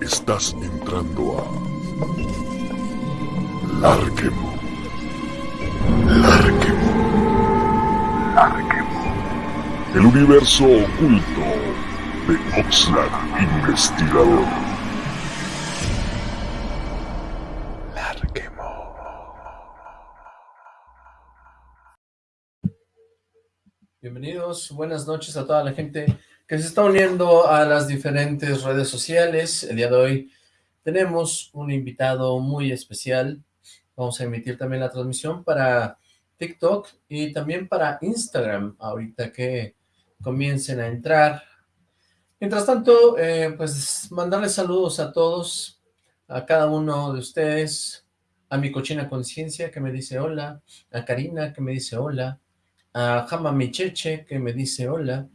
Estás entrando a Larquemo. Larquemo. Larquemo. El universo oculto de Oxlack Investigador. Larquemo. Bienvenidos, buenas noches a toda la gente que se está uniendo a las diferentes redes sociales. El día de hoy tenemos un invitado muy especial. Vamos a emitir también la transmisión para TikTok y también para Instagram, ahorita que comiencen a entrar. Mientras tanto, eh, pues mandarles saludos a todos, a cada uno de ustedes, a mi cochina conciencia que me dice hola, a Karina que me dice hola, a Jama Micheche que me dice hola,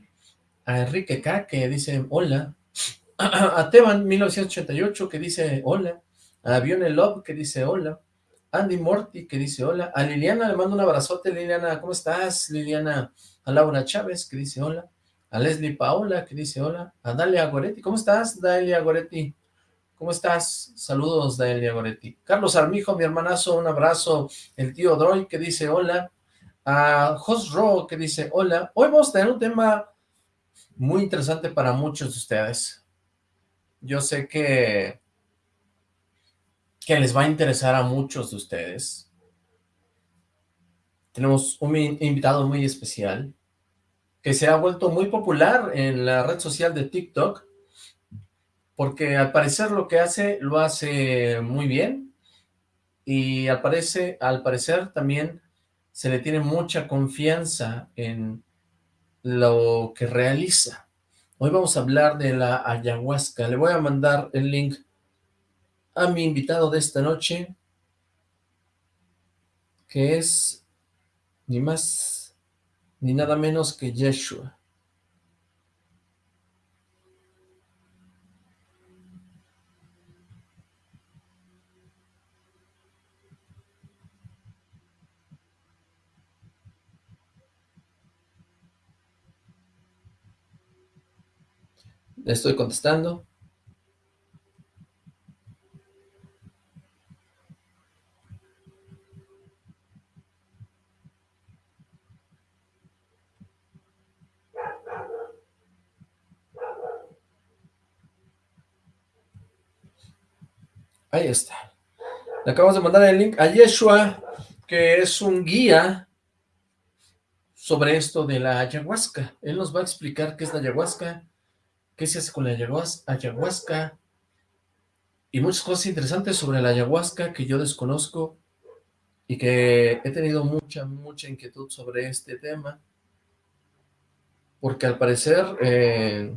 a Enrique K que dice hola, a Teban 1988 que dice hola, a Vione Love que dice hola, Andy Morty que dice hola, a Liliana le mando un abrazote, Liliana, ¿cómo estás? Liliana, a Laura Chávez que dice hola, a Leslie Paola que dice hola, a Dalia Goretti, ¿cómo estás Dalia Goretti? ¿Cómo estás? Saludos, Dalia Goretti. Carlos Armijo, mi hermanazo, un abrazo. El tío Droy que dice hola. A Jos Ro que dice hola. Hoy vamos a tener un tema muy interesante para muchos de ustedes. Yo sé que, que les va a interesar a muchos de ustedes. Tenemos un invitado muy especial que se ha vuelto muy popular en la red social de TikTok porque al parecer lo que hace, lo hace muy bien y al, parecer, al parecer también se le tiene mucha confianza en lo que realiza. Hoy vamos a hablar de la ayahuasca. Le voy a mandar el link a mi invitado de esta noche, que es ni más ni nada menos que Yeshua. Le estoy contestando. Ahí está. Acabamos de mandar el link a Yeshua, que es un guía sobre esto de la ayahuasca. Él nos va a explicar qué es la ayahuasca, qué se hace con la ayahuasca y muchas cosas interesantes sobre la ayahuasca que yo desconozco y que he tenido mucha, mucha inquietud sobre este tema porque al parecer eh,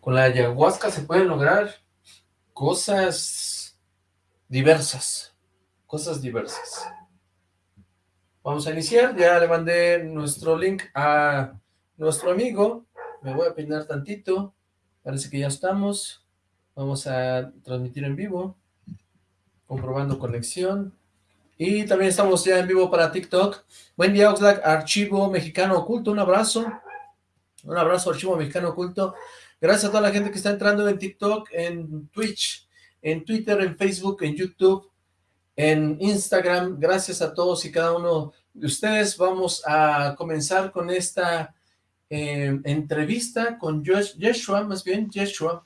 con la ayahuasca se pueden lograr cosas diversas, cosas diversas. Vamos a iniciar, ya le mandé nuestro link a nuestro amigo, me voy a peinar tantito, parece que ya estamos, vamos a transmitir en vivo, comprobando conexión, y también estamos ya en vivo para TikTok, buen día Oxlack, Archivo Mexicano Oculto, un abrazo, un abrazo Archivo Mexicano Oculto, gracias a toda la gente que está entrando en TikTok, en Twitch, en Twitter, en Facebook, en YouTube, en Instagram, gracias a todos y cada uno de ustedes, vamos a comenzar con esta eh, entrevista con Yeshua, más bien Yeshua,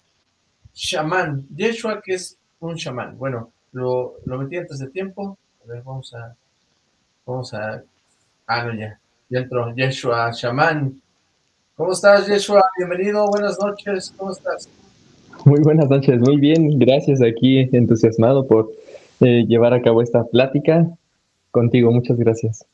chamán, Yeshua que es un chamán, bueno, lo, lo metí antes de tiempo, a ver, vamos a, vamos a, ah, no, ya, ya entró, Yeshua, chamán, ¿cómo estás Yeshua? Bienvenido, buenas noches, ¿cómo estás? Muy buenas noches, muy bien, gracias, aquí entusiasmado por eh, llevar a cabo esta plática contigo, muchas gracias.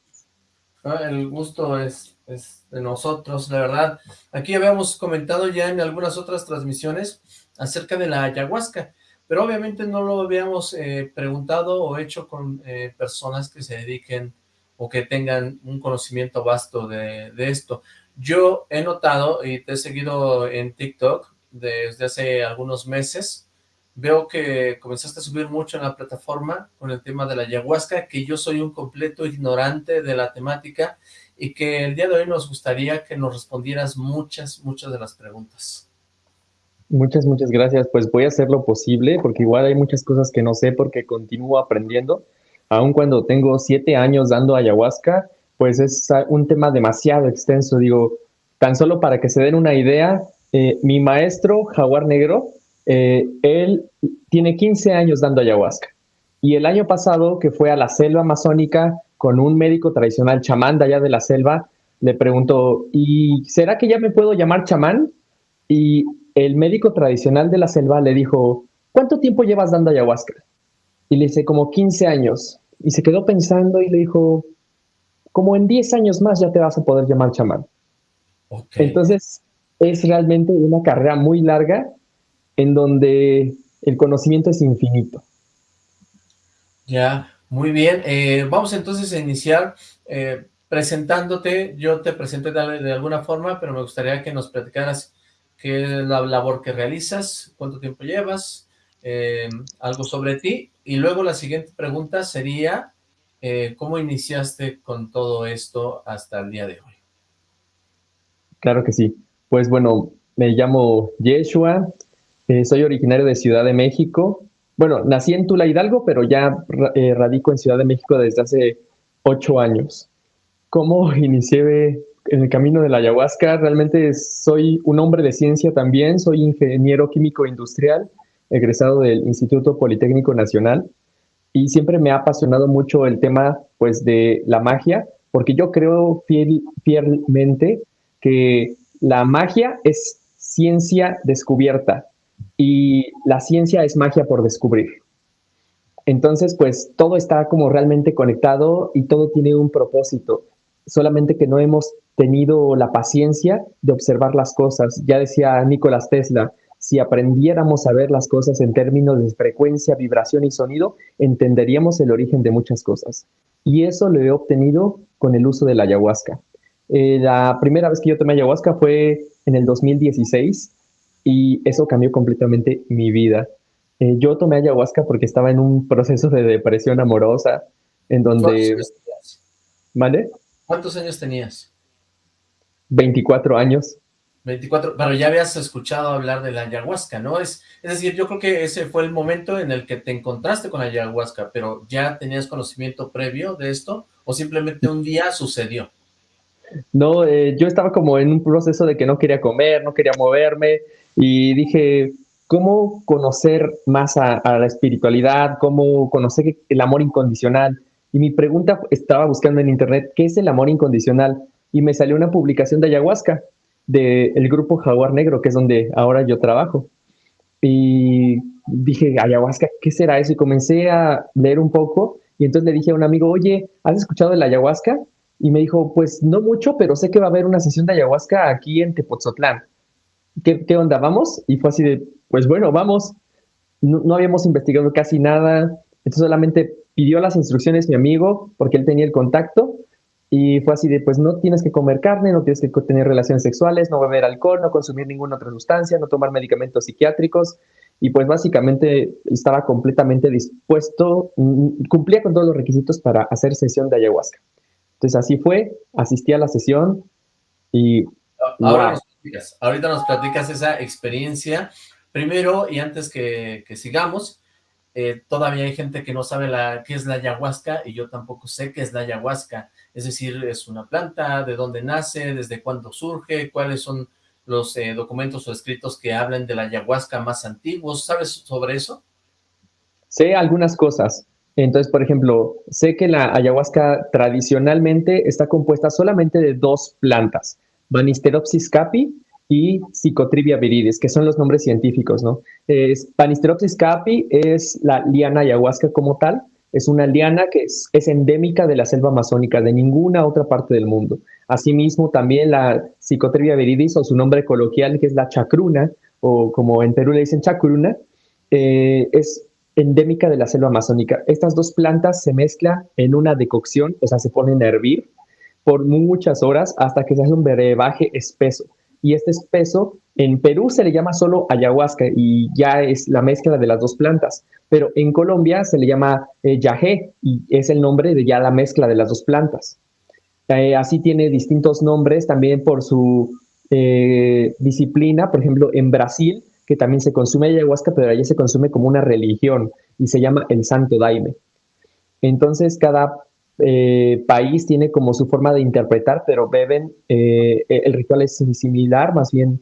Ah, el gusto es, es de nosotros, la verdad. Aquí habíamos comentado ya en algunas otras transmisiones acerca de la ayahuasca, pero obviamente no lo habíamos eh, preguntado o hecho con eh, personas que se dediquen o que tengan un conocimiento vasto de, de, esto. Yo he notado y te he seguido en TikTok desde hace algunos meses, veo que comenzaste a subir mucho en la plataforma con el tema de la ayahuasca, que yo soy un completo ignorante de la temática y que el día de hoy nos gustaría que nos respondieras muchas, muchas de las preguntas. Muchas, muchas gracias. Pues voy a hacer lo posible porque igual hay muchas cosas que no sé porque continúo aprendiendo. Aun cuando tengo siete años dando ayahuasca, pues es un tema demasiado extenso. Digo, tan solo para que se den una idea, eh, mi maestro, Jaguar Negro, eh, él tiene 15 años dando ayahuasca. Y el año pasado, que fue a la selva amazónica con un médico tradicional chamán de allá de la selva, le preguntó, ¿y será que ya me puedo llamar chamán? Y el médico tradicional de la selva le dijo, ¿cuánto tiempo llevas dando ayahuasca? Y le dice, como 15 años. Y se quedó pensando y le dijo, como en 10 años más ya te vas a poder llamar chamán. Entonces, es realmente una carrera muy larga en donde el conocimiento es infinito. Ya, muy bien. Eh, vamos entonces a iniciar eh, presentándote. Yo te presenté de, alguna forma, pero me gustaría que nos platicaras qué es la labor que realizas, cuánto tiempo llevas, eh, algo sobre ti. Y luego la siguiente pregunta sería, ¿cómo iniciaste con todo esto hasta el día de hoy? Claro que sí. Pues bueno, me llamo Yeshua, eh, soy originario de Ciudad de México. Bueno, nací en Tula Hidalgo, pero ya eh, radico en Ciudad de México desde hace ocho años. ¿Cómo inicié en el camino de la ayahuasca? Realmente soy un hombre de ciencia también, soy ingeniero químico industrial, egresado del Instituto Politécnico Nacional, y siempre me ha apasionado mucho el tema pues, de la magia, porque yo creo fielmente que la magia es ciencia descubierta y la ciencia es magia por descubrir. Entonces, pues todo está como realmente conectado y todo tiene un propósito, solamente que no hemos tenido la paciencia de observar las cosas. Ya decía Nicolás Tesla, si aprendiéramos a ver las cosas en términos de frecuencia, vibración y sonido, entenderíamos el origen de muchas cosas. Y eso lo he obtenido con el uso de la ayahuasca. Eh, la primera vez que yo tomé ayahuasca fue en el 2016 y eso cambió completamente mi vida. Eh, yo tomé ayahuasca porque estaba en un proceso de depresión amorosa en donde... ¿Vale? ¿Cuántos años tenías? 24 años. 24, pero ya habías escuchado hablar de la ayahuasca, ¿no? Es, es decir, yo creo que ese fue el momento en el que te encontraste con la ayahuasca, pero ¿ya tenías conocimiento previo de esto o simplemente un día sucedió? No, eh, yo estaba como en un proceso de que no quería comer, no quería moverme y dije, ¿cómo conocer más a, la espiritualidad? ¿Cómo conocer el amor incondicional? Y mi pregunta estaba buscando en internet, ¿qué es el amor incondicional? Y me salió una publicación de ayahuasca del grupo Jaguar Negro, que es donde ahora yo trabajo. Y dije, ayahuasca, ¿qué será eso? Y comencé a leer un poco y entonces le dije a un amigo, oye, ¿has escuchado de la ayahuasca? Y me dijo, pues no mucho, pero sé que va a haber una sesión de ayahuasca aquí en Tepoztlán. ¿Qué, ¿Qué, onda? ¿Vamos? Y fue así de, pues bueno, vamos. No, habíamos investigado casi nada. Entonces solamente pidió las instrucciones mi amigo, porque él tenía el contacto. Y fue así de, pues no tienes que comer carne, no tienes que tener relaciones sexuales, no beber alcohol, no consumir ninguna otra sustancia, no tomar medicamentos psiquiátricos. Y pues básicamente estaba completamente dispuesto, cumplía con todos los requisitos para hacer sesión de ayahuasca. Entonces así fue, asistí a la sesión y... Ahora ahorita nos platicas esa experiencia. Primero, y antes que, sigamos, eh, todavía hay gente que no sabe la, qué es la ayahuasca y yo tampoco sé qué es la ayahuasca. Es decir, es una planta, de dónde nace, desde cuándo surge, cuáles son los eh, documentos o escritos que hablan de la ayahuasca más antiguos. ¿Sabes sobre eso? Sé algunas cosas. Entonces, por ejemplo, sé que la ayahuasca tradicionalmente está compuesta solamente de dos plantas, Banisteropsis capi y Psicotrivia viridis, que son los nombres científicos, ¿no? Es, Banisteropsis capi es la liana ayahuasca como tal, es una liana que es, endémica de la selva amazónica, de ninguna otra parte del mundo. Asimismo, también la Psicotrivia viridis, o su nombre coloquial, que es la chacruna, o como en Perú le dicen chacruna, eh, es endémica de la selva amazónica. Estas dos plantas se mezclan en una decocción, o sea, se ponen a hervir por muchas horas hasta que se hace un brebaje espeso. Y este espeso en Perú se le llama solo ayahuasca y ya es la mezcla de las dos plantas, pero en Colombia se le llama eh, y es el nombre de ya la mezcla de las dos plantas. Eh, así tiene distintos nombres también por su eh, disciplina. Por ejemplo, en Brasil, que también se consume ayahuasca, pero allí se consume como una religión y se llama el Santo Daime. Entonces, cada eh, país tiene como su forma de interpretar, pero beben, el ritual es similar, más bien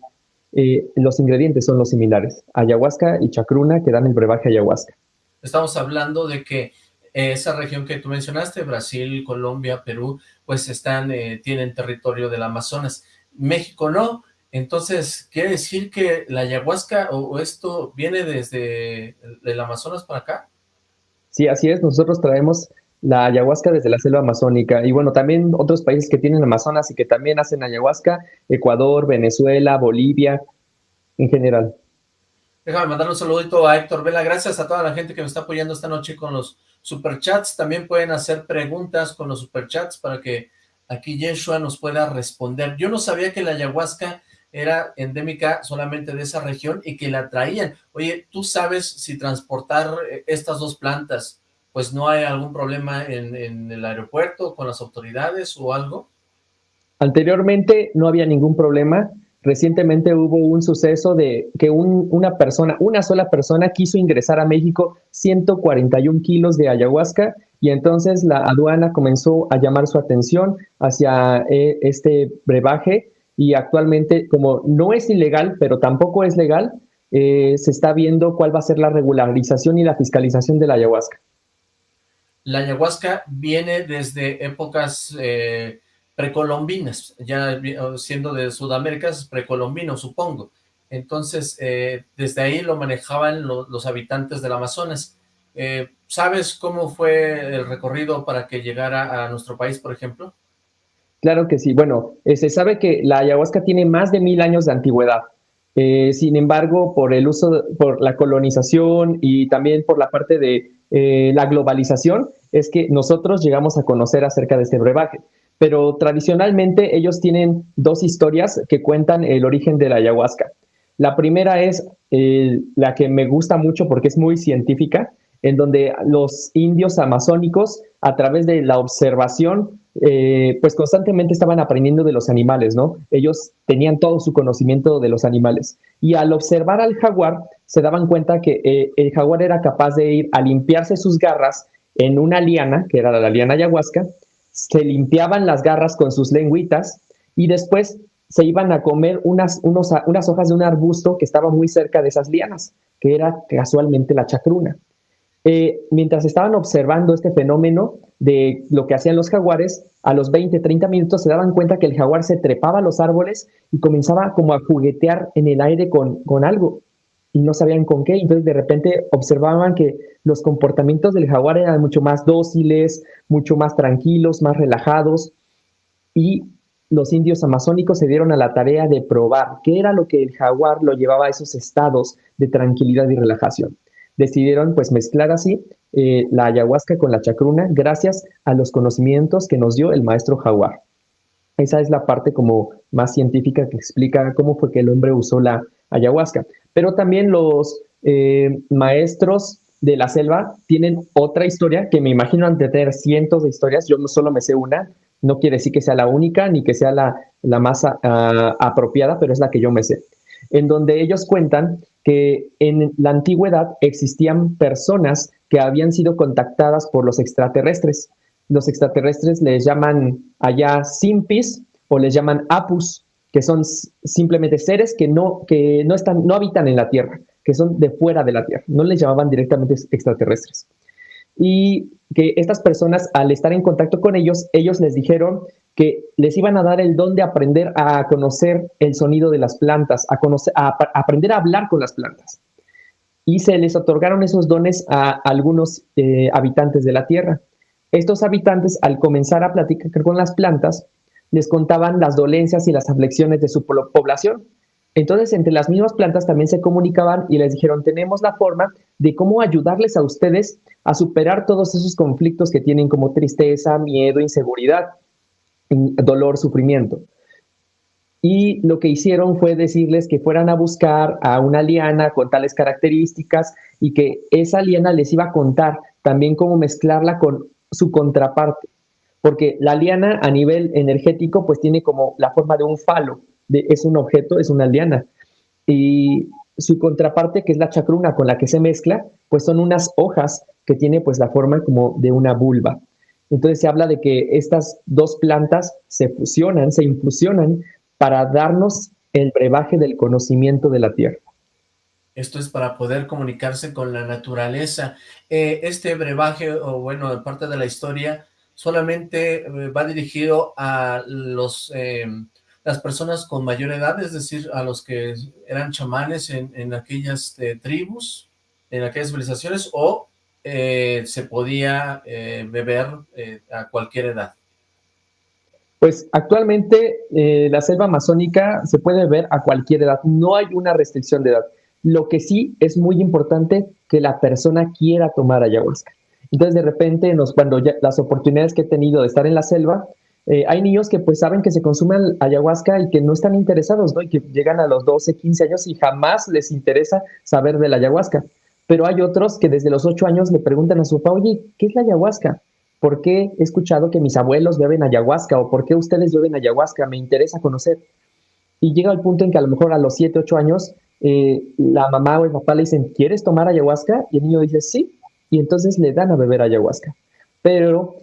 los ingredientes son los similares. Ayahuasca y chacruna que dan el brebaje ayahuasca. Estamos hablando de que esa región que tú mencionaste, Brasil, Colombia, Perú, pues están, eh, tienen territorio del Amazonas. México no, entonces, ¿quiere decir que la ayahuasca o, esto viene desde el, Amazonas para acá? Sí, así es, nosotros traemos la ayahuasca desde la selva amazónica y bueno, también otros países que tienen Amazonas y que también hacen ayahuasca, Ecuador, Venezuela, Bolivia, en general. Déjame mandar un saludito a Héctor Vela, gracias a toda la gente que me está apoyando esta noche con los superchats, también pueden hacer preguntas con los superchats para que aquí Yeshua nos pueda responder. Yo no sabía que la ayahuasca era endémica solamente de esa región y que la traían. Oye, ¿tú sabes si transportar eh, estas dos plantas, pues no hay algún problema en, el aeropuerto con las autoridades o algo? Anteriormente no había ningún problema, Recientemente hubo un suceso de que una persona, una sola persona quiso ingresar a México 141 kilos de ayahuasca y entonces la aduana comenzó a llamar su atención hacia eh, este brebaje y actualmente como no es ilegal, pero tampoco es legal, eh, se está viendo cuál va a ser la regularización y la fiscalización de la ayahuasca. La ayahuasca viene desde épocas... Eh precolombinas, ya siendo de Sudamérica es precolombino, supongo. Entonces, eh, desde ahí lo manejaban los habitantes del Amazonas. Eh, ¿Sabes cómo fue el recorrido para que llegara a nuestro país, por ejemplo? Claro que sí. Bueno, se sabe que la ayahuasca tiene más de mil años de antigüedad. sin embargo, por el uso, por la colonización y también por la parte de la globalización, es que nosotros llegamos a conocer acerca de este brebaje pero tradicionalmente ellos tienen dos historias que cuentan el origen de la ayahuasca. La primera es eh, la que me gusta mucho porque es muy científica, en donde los indios amazónicos, a través de la observación, eh, pues constantemente estaban aprendiendo de los animales, ¿no? Ellos tenían todo su conocimiento de los animales. Y al observar al jaguar, se daban cuenta que eh, el jaguar era capaz de ir a limpiarse sus garras en una liana, que era la liana ayahuasca, se limpiaban las garras con sus lengüitas y después se iban a comer unas, unas hojas de un arbusto que estaba muy cerca de esas lianas, que era casualmente la chacruna. Eh, mientras estaban observando este fenómeno de lo que hacían los jaguares, a los 20, 30 minutos se daban cuenta que el jaguar se trepaba a los árboles y comenzaba como a juguetear en el aire con, con algo y no sabían con qué. Entonces de repente observaban que los comportamientos del jaguar eran mucho más dóciles, mucho más tranquilos, más relajados y los indios amazónicos se dieron a la tarea de probar qué era lo que el jaguar lo llevaba a esos estados de tranquilidad y relajación. Decidieron pues mezclar así eh, la ayahuasca con la chacruna gracias a los conocimientos que nos dio el maestro jaguar. Esa es la parte como más científica que explica cómo fue que el hombre usó la ayahuasca. Pero también los eh, maestros de la selva tienen otra historia que me imagino han de tener cientos de historias, yo no solo me sé una, no quiere decir que sea la única ni que sea la, más ah, apropiada, pero es la que yo me sé, en donde ellos cuentan que en la antigüedad existían personas que habían sido contactadas por los extraterrestres. Los extraterrestres les llaman allá simpis o les llaman apus, que son simplemente seres que no, que no, están, no habitan en la Tierra que son de fuera de la Tierra, no les llamaban directamente extraterrestres. Y que estas personas, al estar en contacto con ellos, ellos les dijeron que les iban a dar el don de aprender a conocer el sonido de las plantas, a, conocer, a, aprender a hablar con las plantas. Y se les otorgaron esos dones a algunos eh, habitantes de la Tierra. Estos habitantes, al comenzar a platicar con las plantas, les contaban las dolencias y las aflicciones de su población entonces, entre las mismas plantas también se comunicaban y les dijeron, tenemos la forma de cómo ayudarles a ustedes a superar todos esos conflictos que tienen como tristeza, miedo, inseguridad, dolor, sufrimiento. Y lo que hicieron fue decirles que fueran a buscar a una liana con tales características y que esa liana les iba a contar también cómo mezclarla con su contraparte. porque la liana a nivel energético pues tiene como la forma de un falo, es un objeto, es una liana. Y su contraparte, que es la chacruna con la que se mezcla, pues son unas hojas que tiene pues la forma como de una vulva. Entonces se habla de que estas dos plantas se fusionan, se infusionan para darnos el brebaje del conocimiento de la tierra. Esto es para poder comunicarse con la naturaleza. Eh, este brebaje, o bueno, parte de la historia, solamente eh, va dirigido a los eh, las personas con mayor edad, es decir, a los que eran chamanes en, aquellas tribus, en aquellas civilizaciones, o se podía beber a cualquier edad. Pues actualmente la selva amazónica se puede beber a cualquier edad, no hay una restricción de edad. Lo que sí es muy importante que la persona quiera tomar ayahuasca. Entonces, de repente, nos, cuando las oportunidades que he tenido de estar en la selva, eh, hay niños que pues saben que se consume ayahuasca y que no están interesados, ¿no? Y que llegan a los 12, 15 años y jamás les interesa saber de la ayahuasca. Pero hay otros que desde los 8 años le preguntan a su papá, oye, ¿qué es la ayahuasca? ¿Por qué he escuchado que mis abuelos beben ayahuasca? ¿O por qué ustedes beben ayahuasca? Me interesa conocer. Y llega al punto en que a lo mejor a los 7, 8 años eh, la mamá o el papá le dicen, ¿quieres tomar ayahuasca? Y el niño dice, sí, y entonces le dan a beber ayahuasca. Pero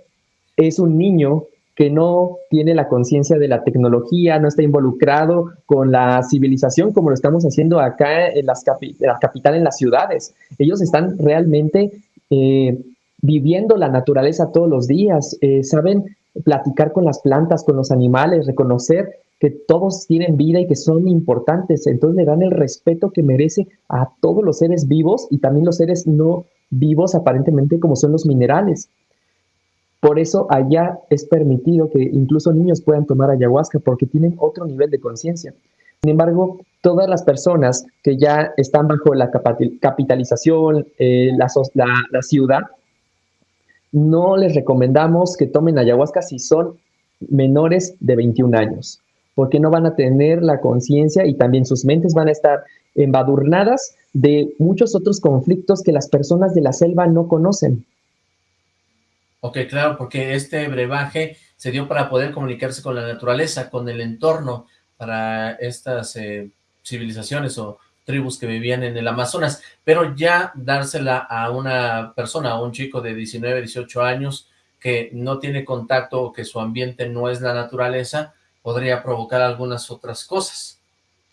es un niño que no tiene la conciencia de la tecnología, no está involucrado con la civilización como lo estamos haciendo acá en las la capital, en las ciudades. Ellos están realmente eh, viviendo la naturaleza todos los días, eh, saben platicar con las plantas, con los animales, reconocer que todos tienen vida y que son importantes. Entonces le dan el respeto que merece a todos los seres vivos y también los seres no vivos aparentemente como son los minerales. Por eso allá es permitido que incluso niños puedan tomar ayahuasca porque tienen otro nivel de conciencia. Sin embargo, todas las personas que ya están bajo la capitalización, eh, la, la ciudad, no les recomendamos que tomen ayahuasca si son menores de 21 años porque no van a tener la conciencia y también sus mentes van a estar embadurnadas de muchos otros conflictos que las personas de la selva no conocen. Ok, claro, porque este brebaje se dio para poder comunicarse con la naturaleza, con el entorno, para estas eh, civilizaciones o tribus que vivían en el Amazonas, pero ya dársela a una persona, a un chico de 19, 18 años, que no tiene contacto o que su ambiente no es la naturaleza, podría provocar algunas otras cosas.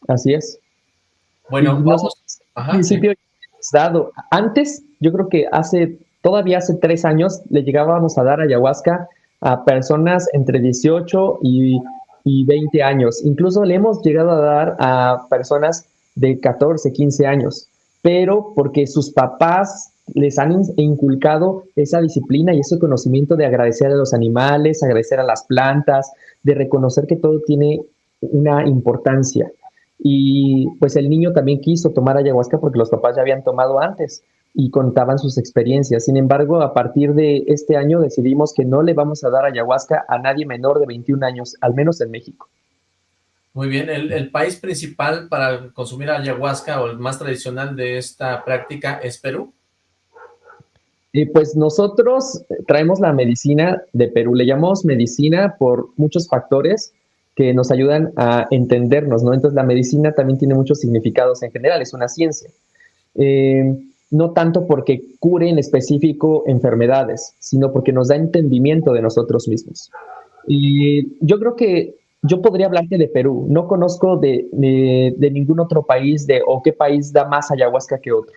Así es. Bueno, vamos. Ajá, principio dado. Antes, yo creo que hace, todavía hace tres años, le llegábamos a dar ayahuasca a personas entre 18 y, y 20 años. Incluso le hemos llegado a dar a personas de 14, 15 años, pero porque sus papás les han inculcado esa disciplina y ese conocimiento de agradecer a los animales, agradecer a las plantas, de reconocer que todo tiene una importancia. Y pues el niño también quiso tomar ayahuasca porque los papás ya habían tomado antes y contaban sus experiencias. Sin embargo, a partir de este año decidimos que no le vamos a dar ayahuasca a nadie menor de 21 años, al menos en México. Muy bien, el, el país principal para consumir ayahuasca o el más tradicional de esta práctica es Perú. Y pues nosotros traemos la medicina de Perú, le llamamos medicina por muchos factores que nos ayudan a entendernos, ¿no? Entonces la medicina también tiene muchos significados en general, es una ciencia. Eh, no tanto porque cure en específico enfermedades, sino porque nos da entendimiento de nosotros mismos. Y yo creo que yo podría hablarte de Perú, no conozco de, de ningún otro país de, o qué país da más ayahuasca que otro.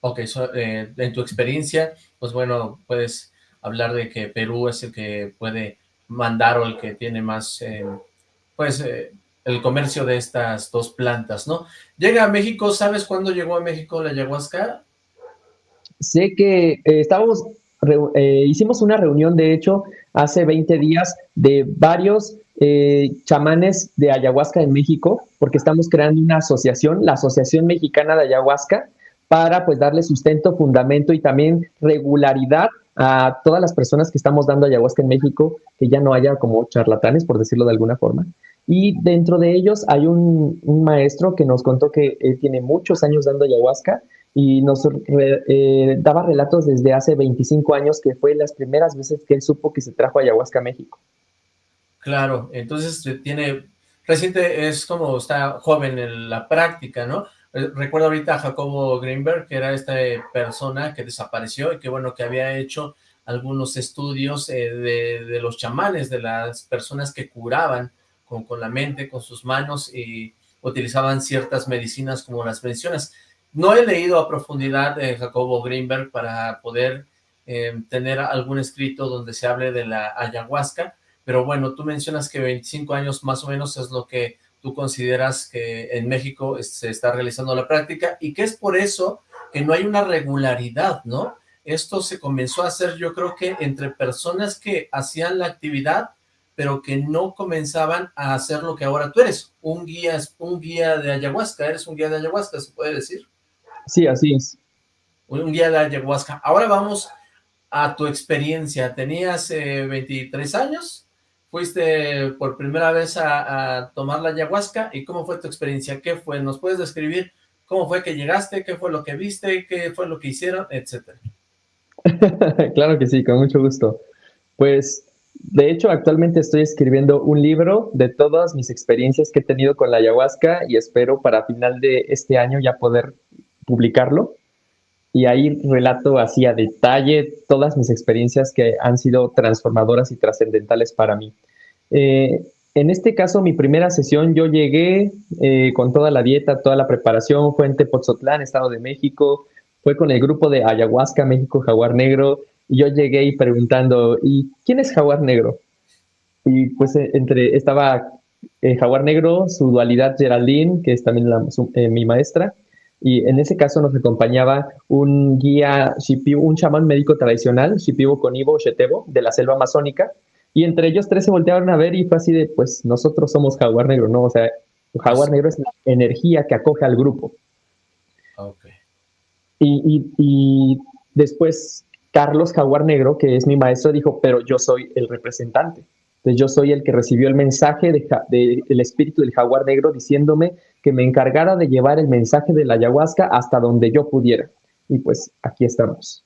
Ok, eh, en tu experiencia, pues bueno, puedes hablar de que Perú es el que puede mandar o el que tiene más, eh, pues, eh, el comercio de estas dos plantas, ¿no? Llega a México, ¿sabes cuándo llegó a México la ayahuasca? Sé que estábamos, hicimos una reunión, de hecho, hace 20 días de varios chamanes de ayahuasca en México, porque estamos creando una asociación, la Asociación Mexicana de Ayahuasca, para pues darle sustento, fundamento y también regularidad a todas las personas que estamos dando ayahuasca en México, que ya no haya como charlatanes, por decirlo de alguna forma. Y dentro de ellos hay un, maestro que nos contó que él tiene muchos años dando ayahuasca y nos eh, daba relatos desde hace 25 años que fue las primeras veces que él supo que se trajo ayahuasca México. Claro, entonces tiene, reciente es como está joven en la práctica, ¿no? Eh, recuerdo ahorita a Jacobo Greenberg, que era esta persona que desapareció y que bueno, que había hecho algunos estudios eh, de, los chamanes, de las personas que curaban con, con la mente, con sus manos y utilizaban ciertas medicinas como las mencionas. No he leído a profundidad de Jacobo Greenberg para poder eh, tener algún escrito donde se hable de la ayahuasca, pero bueno, tú mencionas que 25 años más o menos es lo que tú consideras que en México se está realizando la práctica y que es por eso que no hay una regularidad, ¿no? Esto se comenzó a hacer yo creo que entre personas que hacían la actividad, pero que no comenzaban a hacer lo que ahora tú eres, un guía, un guía de ayahuasca, eres un guía de ayahuasca, ¿se puede decir? Sí, así es. Un guía de ayahuasca. Ahora vamos a tu experiencia. Tenías 23 eh, años, fuiste por primera vez a, tomar la ayahuasca y ¿cómo fue tu experiencia? ¿Qué fue? ¿Nos puedes describir cómo fue que llegaste? ¿Qué fue lo que viste? ¿Qué fue lo que hicieron? Etcétera. claro que sí, con mucho gusto. Pues, de hecho, actualmente estoy escribiendo un libro de todas mis experiencias que he tenido con la ayahuasca y espero para final de este año ya poder publicarlo. Y ahí relato así a detalle todas mis experiencias que han sido transformadoras y trascendentales para mí. Eh, en este caso, mi primera sesión, yo llegué eh, con toda la dieta, toda la preparación, fue en Tepoztlán, Estado de México, fue con el grupo de Ayahuasca México Jaguar Negro, y yo llegué y preguntando, ¿y quién es Jaguar Negro? Y pues eh, entre, estaba Jaguar Negro, su dualidad Geraldine, que es también mi maestra, y en ese caso nos acompañaba un guía, un chamán médico tradicional, Shipibo Conibo Shetebo, de la selva amazónica, y entre ellos tres se voltearon a ver y fue así de, pues nosotros somos jaguar negro, ¿no? O sea, jaguar negro es la energía que acoge al grupo. Okay. Y, y, después Carlos Jaguar Negro, que es mi maestro, dijo, pero yo soy el representante. Entonces yo soy el que recibió el mensaje del de, espíritu del jaguar negro diciéndome que me encargara de llevar el mensaje de la ayahuasca hasta donde yo pudiera. Y pues aquí estamos.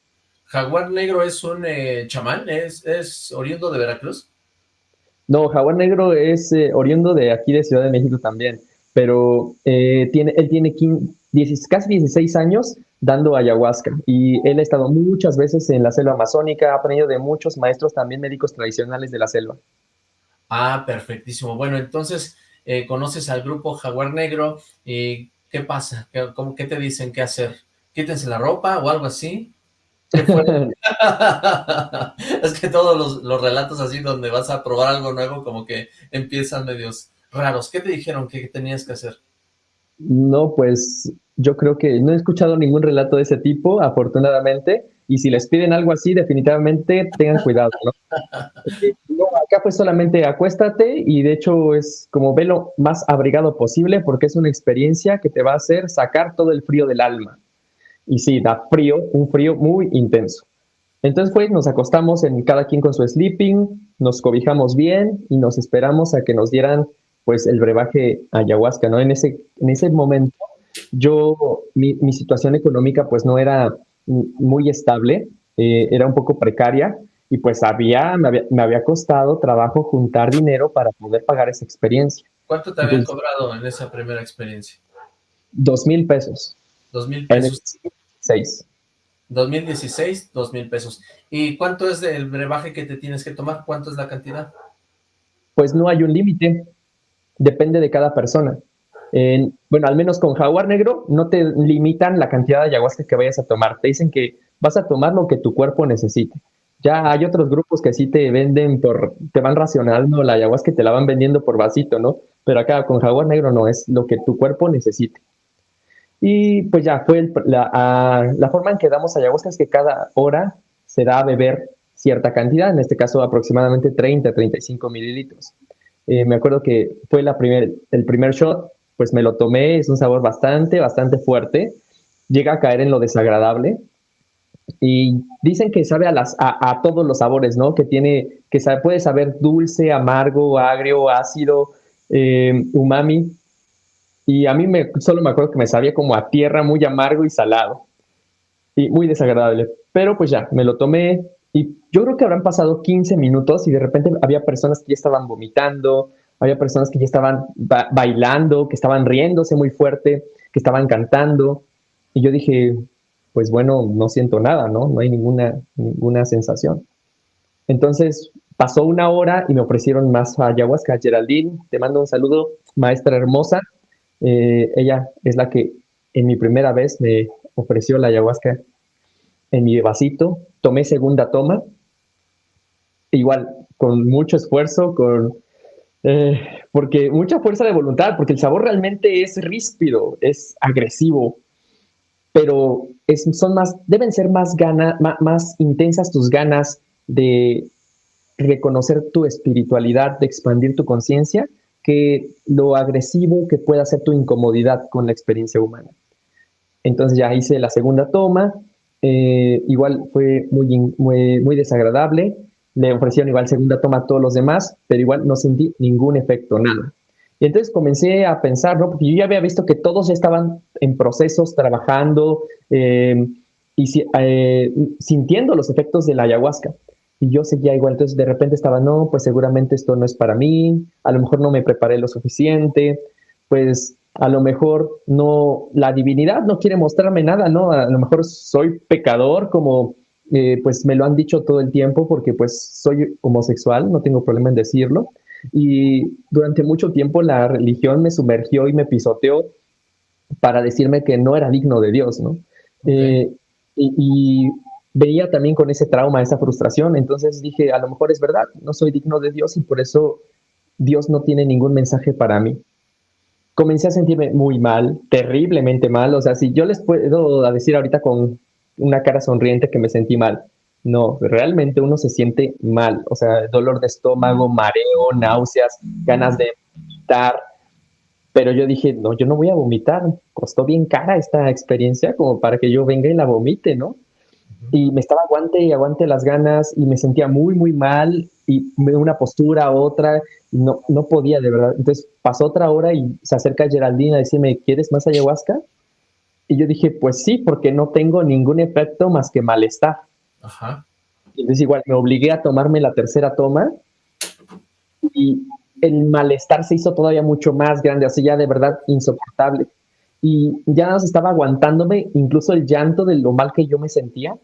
¿Jaguar Negro es un eh, chamán? ¿Es, ¿Es, oriundo de Veracruz? No, Jaguar Negro es eh, oriundo de aquí de Ciudad de México también, pero eh, tiene, él tiene casi 16 años dando ayahuasca y él ha estado muchas veces en la selva amazónica, ha aprendido de muchos maestros también médicos tradicionales de la selva. Ah, perfectísimo. Bueno, entonces eh, conoces al grupo Jaguar Negro y ¿qué pasa? ¿Qué, cómo, ¿Qué te dicen qué hacer? ¿Quítense la ropa o algo así? es que todos los, los, relatos así donde vas a probar algo nuevo como que empiezan medios raros. ¿Qué te dijeron que tenías que hacer? No, pues yo creo que no he escuchado ningún relato de ese tipo, afortunadamente, y si les piden algo así, definitivamente tengan cuidado, ¿no? acá fue solamente acuéstate y de hecho es como ve lo más abrigado posible porque es una experiencia que te va a hacer sacar todo el frío del alma. Y sí, da frío, un frío muy intenso. Entonces pues nos acostamos en cada quien con su sleeping, nos cobijamos bien y nos esperamos a que nos dieran pues el brebaje ayahuasca, ¿no? En ese, en ese momento yo, mi, mi situación económica pues no era muy estable, eh, era un poco precaria y pues había me, había, costado trabajo juntar dinero para poder pagar esa experiencia. ¿Cuánto te habían cobrado en esa primera experiencia? Dos mil pesos. Dos mil pesos. Seis. 2016, dos mil pesos. ¿Y cuánto es el brebaje que te tienes que tomar? ¿Cuánto es la cantidad? Pues no hay un límite, depende de cada persona bueno, al menos con jaguar negro no te limitan la cantidad de ayahuasca que vayas a tomar. Te dicen que vas a tomar lo que tu cuerpo necesite. Ya hay otros grupos que sí te venden por, te van racionando la ayahuasca que te la van vendiendo por vasito, ¿no? Pero acá con jaguar negro no, es lo que tu cuerpo necesite. Y pues ya fue la, la, forma en que damos ayahuasca es que cada hora se da a beber cierta cantidad, en este caso aproximadamente 30, 35 mililitros. Eh, me acuerdo que fue la primer, el primer shot, pues me lo tomé, es un sabor bastante, bastante fuerte, llega a caer en lo desagradable y dicen que sabe a, las, a, todos los sabores, ¿no? Que tiene, que sabe, puede saber dulce, amargo, agrio, ácido eh, umami. Y a mí me, solo me acuerdo que me sabía como a tierra, muy amargo y salado. Y muy desagradable. Pero pues ya, me lo tomé. Y yo creo que habrán pasado 15 minutos y de repente había personas que ya estaban vomitando, había personas que ya estaban bailando, que estaban riéndose muy fuerte, que estaban cantando. Y yo dije, pues bueno, no siento nada, ¿no? No hay ninguna, ninguna sensación. Entonces pasó una hora y me ofrecieron más ayahuasca. Geraldine, te mando un saludo, maestra hermosa. Eh, ella es la que en mi primera vez me ofreció la ayahuasca en mi vasito. Tomé segunda toma. Igual, con mucho esfuerzo, con eh, porque mucha fuerza de voluntad, porque el sabor realmente es ríspido, es agresivo, pero son más, deben ser más, gana, más, intensas tus ganas de reconocer tu espiritualidad, de expandir tu conciencia, que lo agresivo que pueda ser tu incomodidad con la experiencia humana. Entonces ya hice la segunda toma, eh, igual fue muy, muy desagradable, le ofrecieron igual segunda toma a todos los demás, pero igual no sentí ningún efecto, nada. Y entonces comencé a pensar, ¿no? Porque yo ya había visto que todos estaban en procesos, trabajando eh, y eh, sintiendo los efectos de la ayahuasca. Y yo seguía igual, entonces de repente estaba, no, pues seguramente esto no es para mí, a lo mejor no me preparé lo suficiente, pues a lo mejor no, la divinidad no quiere mostrarme nada, ¿no? A lo mejor soy pecador como eh, pues me lo han dicho todo el tiempo porque pues soy homosexual, no tengo problema en decirlo. Y durante mucho tiempo la religión me sumergió y me pisoteó para decirme que no era digno de Dios, ¿no? Eh, y, y, veía también con ese trauma, esa frustración, entonces dije, a lo mejor es verdad, no soy digno de Dios y por eso Dios no tiene ningún mensaje para mí. Comencé a sentirme muy mal, terriblemente mal, o sea, si yo les puedo decir ahorita con una cara sonriente que me sentí mal. No, realmente uno se siente mal, o sea, dolor de estómago, mareo, náuseas, ganas de vomitar. Pero yo dije, no, yo no voy a vomitar. Costó bien cara esta experiencia como para que yo venga y la vomite, ¿no? Y me estaba aguante y aguante las ganas y me sentía muy, muy mal y una postura a otra, no, no podía de verdad. Entonces pasó otra hora y se acerca Geraldine a decirme, ¿quieres más ayahuasca? Y yo dije, pues sí, porque no tengo ningún efecto más que malestar. Ajá. Entonces igual me obligué a tomarme la tercera toma y el malestar se hizo todavía mucho más grande, así ya de verdad insoportable. Y ya no estaba aguantándome incluso el llanto de lo mal que yo me sentía.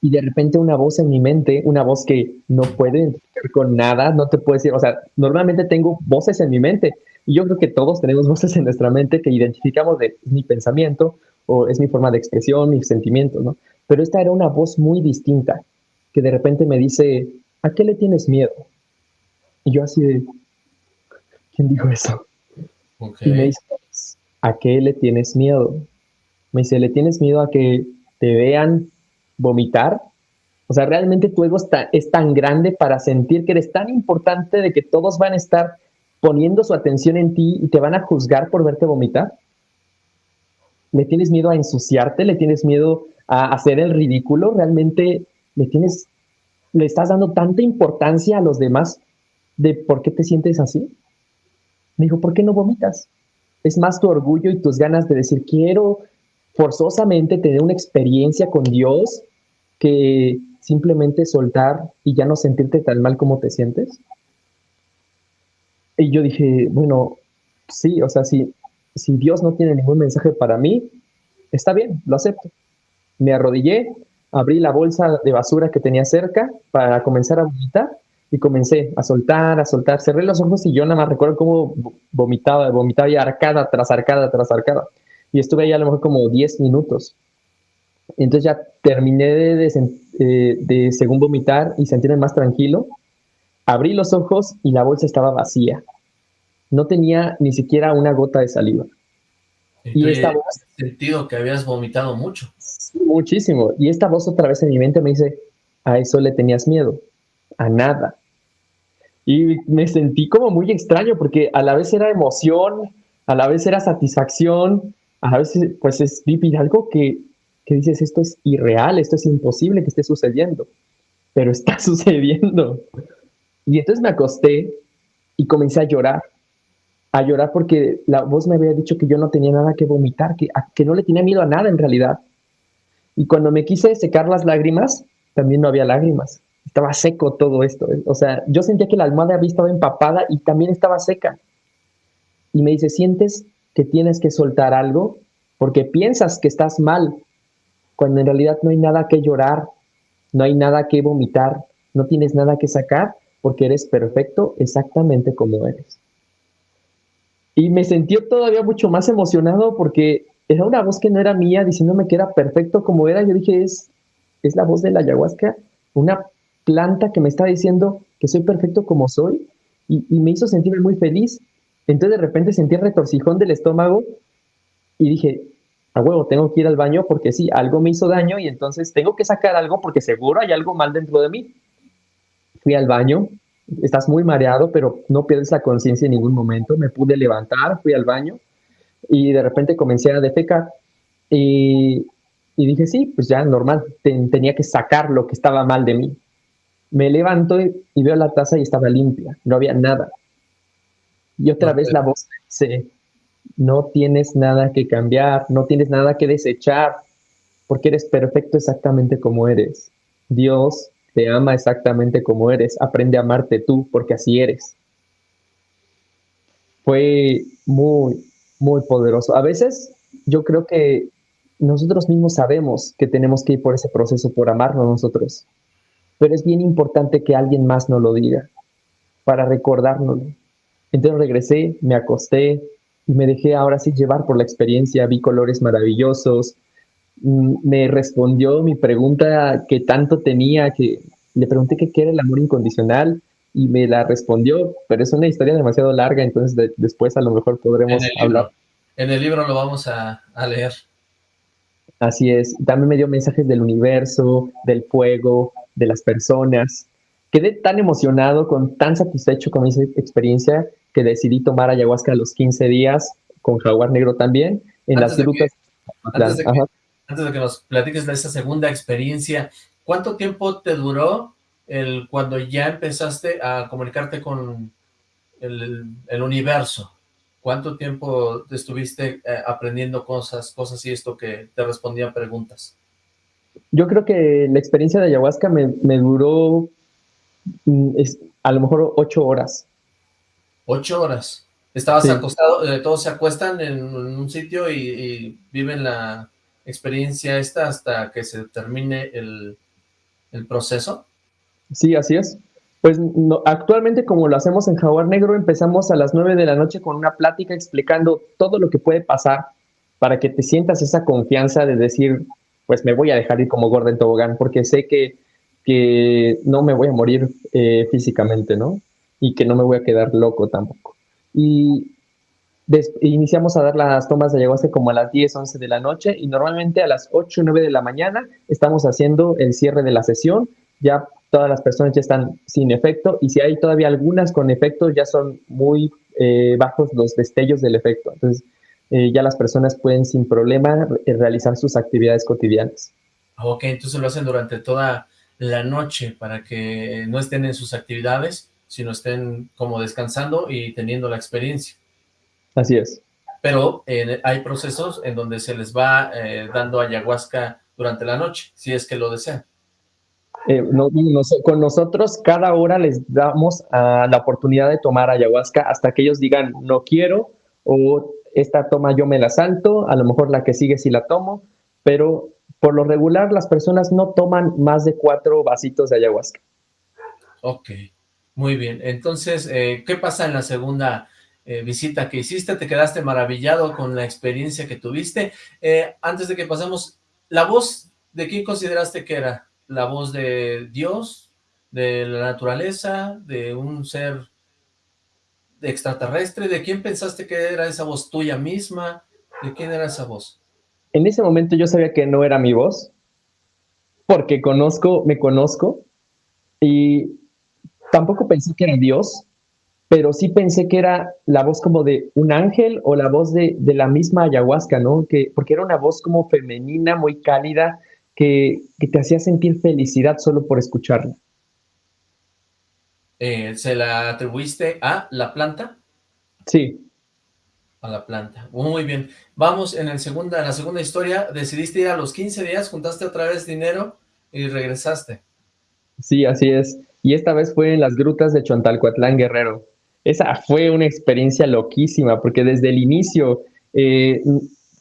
Y de repente una voz en mi mente, una voz que no puede identificar con nada, no te puede decir, o sea, normalmente tengo voces en mi mente, y yo creo que todos tenemos voces en nuestra mente que identificamos de mi pensamiento o es mi forma de expresión, mis sentimientos, ¿no? Pero esta era una voz muy distinta que de repente me dice, ¿a qué le tienes miedo? Y yo así de, ¿quién dijo eso? Y me dice, ¿a qué le tienes miedo? Me dice, ¿le tienes miedo a que te vean vomitar? O sea, realmente tu ego está, es tan grande para sentir que eres tan importante de que todos van a estar poniendo su atención en ti y te van a juzgar por verte vomitar? ¿Le tienes miedo a ensuciarte? ¿Le tienes miedo a hacer el ridículo? ¿Realmente le tienes, le estás dando tanta importancia a los demás de por qué te sientes así? Me dijo, ¿por qué no vomitas? Es más tu orgullo y tus ganas de decir, quiero forzosamente tener una experiencia con Dios que simplemente soltar y ya no sentirte tan mal como te sientes. Y yo dije, bueno, sí, o sea, si, si Dios no tiene ningún mensaje para mí, está bien, lo acepto. Me arrodillé, abrí la bolsa de basura que tenía cerca para comenzar a vomitar y comencé a soltar, a soltar. Cerré los ojos y yo nada más recuerdo cómo vomitaba, vomitaba y arcada tras arcada tras arcada. Y estuve ahí a lo mejor como 10 minutos. Entonces ya terminé de, de, eh, de según vomitar y sentirme más tranquilo Abrí los ojos y la bolsa estaba vacía. No tenía ni siquiera una gota de saliva. Y, esta voz... sentido que habías vomitado mucho. muchísimo. Y esta voz otra vez en mi mente me dice, a eso le tenías miedo, a nada. Y me sentí como muy extraño porque a la vez era emoción, a la vez era satisfacción, a la vez pues es vivir algo que, que dices, esto es irreal, esto es imposible que esté sucediendo, pero está sucediendo. Y entonces me acosté y comencé a llorar, a llorar porque la voz me había dicho que yo no tenía nada que vomitar, que, que no le tenía miedo a nada en realidad. Y cuando me quise secar las lágrimas, también no había lágrimas. Estaba seco todo esto. ¿eh? O sea, yo sentía que la almohada había estado empapada y también estaba seca. Y me dice, ¿sientes que tienes que soltar algo? Porque piensas que estás mal, cuando en realidad no hay nada que llorar, no hay nada que vomitar, no tienes nada que sacar, porque eres perfecto exactamente como eres. Y me sentí todavía mucho más emocionado porque era una voz que no era mía diciéndome que era perfecto como era. Yo dije, es, es la voz de la ayahuasca, una planta que me está diciendo que soy perfecto como soy y, me hizo sentirme muy feliz. Entonces de repente sentí el retorcijón del estómago y dije, a huevo, tengo que ir al baño porque sí, algo me hizo daño y entonces tengo que sacar algo porque seguro hay algo mal dentro de mí. Fui al baño, estás muy mareado, pero no pierdes la conciencia en ningún momento. Me pude levantar, fui al baño y de repente comencé a defecar y, y dije, sí, pues ya normal, tenía que sacar lo que estaba mal de mí. Me levanto y, veo la taza y estaba limpia, no había nada. Y otra vez la voz se no tienes nada que cambiar, no tienes nada que desechar, porque eres perfecto exactamente como eres. Dios te ama exactamente como eres, aprende a amarte tú, porque así eres. Fue muy, muy poderoso. A veces yo creo que nosotros mismos sabemos que tenemos que ir por ese proceso, por amarnos nosotros, pero es bien importante que alguien más nos lo diga para recordárnoslo. Entonces regresé, me acosté, y me dejé ahora sí llevar por la experiencia, vi colores maravillosos, me respondió mi pregunta que tanto tenía, que le pregunté qué era el amor incondicional y me la respondió, pero es una historia demasiado larga, entonces después a lo mejor podremos hablar. En el libro lo vamos a, a leer. Así es, también me dio mensajes del universo, del fuego, de las personas. Quedé tan emocionado, con tan satisfecho con esa experiencia que decidí tomar ayahuasca a los 15 días, con jaguar negro también, en las rutas. antes, de que, nos platiques de esa segunda experiencia, ¿cuánto tiempo te duró el cuando ya empezaste a comunicarte con el, universo? ¿Cuánto tiempo estuviste eh, aprendiendo cosas, cosas y esto que te respondían preguntas? Yo creo que la experiencia de ayahuasca me, duró mm, a lo mejor ocho horas. Ocho horas. Estabas acostado, eh, todos se acuestan en, un sitio y, viven la experiencia esta hasta que se termine el, proceso. Sí, así es. Pues actualmente como lo hacemos en Jaguar Negro, empezamos a las nueve de la noche con una plática explicando todo lo que puede pasar para que te sientas esa confianza de decir, pues me voy a dejar ir como Gordon Tobogán, porque sé que, que no me voy a morir eh, físicamente, ¿no? y que no me voy a quedar loco tampoco. Y iniciamos a dar las tomas de ayahuasca como a las 10, 11 de la noche y normalmente a las 8, 9 de la mañana estamos haciendo el cierre de la sesión. Ya todas las personas ya están sin efecto y si hay todavía algunas con efecto ya son muy eh, bajos los destellos del efecto. Entonces eh, ya las personas pueden sin problema realizar sus actividades cotidianas. Ok, entonces lo hacen durante toda la noche para que no estén en sus actividades sino estén como descansando y teniendo la experiencia. Así es. Pero eh, hay procesos en donde se les va eh, dando ayahuasca durante la noche, si es que lo desean. Eh, con nosotros cada hora les damos ah, la oportunidad de tomar ayahuasca hasta que ellos digan no quiero o esta toma yo me la salto, a lo mejor la que sigue sí la tomo, pero por lo regular las personas no toman más de cuatro vasitos de ayahuasca. Ok. Muy bien, entonces, eh, ¿qué pasa en la segunda eh, visita que hiciste? ¿Te quedaste maravillado con la experiencia que tuviste? Eh, antes de que pasemos, ¿la voz de quién consideraste que era? ¿La voz de Dios? ¿De la naturaleza? ¿De un ser extraterrestre? ¿De quién pensaste que era esa voz tuya misma? ¿De quién era esa voz? En ese momento yo sabía que no era mi voz, porque conozco, me conozco, y tampoco pensé que era Dios, pero sí pensé que era la voz como de un ángel o la voz de, la misma ayahuasca, ¿no? Que, porque era una voz como femenina, muy cálida, que, te hacía sentir felicidad solo por escucharla. eh, ¿se la atribuiste a la planta? Sí. A la planta. Muy bien. Vamos en, el segunda, en la segunda historia. Decidiste ir a los 15 días, juntaste otra vez dinero y regresaste. Sí, así es. Y esta vez fue en las grutas de Chontalcoatlán Guerrero. Esa fue una experiencia loquísima, porque desde el inicio, eh,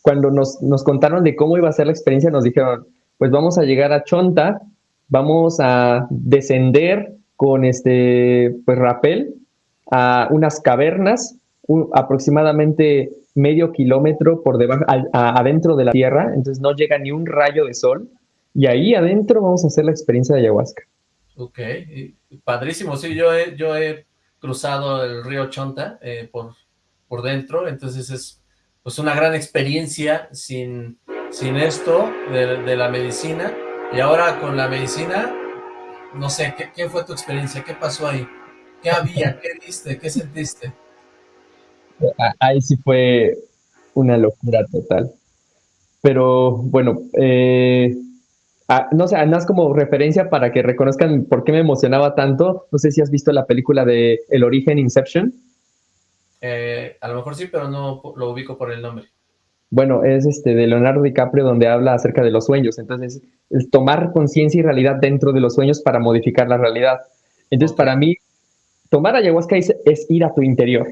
cuando nos, nos, contaron de cómo iba a ser la experiencia, nos dijeron, pues vamos a llegar a Chonta, vamos a descender con este, pues rapel a unas cavernas, aproximadamente medio kilómetro por debajo, adentro de la tierra, entonces no llega ni un rayo de sol, y ahí adentro vamos a hacer la experiencia de ayahuasca. Ok, padrísimo, sí, yo he, yo he cruzado el río Chonta eh, por, por dentro, entonces es pues una gran experiencia sin, sin esto de, la medicina, y ahora con la medicina, no sé, ¿qué, ¿qué, fue tu experiencia? ¿Qué pasó ahí? ¿Qué había? ¿Qué viste? ¿Qué sentiste? Ahí sí fue una locura total. Pero bueno, eh, Ah, no sé, más como referencia para que reconozcan por qué me emocionaba tanto. No sé si has visto la película de El origen Inception. Eh, a lo mejor sí, pero no lo ubico por el nombre. Bueno, es este de Leonardo DiCaprio donde habla acerca de los sueños. Entonces, el tomar conciencia y realidad dentro de los sueños para modificar la realidad. Entonces, para mí, tomar ayahuasca es, es, ir a tu interior.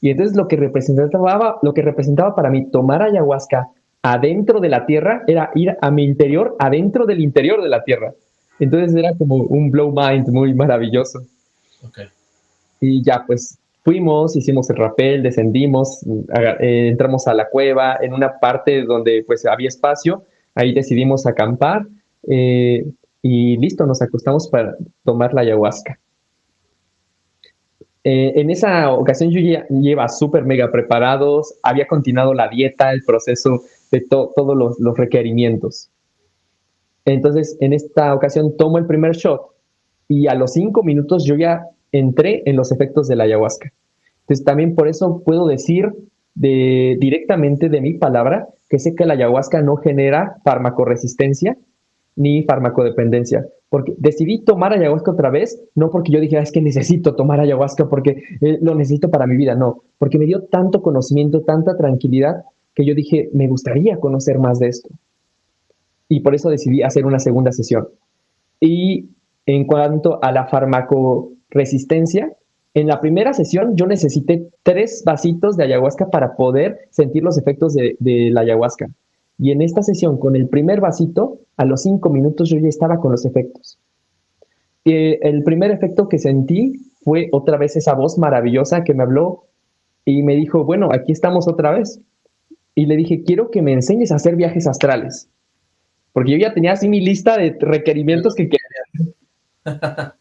Y entonces lo que representaba, lo que representaba para mí tomar ayahuasca adentro de la Tierra era ir a mi interior, adentro del interior de la Tierra. Entonces era como un blow mind muy maravilloso. Y ya, pues fuimos, hicimos el rappel, descendimos, eh, entramos a la cueva, en una parte donde pues había espacio, ahí decidimos acampar eh, y listo, nos acostamos para tomar la ayahuasca. Eh, en esa ocasión yo ya lleva súper mega preparados, había continuado la dieta, el proceso de todos los, requerimientos. Entonces, en esta ocasión tomo el primer shot y a los cinco minutos yo ya entré en los efectos de la ayahuasca. Entonces, también por eso puedo decir de, directamente de mi palabra que sé que la ayahuasca no genera farmacoresistencia ni farmacodependencia. Porque decidí tomar ayahuasca otra vez, no porque yo dije, ah, es que necesito tomar ayahuasca porque eh, lo necesito para mi vida, no, porque me dio tanto conocimiento, tanta tranquilidad, que yo dije, me gustaría conocer más de esto. Y por eso decidí hacer una segunda sesión. Y en cuanto a la farmacoresistencia, en la primera sesión yo necesité tres vasitos de ayahuasca para poder sentir los efectos de, la ayahuasca. Y en esta sesión, con el primer vasito, a los cinco minutos yo ya estaba con los efectos. Eh, el primer efecto que sentí fue otra vez esa voz maravillosa que me habló y me dijo, bueno, aquí estamos otra vez y le dije, quiero que me enseñes a hacer viajes astrales. Porque yo ya tenía así mi lista de requerimientos que quería.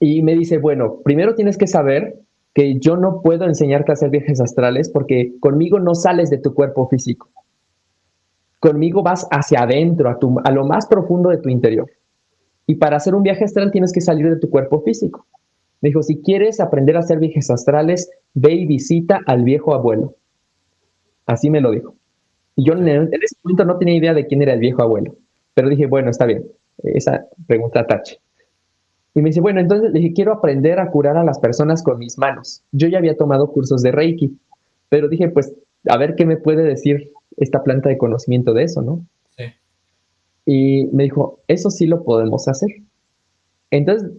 y me dice, bueno, primero tienes que saber que yo no puedo enseñarte a hacer viajes astrales porque conmigo no sales de tu cuerpo físico. Conmigo vas hacia adentro, a, tu, a lo más profundo de tu interior. Y para hacer un viaje astral tienes que salir de tu cuerpo físico. Me dijo, si quieres aprender a hacer viajes astrales, ve y visita al viejo abuelo. Así me lo dijo. Y yo en, ese momento no tenía idea de quién era el viejo abuelo, pero dije, bueno, está bien, esa pregunta tache. Y me dice, bueno, entonces le dije, quiero aprender a curar a las personas con mis manos. Yo ya había tomado cursos de Reiki, pero dije, pues, a ver qué me puede decir esta planta de conocimiento de eso, ¿no? Sí. Y me dijo, eso sí lo podemos hacer. Entonces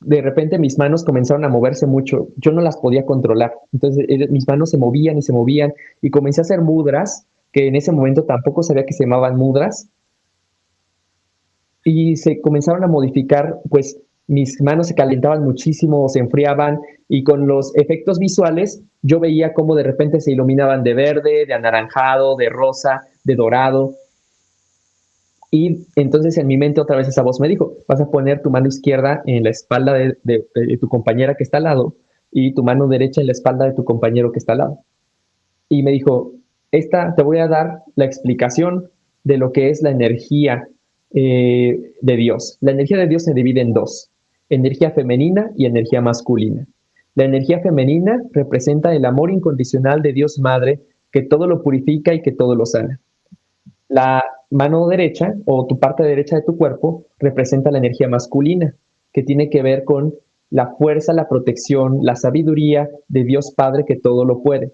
de repente mis manos comenzaron a moverse mucho, yo no las podía controlar, entonces eh, mis manos se movían y se movían y comencé a hacer mudras, que en ese momento tampoco sabía que se llamaban mudras, y se comenzaron a modificar, pues mis manos se calentaban muchísimo, se enfriaban y con los efectos visuales yo veía cómo de repente se iluminaban de verde, de anaranjado, de rosa, de dorado y entonces en mi mente otra vez esa voz me dijo, vas a poner tu mano izquierda en la espalda de, tu compañera que está al lado y tu mano derecha en la espalda de tu compañero que está al lado. Y me dijo, esta te voy a dar la explicación de lo que es la energía eh, de Dios. La energía de Dios se divide en dos, energía femenina y energía masculina. La energía femenina representa el amor incondicional de Dios Madre que todo lo purifica y que todo lo sana. La mano derecha o tu parte derecha de tu cuerpo representa la energía masculina, que tiene que ver con la fuerza, la protección, la sabiduría de Dios Padre que todo lo puede.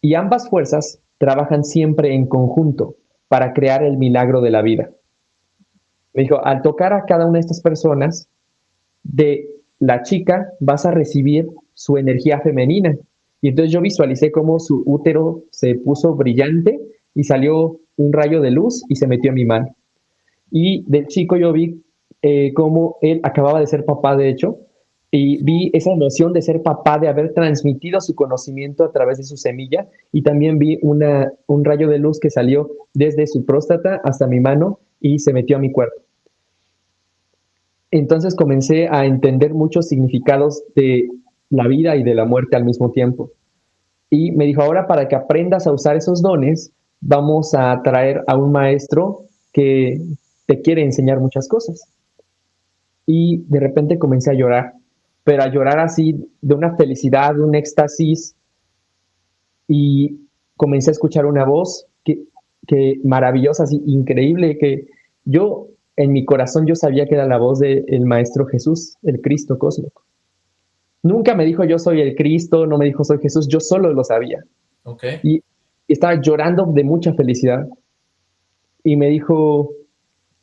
Y ambas fuerzas trabajan siempre en conjunto para crear el milagro de la vida. Me dijo, al tocar a cada una de estas personas, de la chica vas a recibir su energía femenina. Y entonces yo visualicé cómo su útero se puso brillante y salió un rayo de luz y se metió en mi mano. Y del chico yo vi eh, cómo él acababa de ser papá, de hecho, y vi esa emoción de ser papá, de haber transmitido su conocimiento a través de su semilla, y también vi una, un rayo de luz que salió desde su próstata hasta mi mano y se metió a mi cuerpo. Entonces comencé a entender muchos significados de la vida y de la muerte al mismo tiempo. Y me dijo, ahora para que aprendas a usar esos dones, vamos a traer a un maestro que te quiere enseñar muchas cosas. Y de repente comencé a llorar, pero a llorar así de una felicidad, de un éxtasis. Y comencé a escuchar una voz que, que maravillosa, así increíble, que yo en mi corazón yo sabía que era la voz del Maestro Jesús, el Cristo cósmico. Nunca me dijo yo soy el Cristo, no me dijo soy Jesús, yo solo lo sabía. Okay. Y estaba llorando de mucha felicidad. Y me dijo,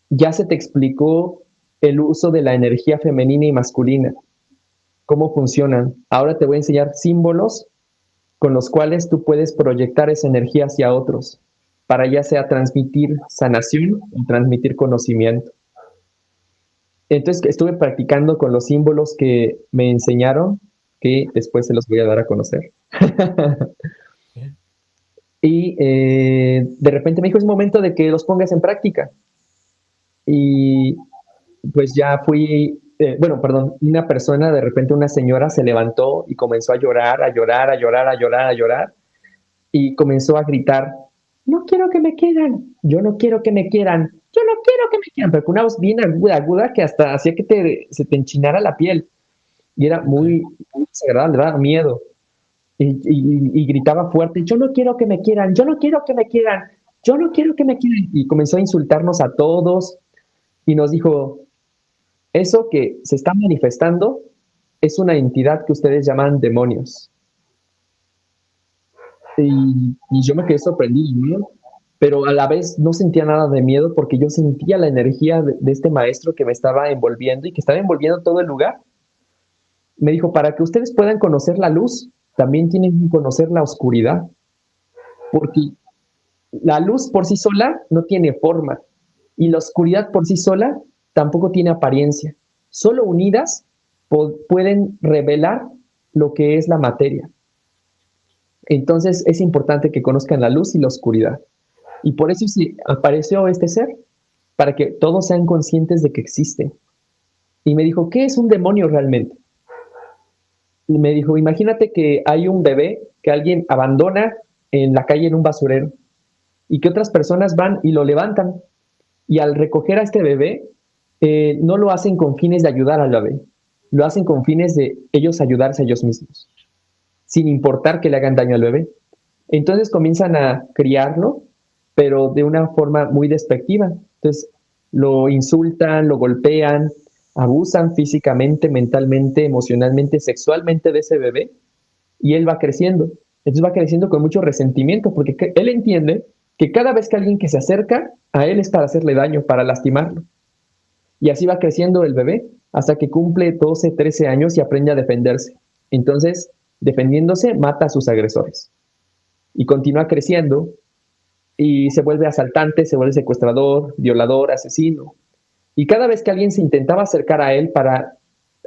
ya se te explicó el uso de la energía femenina y masculina, cómo funcionan. Ahora te voy a enseñar símbolos con los cuales tú puedes proyectar esa energía hacia otros para ya sea transmitir sanación o transmitir conocimiento. Entonces estuve practicando con los símbolos que me enseñaron, que después se los voy a dar a conocer. y eh, de repente me dijo, es momento de que los pongas en práctica. Y pues ya fui, eh, bueno, perdón, una persona, de repente una señora se levantó y comenzó a llorar, a llorar, a llorar, a llorar, a llorar, y comenzó a gritar, no quiero que me quieran, yo no quiero que me quieran, yo no quiero que me quieran, pero con una voz bien aguda, aguda que hasta hacía que te, se te enchinara la piel. Y era muy, muy desagradable, daba miedo. Y, gritaba fuerte, yo no quiero que me quieran, yo no quiero que me quieran, yo no quiero que me quieran. Y comenzó a insultarnos a todos y nos dijo, eso que se está manifestando es una entidad que ustedes llaman demonios. Y, yo me quedé sorprendido, pero a la vez no sentía nada de miedo porque yo sentía la energía de, este maestro que me estaba envolviendo y que estaba envolviendo todo el lugar. Me dijo, para que ustedes puedan conocer la luz, también tienen que conocer la oscuridad, porque la luz por sí sola no tiene forma y la oscuridad por sí sola tampoco tiene apariencia. Solo unidas pueden revelar lo que es la materia. Entonces es importante que conozcan la luz y la oscuridad. Y por eso sí, apareció este ser, para que todos sean conscientes de que existe. Y me dijo, ¿qué es un demonio realmente? Me dijo, imagínate que hay un bebé que alguien abandona en la calle en un basurero y que otras personas van y lo levantan. Y al recoger a este bebé, eh, no lo hacen con fines de ayudar al bebé, lo hacen con fines de ellos ayudarse a ellos mismos sin importar que le hagan daño al bebé. Entonces comienzan a criarlo, pero de una forma muy despectiva. Entonces lo insultan, lo golpean, abusan físicamente, mentalmente, emocionalmente, sexualmente de ese bebé y él va creciendo. Entonces va creciendo con mucho resentimiento porque él entiende que cada vez que alguien que se acerca a él es para hacerle daño, para lastimarlo. Y así va creciendo el bebé hasta que cumple 12, 13 años y aprende a defenderse. Entonces defendiéndose, mata a sus agresores. Y continúa creciendo y se vuelve asaltante, se vuelve secuestrador, violador, asesino. Y cada vez que alguien se intentaba acercar a él para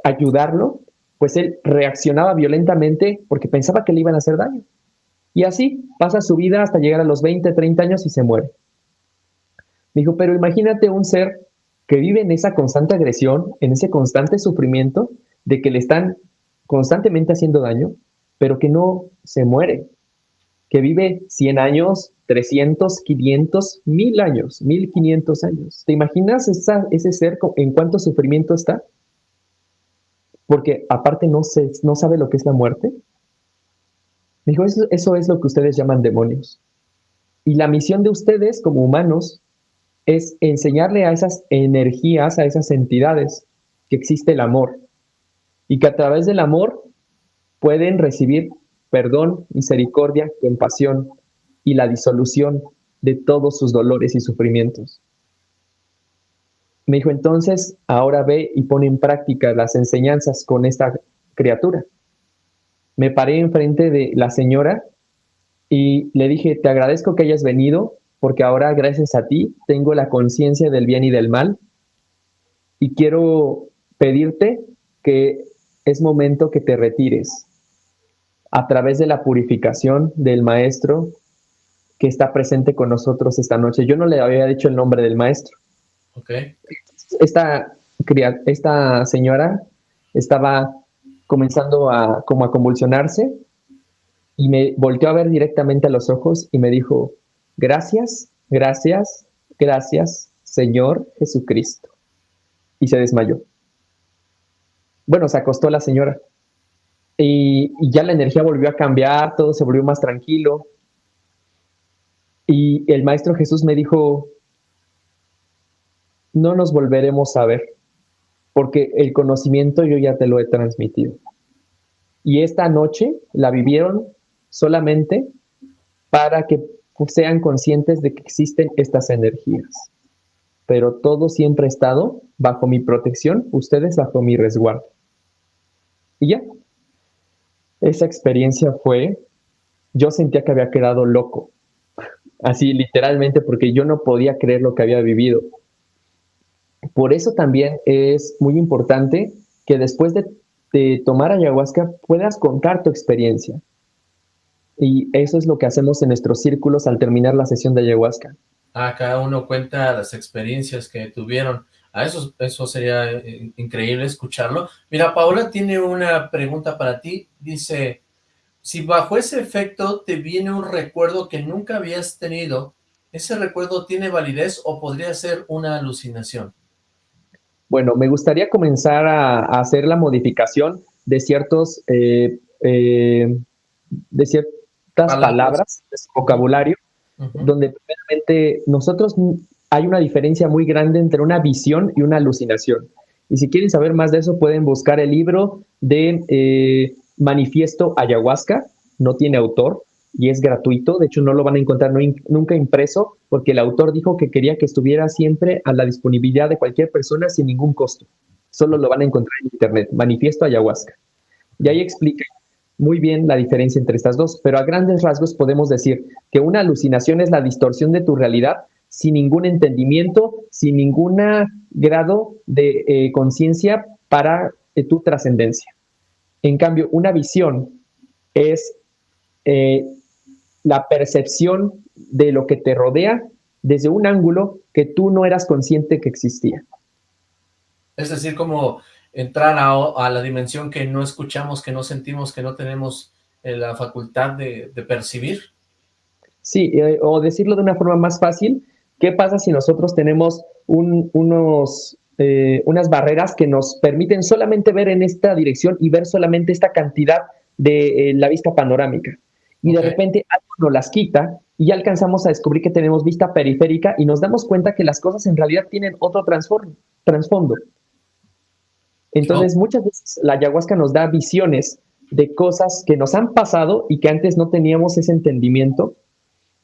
ayudarlo, pues él reaccionaba violentamente porque pensaba que le iban a hacer daño. Y así pasa su vida hasta llegar a los 20, 30 años y se muere. Dijo, pero imagínate un ser que vive en esa constante agresión, en ese constante sufrimiento de que le están constantemente haciendo daño, pero que no se muere, que vive 100 años, 300, 500, 1000 años, 1500 años. ¿Te imaginas ese ser en cuánto sufrimiento está? Porque aparte no, sabe lo que es la muerte. Dijo, eso, eso es lo que ustedes llaman demonios. Y la misión de ustedes como humanos es enseñarle a esas energías, a esas entidades, que existe el amor y que a través del amor pueden recibir perdón, misericordia, compasión y la disolución de todos sus dolores y sufrimientos. Me dijo, entonces, ahora ve y pone en práctica las enseñanzas con esta criatura. Me paré enfrente de la señora y le dije, te agradezco que hayas venido, porque ahora gracias a ti tengo la conciencia del bien y del mal y quiero pedirte que es momento que te retires a través de la purificación del maestro que está presente con nosotros esta noche. Yo no le había dicho el nombre del maestro. Okay. Esta, esta señora estaba comenzando a como a convulsionarse y me volteó a ver directamente a los ojos y me dijo, gracias, gracias, gracias, Señor Jesucristo. Y se desmayó. Bueno, se acostó la señora. Y, y, ya la energía volvió a cambiar, todo se volvió más tranquilo. Y el Maestro Jesús me dijo, no nos volveremos a ver, porque el conocimiento yo ya te lo he transmitido. Y esta noche la vivieron solamente para que sean conscientes de que existen estas energías. Pero todo siempre ha estado bajo mi protección, ustedes bajo mi resguardo. Y ya. Esa experiencia fue, yo sentía que había quedado loco. Así literalmente porque yo no podía creer lo que había vivido. Por eso también es muy importante que después de, tomar ayahuasca puedas contar tu experiencia y eso es lo que hacemos en nuestros círculos al terminar la sesión de ayahuasca. Ah, cada uno cuenta las experiencias que tuvieron. Ah, eso, eso sería eh, increíble escucharlo. Mira, Paola tiene una pregunta para ti. Dice, si bajo ese efecto te viene un recuerdo que nunca habías tenido, ¿ese recuerdo tiene validez o podría ser una alucinación? Bueno, me gustaría comenzar a, hacer la modificación de ciertos, eh, eh, de ciertos palabras, vocabulario, donde primeramente nosotros hay una diferencia muy grande entre una visión y una alucinación. Y si quieren saber más de eso, pueden buscar el libro de eh, Manifiesto Ayahuasca, no tiene autor y es gratuito, de hecho no lo van a encontrar nunca impreso, porque el autor dijo que quería que estuviera siempre a la disponibilidad de cualquier persona sin ningún costo. Solo lo van a encontrar en internet, Manifiesto Ayahuasca. Y ahí explica muy bien la diferencia entre estas dos, pero a grandes rasgos podemos decir que una alucinación es la distorsión de tu realidad sin ningún entendimiento, sin ningún grado de eh, conciencia para eh, tu trascendencia. En cambio, una visión es eh, la percepción de lo que te rodea desde un ángulo que tú no eras consciente que existía. Es decir, como entrar a, la dimensión que no escuchamos, que no sentimos, que no tenemos eh, la facultad de, percibir. Sí, eh, o decirlo de una forma más fácil, ¿qué pasa si nosotros tenemos unos, eh, unas barreras que nos permiten solamente ver en esta dirección y ver solamente esta cantidad de la vista panorámica? Y de repente algo nos las quita y ya alcanzamos a descubrir que tenemos vista periférica y nos damos cuenta que las cosas en realidad tienen otro trasfondo. Entonces, muchas veces la ayahuasca nos da visiones de cosas que nos han pasado y que antes no teníamos ese entendimiento,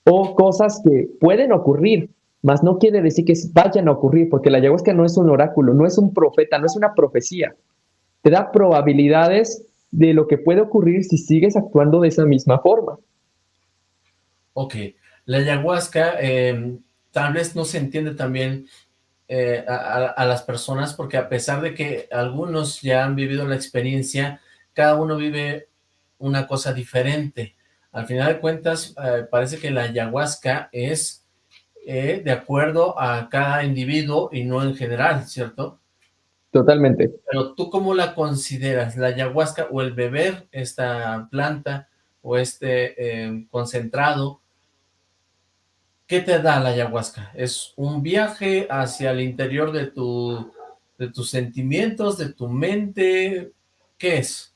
o cosas que pueden ocurrir, mas no quiere decir que vayan a ocurrir, porque la ayahuasca no es un oráculo, no es un profeta, no es una profecía. Te da probabilidades de lo que puede ocurrir si sigues actuando de esa misma forma. Ok, la ayahuasca eh, tal vez no se entiende también eh, a, las personas, porque a pesar de que algunos ya han vivido la experiencia, cada uno vive una cosa diferente. Al final de cuentas, eh, parece que la ayahuasca es eh, de acuerdo a cada individuo y no en general, ¿cierto? Totalmente. Pero tú cómo la consideras, la ayahuasca o el beber esta planta o este concentrado, ¿Qué te da la ayahuasca? ¿Es un viaje hacia el interior de, tu, de tus sentimientos, de tu mente? ¿Qué es?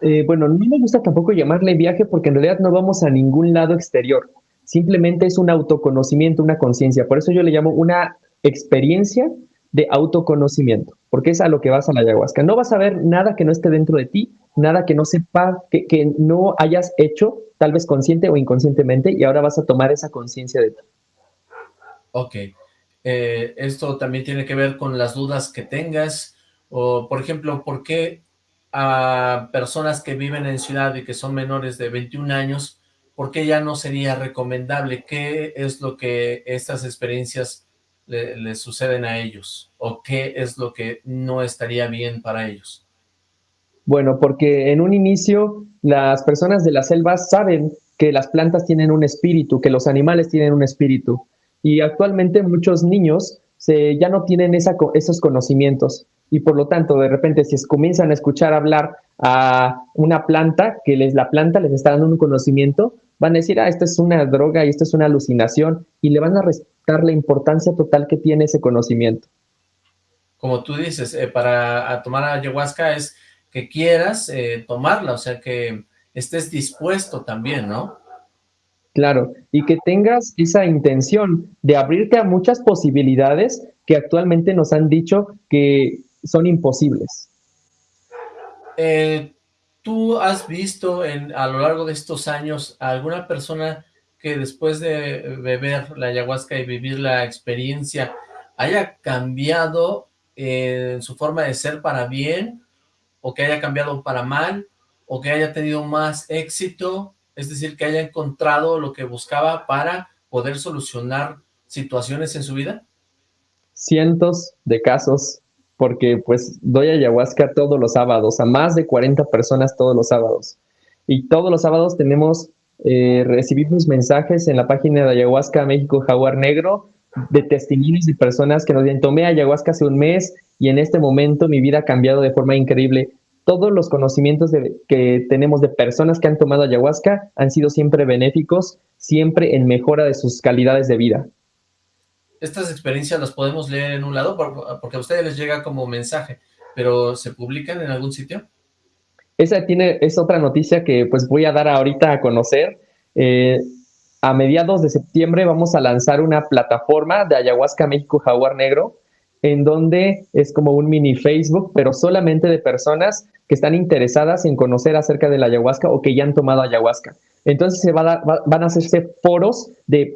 Eh, bueno, no me gusta tampoco llamarle viaje porque en realidad no vamos a ningún lado exterior. Simplemente es un autoconocimiento, una conciencia. Por eso yo le llamo una experiencia de autoconocimiento, porque es a lo que vas a la ayahuasca. No vas a ver nada que no esté dentro de ti, nada que no sepa, que, que no hayas hecho, tal vez consciente o inconscientemente, y ahora vas a tomar esa conciencia de ti. Ok. Eh, esto también tiene que ver con las dudas que tengas, o por ejemplo, ¿por qué a personas que viven en ciudad y que son menores de 21 años, por qué ya no sería recomendable? ¿Qué es lo que estas experiencias les suceden a ellos? ¿O qué es lo que no estaría bien para ellos? Bueno, porque en un inicio las personas de la selva saben que las plantas tienen un espíritu, que los animales tienen un espíritu. Y actualmente muchos niños ya no tienen esos conocimientos y por lo tanto de repente si comienzan a escuchar hablar a una planta, que les, la planta les está dando un conocimiento, van a decir, ah, esto es una droga y esto es una alucinación y le van a restar la importancia total que tiene ese conocimiento. Como tú dices, eh, para tomar ayahuasca es que quieras eh, tomarla, o sea que estés dispuesto también, ¿no? Claro, y que tengas esa intención de abrirte a muchas posibilidades que actualmente nos han dicho que son imposibles. Eh, ¿Tú has visto en, a lo largo de estos años alguna persona que después de beber la ayahuasca y vivir la experiencia haya cambiado en su forma de ser para bien o que haya cambiado para mal o que haya tenido más éxito es decir, que haya encontrado lo que buscaba para poder solucionar situaciones en su vida? Cientos de casos, porque pues doy ayahuasca todos los sábados, a más de 40 personas todos los sábados. Y todos los sábados tenemos, eh, recibimos mensajes en la página de Ayahuasca México Jaguar Negro de testimonios de personas que nos dicen, tomé ayahuasca hace un mes y en este momento mi vida ha cambiado de forma increíble todos los conocimientos que tenemos de personas que han tomado ayahuasca han sido siempre benéficos, siempre en mejora de sus calidades de vida. Estas experiencias las podemos leer en un lado porque a ustedes les llega como mensaje, pero ¿se publican en algún sitio? Esa tiene, es otra noticia que pues voy a dar ahorita a conocer. Eh, a mediados de septiembre vamos a lanzar una plataforma de Ayahuasca México Jaguar Negro, en donde es como un mini Facebook, pero solamente de personas que están interesadas en conocer acerca de la ayahuasca o que ya han tomado ayahuasca. Entonces se va van a hacerse foros de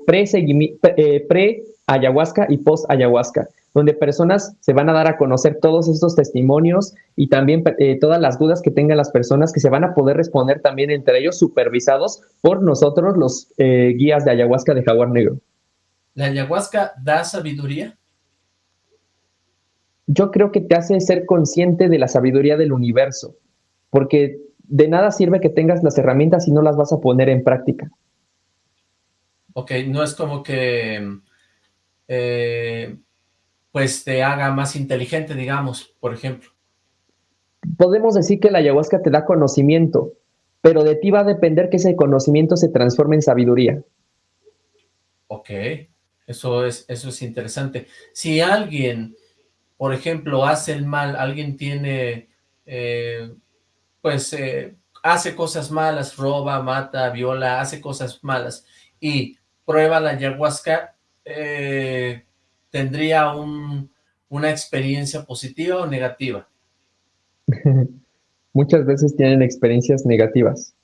eh, pre-ayahuasca y post-ayahuasca, donde personas se van a dar a conocer todos estos testimonios y también eh, todas las dudas que tengan las personas que se van a poder responder también entre ellos supervisados por nosotros los eh, guías de ayahuasca de jaguar negro. ¿La ayahuasca da sabiduría? yo creo que te hace ser consciente de la sabiduría del universo, porque de nada sirve que tengas las herramientas si no las vas a poner en práctica. Ok, no es como que eh, pues te haga más inteligente, digamos, por ejemplo. Podemos decir que la ayahuasca te da conocimiento, pero de ti va a depender que ese conocimiento se transforme en sabiduría. Ok, eso es, eso es interesante. Si alguien por ejemplo, hace el mal, alguien tiene, eh, pues, eh, hace cosas malas, roba, mata, viola, hace cosas malas, y prueba la ayahuasca, eh, ¿tendría una experiencia positiva o negativa? Muchas veces tienen experiencias negativas.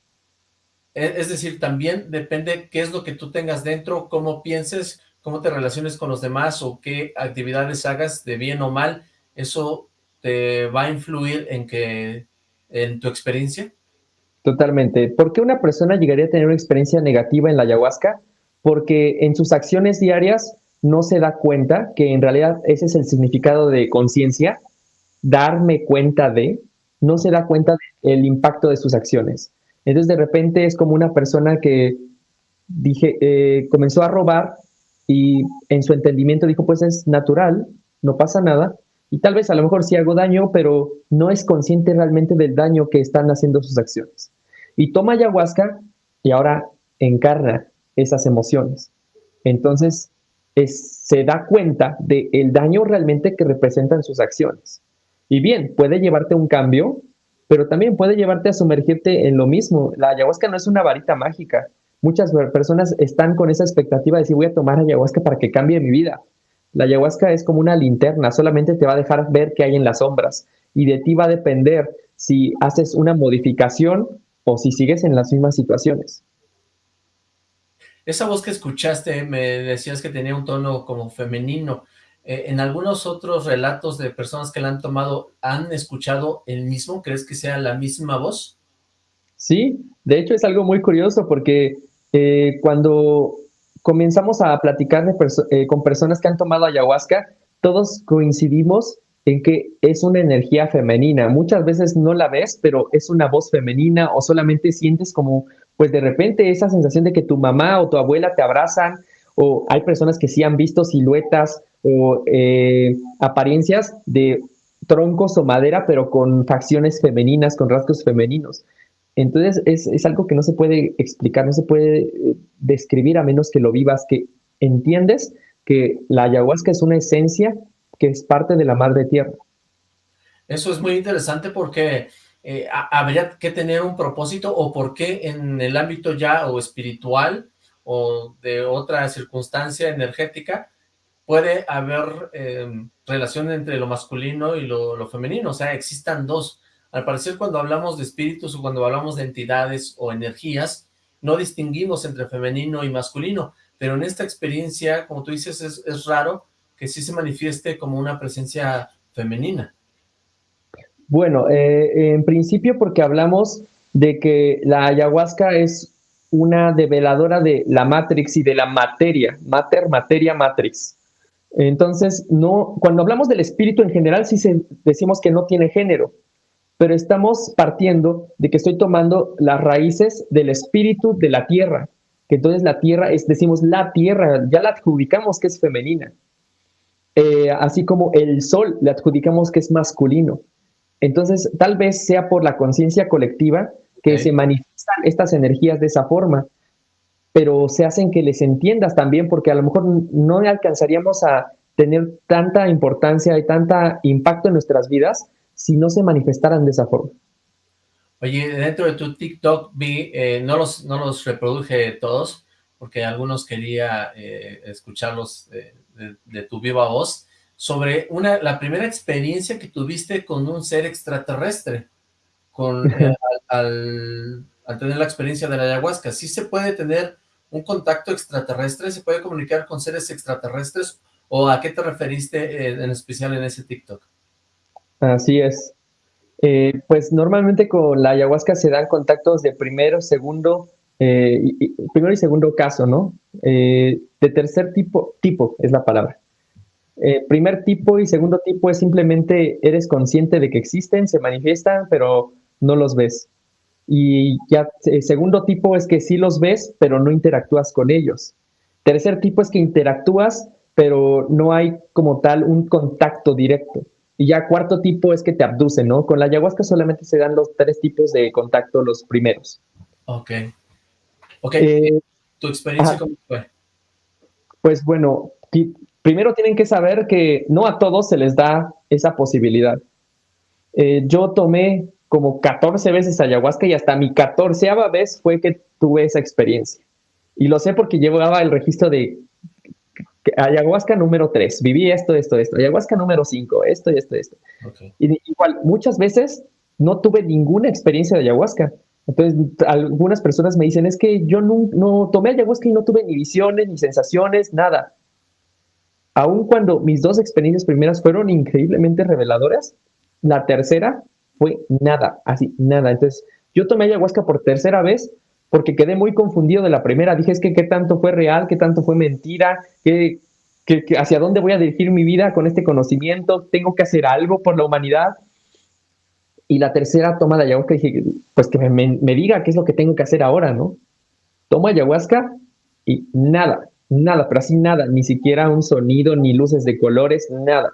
E, es decir, también depende qué es lo que tú tengas dentro, cómo pienses, cómo te relaciones con los demás o qué actividades hagas de bien o mal, ¿eso te va a influir en que en tu experiencia? Totalmente. ¿Por qué una persona llegaría a tener una experiencia negativa en la ayahuasca? Porque en sus acciones diarias no se da cuenta que en realidad ese es el significado de conciencia, darme cuenta de, no se da cuenta del impacto de sus acciones. Entonces de repente es como una persona que dije, eh, comenzó a robar y en su entendimiento dijo, pues es natural, no pasa nada, y tal vez a lo mejor sí hago daño, pero no es consciente realmente del daño que están haciendo sus acciones. Y toma ayahuasca y ahora encarna esas emociones. Entonces, se da cuenta del el daño realmente que representan sus acciones. Y bien, puede llevarte a un cambio, pero también puede llevarte a sumergirte en lo mismo. La ayahuasca no es una varita mágica. Muchas personas están con esa expectativa de decir voy a tomar ayahuasca para que cambie mi vida. La ayahuasca es como una linterna, solamente te va a dejar ver qué hay en las sombras y de ti va a depender si haces una modificación o si sigues en las mismas situaciones. Esa voz que escuchaste, me decías que tenía un tono como femenino. Eh, ¿En algunos otros relatos de personas que la han tomado, han escuchado el mismo? ¿Crees que sea la misma voz? Sí, de hecho es algo muy curioso porque eh, cuando comenzamos a platicar eh, con personas que han tomado ayahuasca, todos coincidimos en que es una energía femenina. Muchas veces no la ves, pero es una voz femenina o solamente sientes como, pues de repente esa sensación de que tu mamá o tu abuela te abrazan o hay personas que sí han visto siluetas o eh, apariencias de troncos o madera, pero con facciones femeninas, con rasgos femeninos. Entonces es, algo que no se puede explicar, no se puede eh, describir a menos que lo vivas, que entiendes que la ayahuasca es una esencia que es parte de la madre tierra. Eso es muy interesante porque eh, habría que tener un propósito o por qué en el ámbito ya o espiritual o de otra circunstancia energética puede haber em, relación entre lo masculino y lo, femenino, o sea, existan dos. Al parecer cuando hablamos de espíritus o cuando hablamos de entidades o energías, no distinguimos entre femenino y masculino, pero en esta experiencia, como tú dices, es, es raro que sí se manifieste como una presencia femenina. Bueno, eh, en principio porque hablamos de que la ayahuasca es una develadora de la matrix y de la materia, mater, materia, matrix. Entonces, no, cuando hablamos del espíritu en general, sí decimos que no tiene género, pero estamos partiendo de que estoy tomando las raíces del espíritu de la tierra, que entonces la tierra es, decimos la tierra, ya la adjudicamos que es femenina. Eh, así como el sol le adjudicamos que es masculino. Entonces, tal vez sea por la conciencia colectiva que se manifiestan estas energías de esa forma, pero se hacen que les entiendas también, porque a lo mejor no alcanzaríamos a tener tanta importancia y tanta impacto en nuestras vidas si no se manifestaran de esa forma. Oye, dentro de tu TikTok vi, eh, no, los, no los reproduje todos, porque algunos quería eh, escucharlos de, tu viva voz, sobre una, la primera experiencia que tuviste con un ser extraterrestre, con, eh, al, tener la experiencia de la ayahuasca. ¿Sí se puede tener un contacto extraterrestre? ¿Se puede comunicar con seres extraterrestres? ¿O a qué te referiste en especial en ese TikTok? Así es. Eh, pues normalmente con la ayahuasca se dan contactos de primero, segundo, eh, primero y segundo caso, ¿no? Eh, de tercer tipo, tipo es la palabra. primer tipo y segundo tipo es simplemente eres consciente de que existen, se manifiestan, pero no los ves. Y ya segundo tipo es que sí los ves, pero no interactúas con ellos. Tercer tipo es que interactúas, pero no hay como tal un contacto directo. Y ya cuarto tipo es que te abducen, ¿no? Con la ayahuasca solamente se dan los tres tipos de contacto, los primeros. Ok. Ok. Eh, ¿Tu experiencia cómo fue? Pues bueno, primero tienen que saber que no a todos se les da esa posibilidad. Eh, yo tomé como 14 veces ayahuasca y hasta mi catorceava vez fue que tuve esa experiencia. Y lo sé porque llevaba el registro de ayahuasca número 3, viví esto, esto, esto, ayahuasca número 5, esto y esto, esto. Y igual, muchas veces no tuve ninguna experiencia de ayahuasca. Entonces, algunas personas me dicen, es que yo no, no tomé ayahuasca y no tuve ni visiones, ni sensaciones, nada. Aun cuando mis dos experiencias primeras fueron increíblemente reveladoras, la tercera fue nada, así, nada. Entonces, yo tomé ayahuasca por tercera vez porque quedé muy confundido de la primera. Dije, es que qué tanto fue real, qué tanto fue mentira, ¿Qué, qué, hacia dónde voy a dirigir mi vida con este conocimiento, tengo que hacer algo por la humanidad. Y la tercera toma de ayahuasca, dije, pues que me, diga qué es lo que tengo que hacer ahora, ¿no? Tomo ayahuasca y nada, nada, pero así nada, ni siquiera un sonido, ni luces de colores, nada.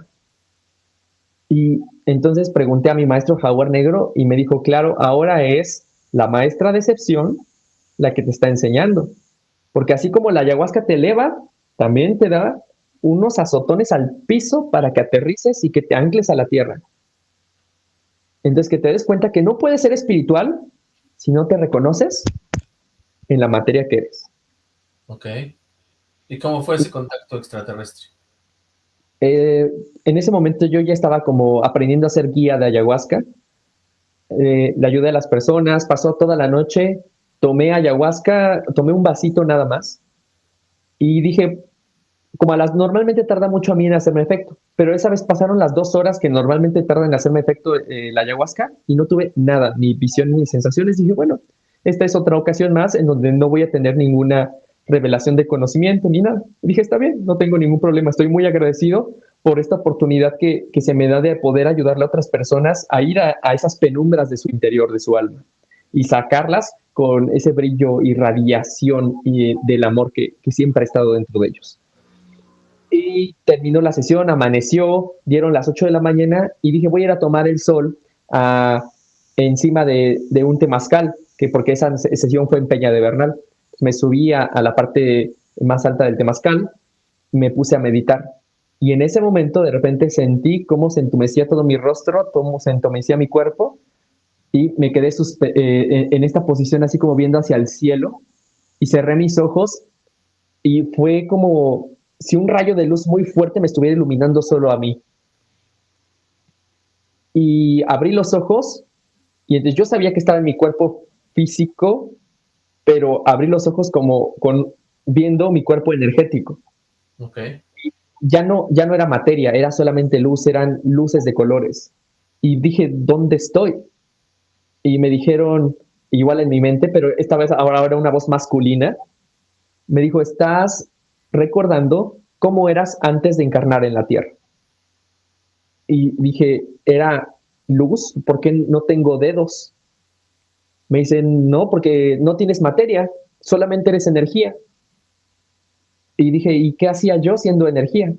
Y entonces pregunté a mi maestro Jaguar Negro y me dijo, claro, ahora es la maestra de excepción la que te está enseñando. Porque así como la ayahuasca te eleva, también te da unos azotones al piso para que aterrices y que te ancles a la tierra. Entonces, que te des cuenta que no puedes ser espiritual si no te reconoces en la materia que eres. Ok. ¿Y cómo fue ese contacto extraterrestre? eh, en ese momento yo ya estaba como aprendiendo a ser guía de ayahuasca. Eh, le ayudé a las personas, pasó toda la noche, tomé ayahuasca, tomé un vasito nada más y dije, como a las normalmente tarda mucho a mí en hacerme efecto, pero esa vez pasaron las dos horas que normalmente tarda en hacerme efecto eh, la ayahuasca y no tuve nada, ni visión ni sensaciones. Dije, bueno, esta es otra ocasión más en donde no voy a tener ninguna revelación de conocimiento ni nada. dije, está bien, no tengo ningún problema, estoy muy agradecido por esta oportunidad que, que se me da de poder ayudarle a otras personas a ir a, a esas penumbras de su interior, de su alma, y sacarlas con ese brillo y radiación y, del amor que, que siempre ha estado dentro de ellos. Y terminó la sesión, amaneció, dieron las 8 de la mañana y dije, voy a ir a tomar el sol ah, encima de, de, un temazcal, que porque esa sesión fue en Peña de Bernal me subí a, la parte más alta del Temazcal, me puse a meditar. Y en ese momento de repente sentí cómo se entumecía todo mi rostro, cómo se entumecía mi cuerpo y me quedé eh, en esta posición así como viendo hacia el cielo y cerré mis ojos y fue como si un rayo de luz muy fuerte me estuviera iluminando solo a mí. Y abrí los ojos y entonces yo sabía que estaba en mi cuerpo físico, pero abrí los ojos como con viendo mi cuerpo energético. Okay. Ya no, ya no era materia, era solamente luz, eran luces de colores. Y dije, ¿dónde estoy? Y me dijeron, igual en mi mente, pero esta vez ahora, ahora una voz masculina, me dijo, estás recordando cómo eras antes de encarnar en la Tierra. Y dije, era luz, ¿por qué no tengo dedos? Me dicen, no, porque no tienes materia, solamente eres energía. Y dije, ¿y qué hacía yo siendo energía?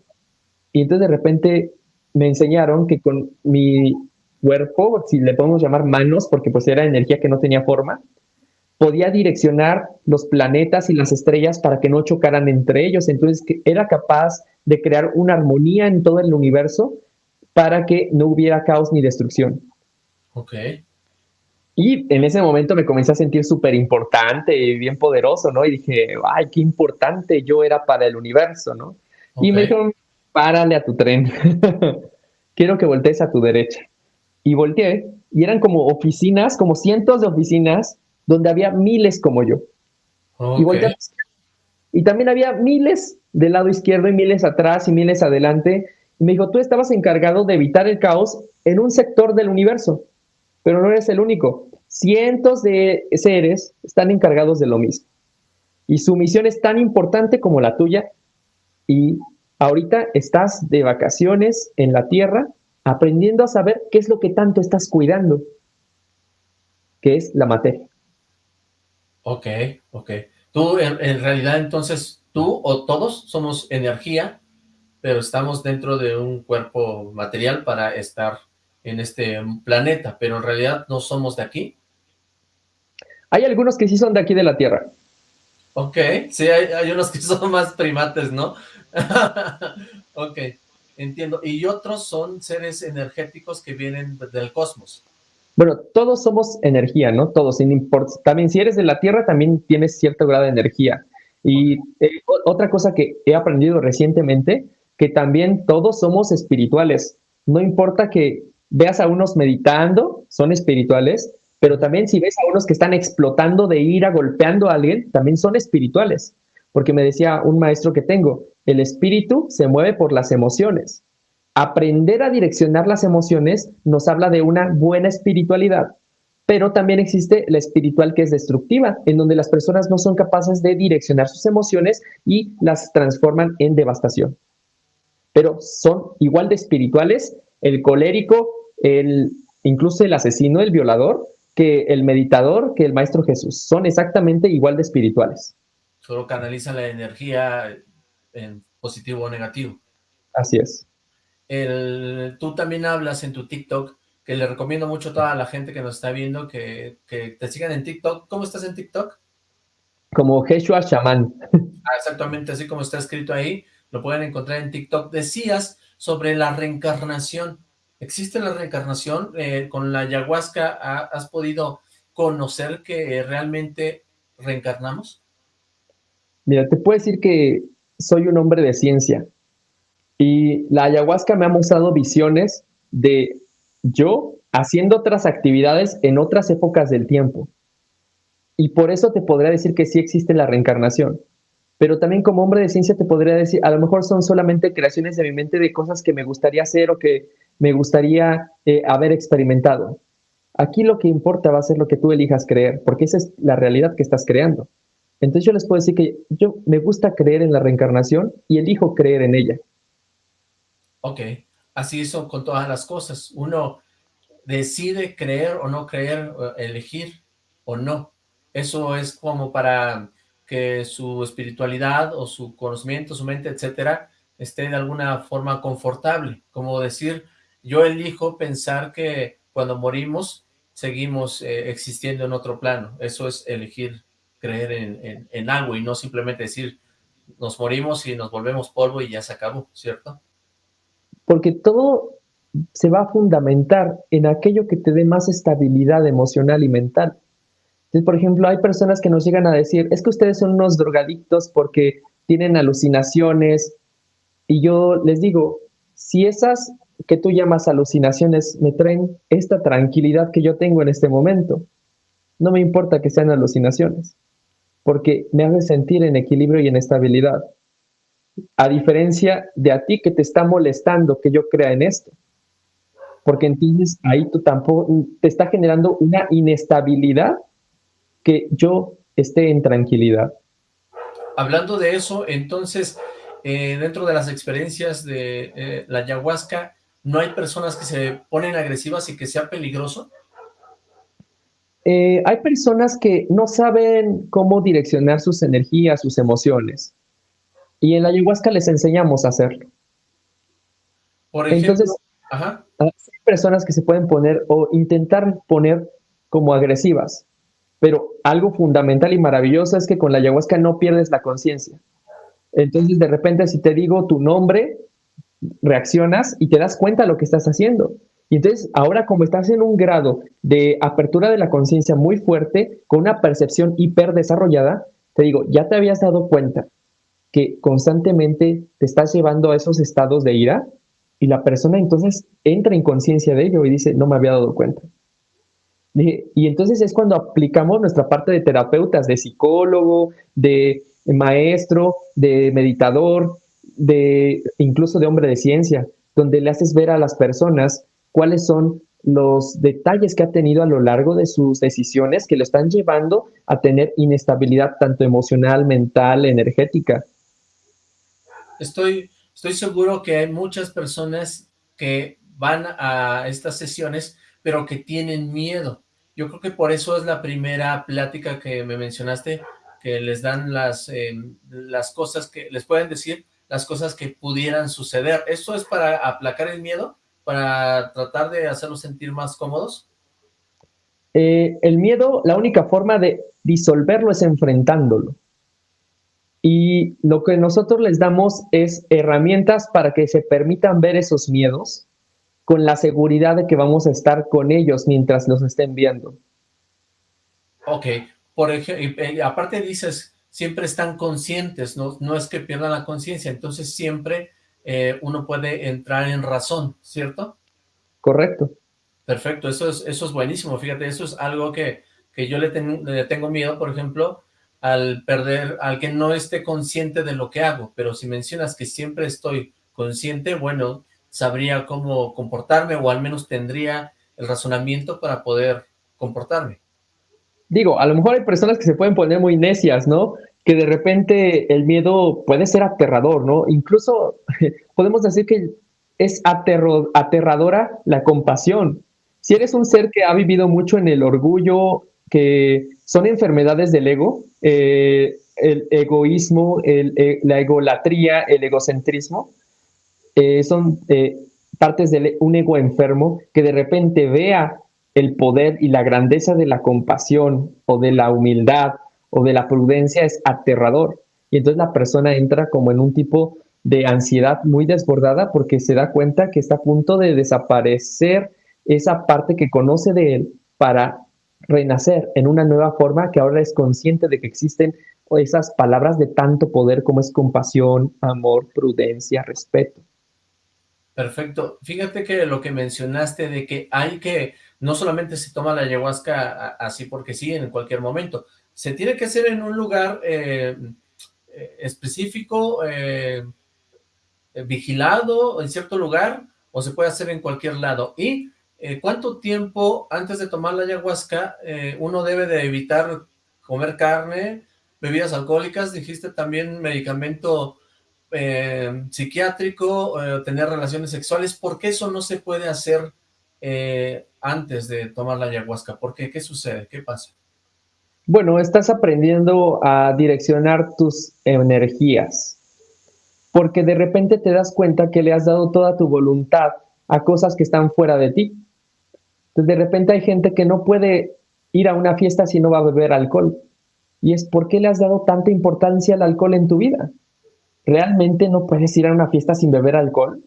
Y entonces de repente me enseñaron que con mi cuerpo, si le podemos llamar manos, porque pues era energía que no tenía forma, podía direccionar los planetas y las estrellas para que no chocaran entre ellos. Entonces era capaz de crear una armonía en todo el universo para que no hubiera caos ni destrucción. Ok. Y en ese momento me comencé a sentir súper importante y bien poderoso, ¿no? Y dije, ay, qué importante yo era para el universo, ¿no? Y me dijeron, párale a tu tren. Quiero que voltees a tu derecha. Y volteé y eran como oficinas, como cientos de oficinas donde había miles como yo. Y y también había miles del lado izquierdo y miles atrás y miles adelante. Y me dijo, tú estabas encargado de evitar el caos en un sector del universo pero no eres el único. Cientos de seres están encargados de lo mismo. Y su misión es tan importante como la tuya. Y ahorita estás de vacaciones en la Tierra aprendiendo a saber qué es lo que tanto estás cuidando, que es la materia. Ok, ok. Tú, en, en, realidad, entonces, tú o todos somos energía, pero estamos dentro de un cuerpo material para estar en este planeta, pero en realidad no somos de aquí. Hay algunos que sí son de aquí de la Tierra. Ok, sí, hay, unos que son más primates, ¿no? ok, entiendo. Y otros son seres energéticos que vienen del cosmos. Bueno, todos somos energía, ¿no? Todos, sin importar. También si eres de la Tierra, también tienes cierto grado de energía. Y eh, otra cosa que he aprendido recientemente, que también todos somos espirituales. No importa que veas a unos meditando, son espirituales, pero también si ves a unos que están explotando de ira, golpeando a alguien, también son espirituales. Porque me decía un maestro que tengo, el espíritu se mueve por las emociones. Aprender a direccionar las emociones nos habla de una buena espiritualidad, pero también existe la espiritual que es destructiva, en donde las personas no son capaces de direccionar sus emociones y las transforman en devastación. Pero son igual de espirituales el colérico, el, incluso el asesino, el violador, que el meditador, que el Maestro Jesús. Son exactamente igual de espirituales. Solo canalizan la energía en positivo o negativo. Así es. El, tú también hablas en tu TikTok, que le recomiendo mucho a toda la gente que nos está viendo que, te sigan en TikTok. ¿Cómo estás en TikTok? Como Jeshua Shaman. Ah, exactamente, así como está escrito ahí. Lo pueden encontrar en TikTok. Decías sobre la reencarnación. ¿Existe la reencarnación? Eh, ¿Con la ayahuasca has podido conocer que realmente reencarnamos? Mira, te puedo decir que soy un hombre de ciencia. Y la ayahuasca me ha mostrado visiones de yo haciendo otras actividades en otras épocas del tiempo. Y por eso te podría decir que sí existe la reencarnación. Pero también como hombre de ciencia te podría decir, a lo mejor son solamente creaciones de mi mente de cosas que me gustaría hacer o que me gustaría eh, haber experimentado. Aquí lo que importa va a ser lo que tú elijas creer, porque esa es la realidad que estás creando. Entonces yo les puedo decir que yo me gusta creer en la reencarnación y elijo creer en ella. Ok, así es con todas las cosas. Uno decide creer o no creer, elegir o no. Eso es como para que su espiritualidad o su conocimiento, su mente, etcétera, esté de alguna forma confortable. Como decir, yo elijo pensar que cuando morimos seguimos eh, existiendo en otro plano. Eso es elegir creer en, en algo y no simplemente decir, nos morimos y nos volvemos polvo y ya se acabó, ¿cierto? Porque todo se va a fundamentar en aquello que te dé más estabilidad emocional y mental. Por ejemplo, hay personas que nos llegan a decir, es que ustedes son unos drogadictos porque tienen alucinaciones, y yo les digo, si esas que tú llamas alucinaciones me traen esta tranquilidad que yo tengo en este momento, no me importa que sean alucinaciones, porque me hace sentir en equilibrio y en estabilidad a diferencia de a ti que te está molestando que yo crea en esto. Porque entonces ahí tú tampoco te está generando una inestabilidad que yo esté en tranquilidad. Hablando de eso, entonces, eh, dentro de las experiencias de eh, la ayahuasca, ¿no hay personas que se ponen agresivas y que sea peligroso? Eh, hay personas que no saben cómo direccionar sus energías, sus emociones. Y en la ayahuasca les enseñamos a hacerlo. Por ejemplo, Entonces, ajá. hay personas que se pueden poner o intentar poner como agresivas, pero algo fundamental y maravilloso es que con la ayahuasca no pierdes la conciencia. Entonces, de repente, si te digo tu nombre, reaccionas y te das cuenta de lo que estás haciendo. Y entonces, ahora como estás en un grado de apertura de la conciencia muy fuerte, con una percepción hiper desarrollada, te digo, ya te habías dado cuenta que constantemente te estás llevando a esos estados de ira y la persona entonces entra en conciencia de ello y dice, no me había dado cuenta. Y entonces es cuando aplicamos nuestra parte de terapeutas, de psicólogo, de maestro, de meditador, de incluso de hombre de ciencia, donde le haces ver a las personas cuáles son los detalles que ha tenido a lo largo de sus decisiones que lo están llevando a tener inestabilidad tanto emocional, mental, energética estoy, estoy seguro que hay muchas personas que van a estas sesiones, pero que tienen miedo. Yo creo que por eso es la primera plática que me mencionaste, que les dan las, em, las cosas que, les pueden decir las cosas que pudieran suceder. ¿Esto es para aplacar el miedo? ¿Para tratar de hacerlos sentir más cómodos? Eh, el miedo, la única forma de disolverlo es enfrentándolo. Y lo que nosotros les damos es herramientas para que se permitan ver esos miedos con la seguridad de que vamos a estar con ellos mientras los estén viendo. Ok, por ejemplo, aparte dices, siempre están conscientes, no, no es que pierdan la conciencia, entonces siempre eh, uno puede entrar en razón, ¿cierto? Correcto. Perfecto, eso es, eso es buenísimo, fíjate, eso es algo que, que yo le, le tengo miedo, por ejemplo, al perder, al que no esté consciente de lo que hago, pero si mencionas que siempre estoy consciente, bueno, sabría cómo comportarme o al menos tendría el razonamiento para poder comportarme. Digo, a lo mejor hay personas que se pueden poner muy necias, ¿no? Que de repente el miedo puede ser aterrador, ¿no? Incluso podemos decir que es aterradora la compasión. Si eres un ser que ha vivido mucho en el orgullo, que son enfermedades del ego, eh, el egoísmo, eh, la egolatría, el egocentrismo, eh, son partes de un ego enfermo que de repente vea el poder y la grandeza de la compasión o de la humildad o de la prudencia es aterrador. Y entonces la persona entra como en un tipo de ansiedad muy desbordada porque se da cuenta que está a punto de desaparecer esa parte que conoce de él para renacer en una nueva forma que ahora es consciente de que existen esas palabras de tanto poder como es compasión, amor, prudencia, respeto. Perfecto. Fíjate que lo que mencionaste de que hay que, no solamente se toma la ayahuasca así porque sí, en cualquier momento, se tiene que hacer en un lugar eh, eh, específico, eh, vigilado, en cierto lugar, o se puede hacer en cualquier lado. Y ¿cuánto tiempo antes de tomar la ayahuasca uno debe de evitar comer carne, bebidas alcohólicas, dijiste también medicamento eh, psiquiátrico, eh, tener relaciones sexuales, ¿por qué eso no se puede hacer eh, antes de tomar la ayahuasca? ¿Por qué? ¿Qué sucede? ¿Qué pasa? Bueno, estás aprendiendo a direccionar tus energías, porque de repente te das cuenta que le has dado toda tu voluntad a cosas que están fuera de ti. Entonces, de repente hay gente que no puede ir a una fiesta si no va a beber alcohol. Y es ¿por qué le has dado tanta importancia al alcohol en tu vida? ¿Realmente no puedes ir a una fiesta sin beber alcohol?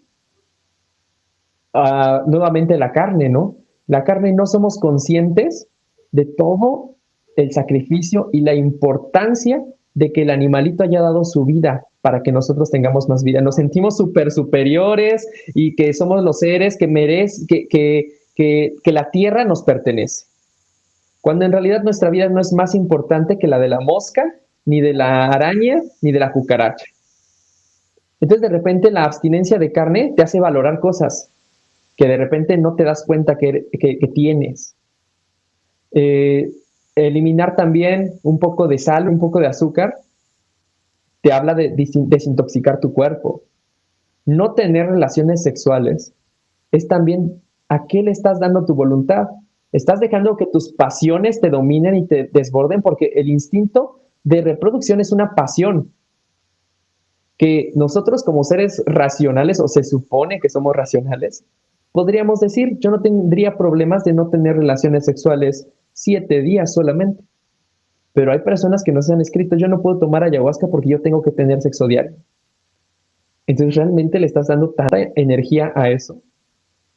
Ah, nuevamente la carne, ¿no? La carne no somos conscientes de todo el sacrificio y la importancia de que el animalito haya dado su vida para que nosotros tengamos más vida. Nos sentimos súper superiores y que somos los seres que merecen, que, que, que la tierra nos pertenece. Cuando en realidad nuestra vida no es más importante que la de la mosca, ni de la araña, ni de la cucaracha. Entonces de repente la abstinencia de carne te hace valorar cosas que de repente no te das cuenta que, tienes. Eh, eliminar también un poco de sal, un poco de azúcar, te habla de desintoxicar tu cuerpo. No tener relaciones sexuales es también a qué le estás dando tu voluntad. Estás dejando que tus pasiones te dominen y te desborden porque el instinto de reproducción es una pasión que nosotros como seres racionales, o se supone que somos racionales, podríamos decir, yo no tendría problemas de no tener relaciones sexuales siete días solamente. Pero hay personas que nos han escrito, yo no puedo tomar ayahuasca porque yo tengo que tener sexo diario. Entonces, ¿realmente le estás dando tanta energía a eso?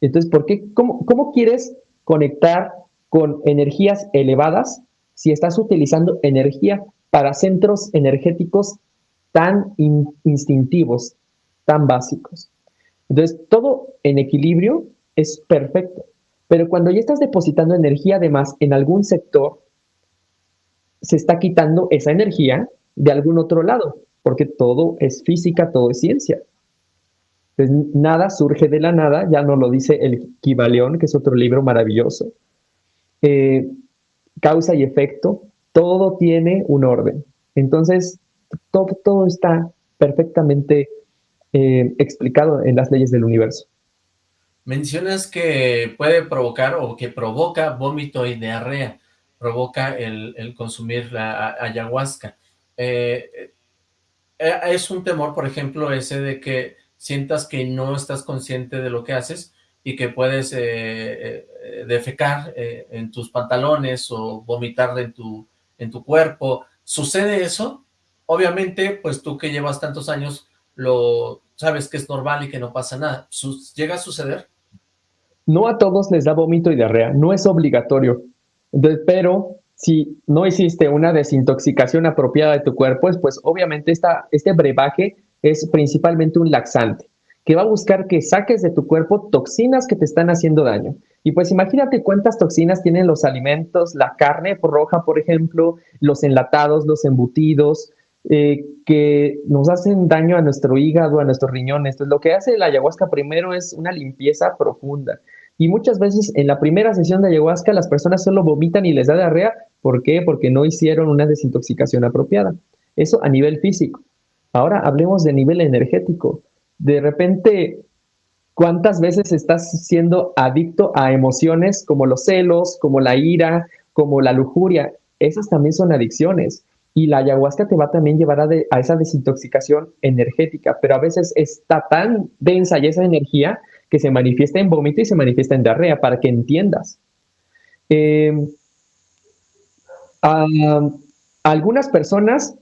Entonces, ¿por qué? ¿Cómo, quieres conectar con energías elevadas si estás utilizando energía para centros energéticos tan instintivos, tan básicos. Entonces, todo en equilibrio es perfecto, pero cuando ya estás depositando energía además en algún sector, se está quitando esa energía de algún otro lado, porque todo es física, todo es ciencia. Entonces, nada surge de la nada, ya no lo dice el Kibaleón, que es otro libro maravilloso. Eh, causa y efecto, todo tiene un orden. Entonces, todo, está perfectamente eh, explicado en las leyes del universo. Mencionas que puede provocar o que provoca vómito y diarrea, provoca el, consumir la ayahuasca. Eh, es un temor, por ejemplo, ese de que sientas que no estás consciente de lo que haces y que puedes defecar en tus pantalones o vomitar en tu, en tu cuerpo. ¿Sucede eso? Obviamente, pues tú que llevas tantos años, lo sabes que es normal y que no pasa nada. ¿Llega a suceder? No a todos les da vómito y diarrea, no es obligatorio. pero si no hiciste una desintoxicación apropiada de tu cuerpo, pues obviamente esta, este brebaje es principalmente un laxante, que va a buscar que saques de tu cuerpo toxinas que te están haciendo daño. Y pues imagínate cuántas toxinas tienen los alimentos, la carne roja, por ejemplo, los enlatados, los embutidos, eh, que nos hacen daño a nuestro hígado, a nuestros riñones. Entonces, lo que hace la ayahuasca primero es una limpieza profunda. Y muchas veces en la primera sesión de ayahuasca las personas solo vomitan y les da diarrea. ¿Por qué? Porque no hicieron una desintoxicación apropiada. Eso a nivel físico. Ahora hablemos de nivel energético. De repente, ¿cuántas veces estás siendo adicto a emociones como los celos, como la ira, como la lujuria? Esas también son adicciones. Y la ayahuasca te va a también llevar a, esa desintoxicación energética, pero a veces está tan densa y esa energía que se manifiesta en vómito y se manifiesta en diarrea, para que entiendas. Em, algunas personas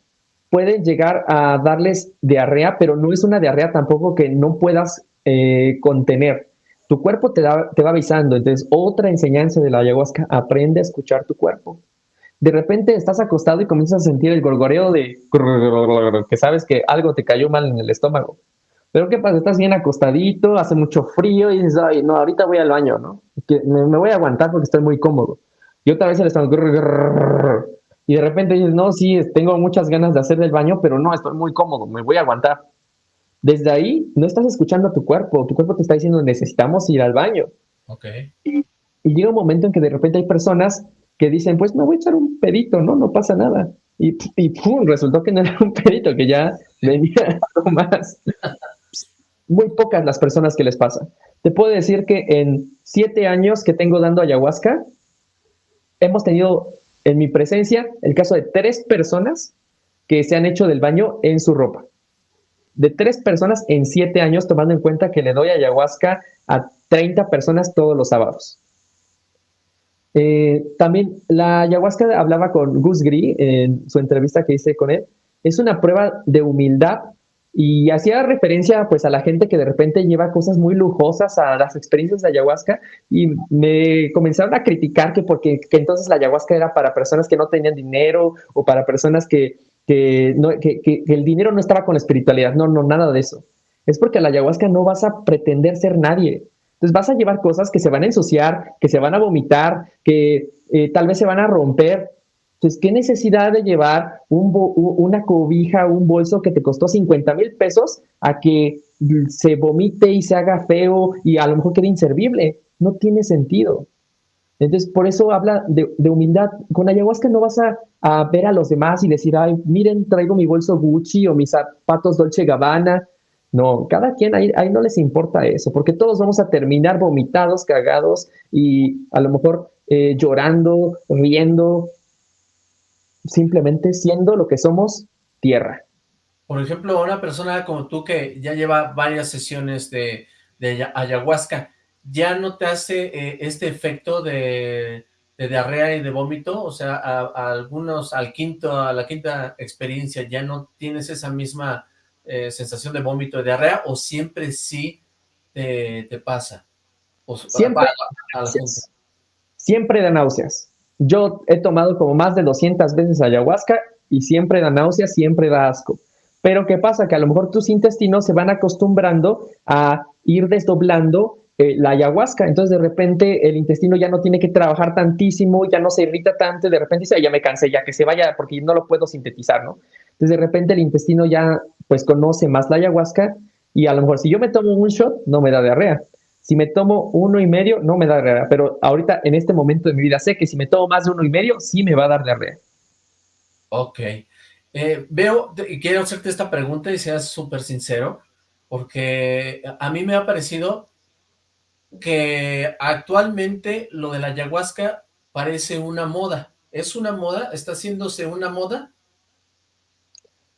pueden llegar a darles diarrea, pero no es una diarrea tampoco que no puedas eh, contener. Tu cuerpo te, te va avisando. Entonces, otra enseñanza de la ayahuasca, aprende a escuchar tu cuerpo de repente estás acostado y comienzas a sentir el gorgoreo de que sabes que algo te cayó mal en el estómago. Pero ¿qué pasa? Estás bien acostadito, hace mucho frío y dices, ay, no, ahorita voy al baño, ¿no? me, me voy a aguantar porque estoy muy cómodo. Y otra vez el estómago, y de repente dices, no, sí, tengo muchas ganas de hacer del baño, pero no, estoy muy cómodo, me voy a aguantar. Desde ahí no estás escuchando a tu cuerpo, tu cuerpo te está diciendo, necesitamos ir al baño. Okay. Y, llega un momento en que de repente hay personas que dicen, pues me voy a echar un pedito, ¿no? No pasa nada. Y, y pum, resultó que no era un pedito, que ya venía algo más. Muy pocas las personas que les pasa. Te puedo decir que en siete años que tengo dando ayahuasca, hemos tenido en mi presencia el caso de tres personas que se han hecho del baño en su ropa. De tres personas en siete años, tomando en cuenta que le doy ayahuasca a 30 personas todos los sábados. Eh, también la ayahuasca hablaba con Gus Gris en su entrevista que hice con él. Es una prueba de humildad y hacía referencia pues a la gente que de repente lleva cosas muy lujosas a las experiencias de ayahuasca y me comenzaron a criticar que porque que entonces la ayahuasca era para personas que no tenían dinero o para personas que, que, no, que, que el dinero no estaba con la espiritualidad. No, no, nada de eso. Es porque a la ayahuasca no vas a pretender ser nadie. Entonces vas a llevar cosas que se van a ensuciar, que se van a vomitar, que eh, tal vez se van a romper, entonces, ¿qué necesidad de llevar un una cobija, un bolso que te costó 50 mil pesos a que se vomite y se haga feo y a lo mejor quede inservible? No tiene sentido. Entonces, por eso habla de, humildad. Con ayahuasca no vas a, a, ver a los demás y decir, ay, miren, traigo mi bolso Gucci o mis zapatos Dolce Gabbana. No, cada quien ahí, ahí no les importa eso, porque todos vamos a terminar vomitados, cagados y a lo mejor eh, llorando, riendo, simplemente siendo lo que somos, tierra. Por ejemplo, una persona como tú que ya lleva varias sesiones de, ayahuasca, ¿ya no te hace eh, este efecto de, diarrea y de vómito? O sea, a, algunos, al quinto, a la quinta experiencia, ¿ya no tienes esa misma eh, sensación de vómito, de diarrea, o siempre sí te, pasa? siempre, siempre da náuseas. Yo he tomado como más de 200 veces ayahuasca y siempre da náusea, siempre da asco. Pero ¿qué pasa? Que a lo mejor tus intestinos se van acostumbrando a ir desdoblando eh, la ayahuasca. Entonces de repente el intestino ya no tiene que trabajar tantísimo, ya no se irrita tanto, de repente dice, ya me cansé, ya que se vaya porque no lo puedo sintetizar, ¿no? Entonces de repente el intestino ya pues conoce más la ayahuasca y a lo mejor si yo me tomo un shot no me da diarrea. Si me tomo uno y medio, no me da diarrea, pero ahorita en este momento de mi vida sé que si me tomo más de uno y medio, sí me va a dar diarrea. Ok. Eh, veo, y quiero hacerte esta pregunta y seas súper sincero, porque a mí me ha parecido que actualmente lo de la ayahuasca parece una moda. ¿Es una moda? ¿Está haciéndose una moda?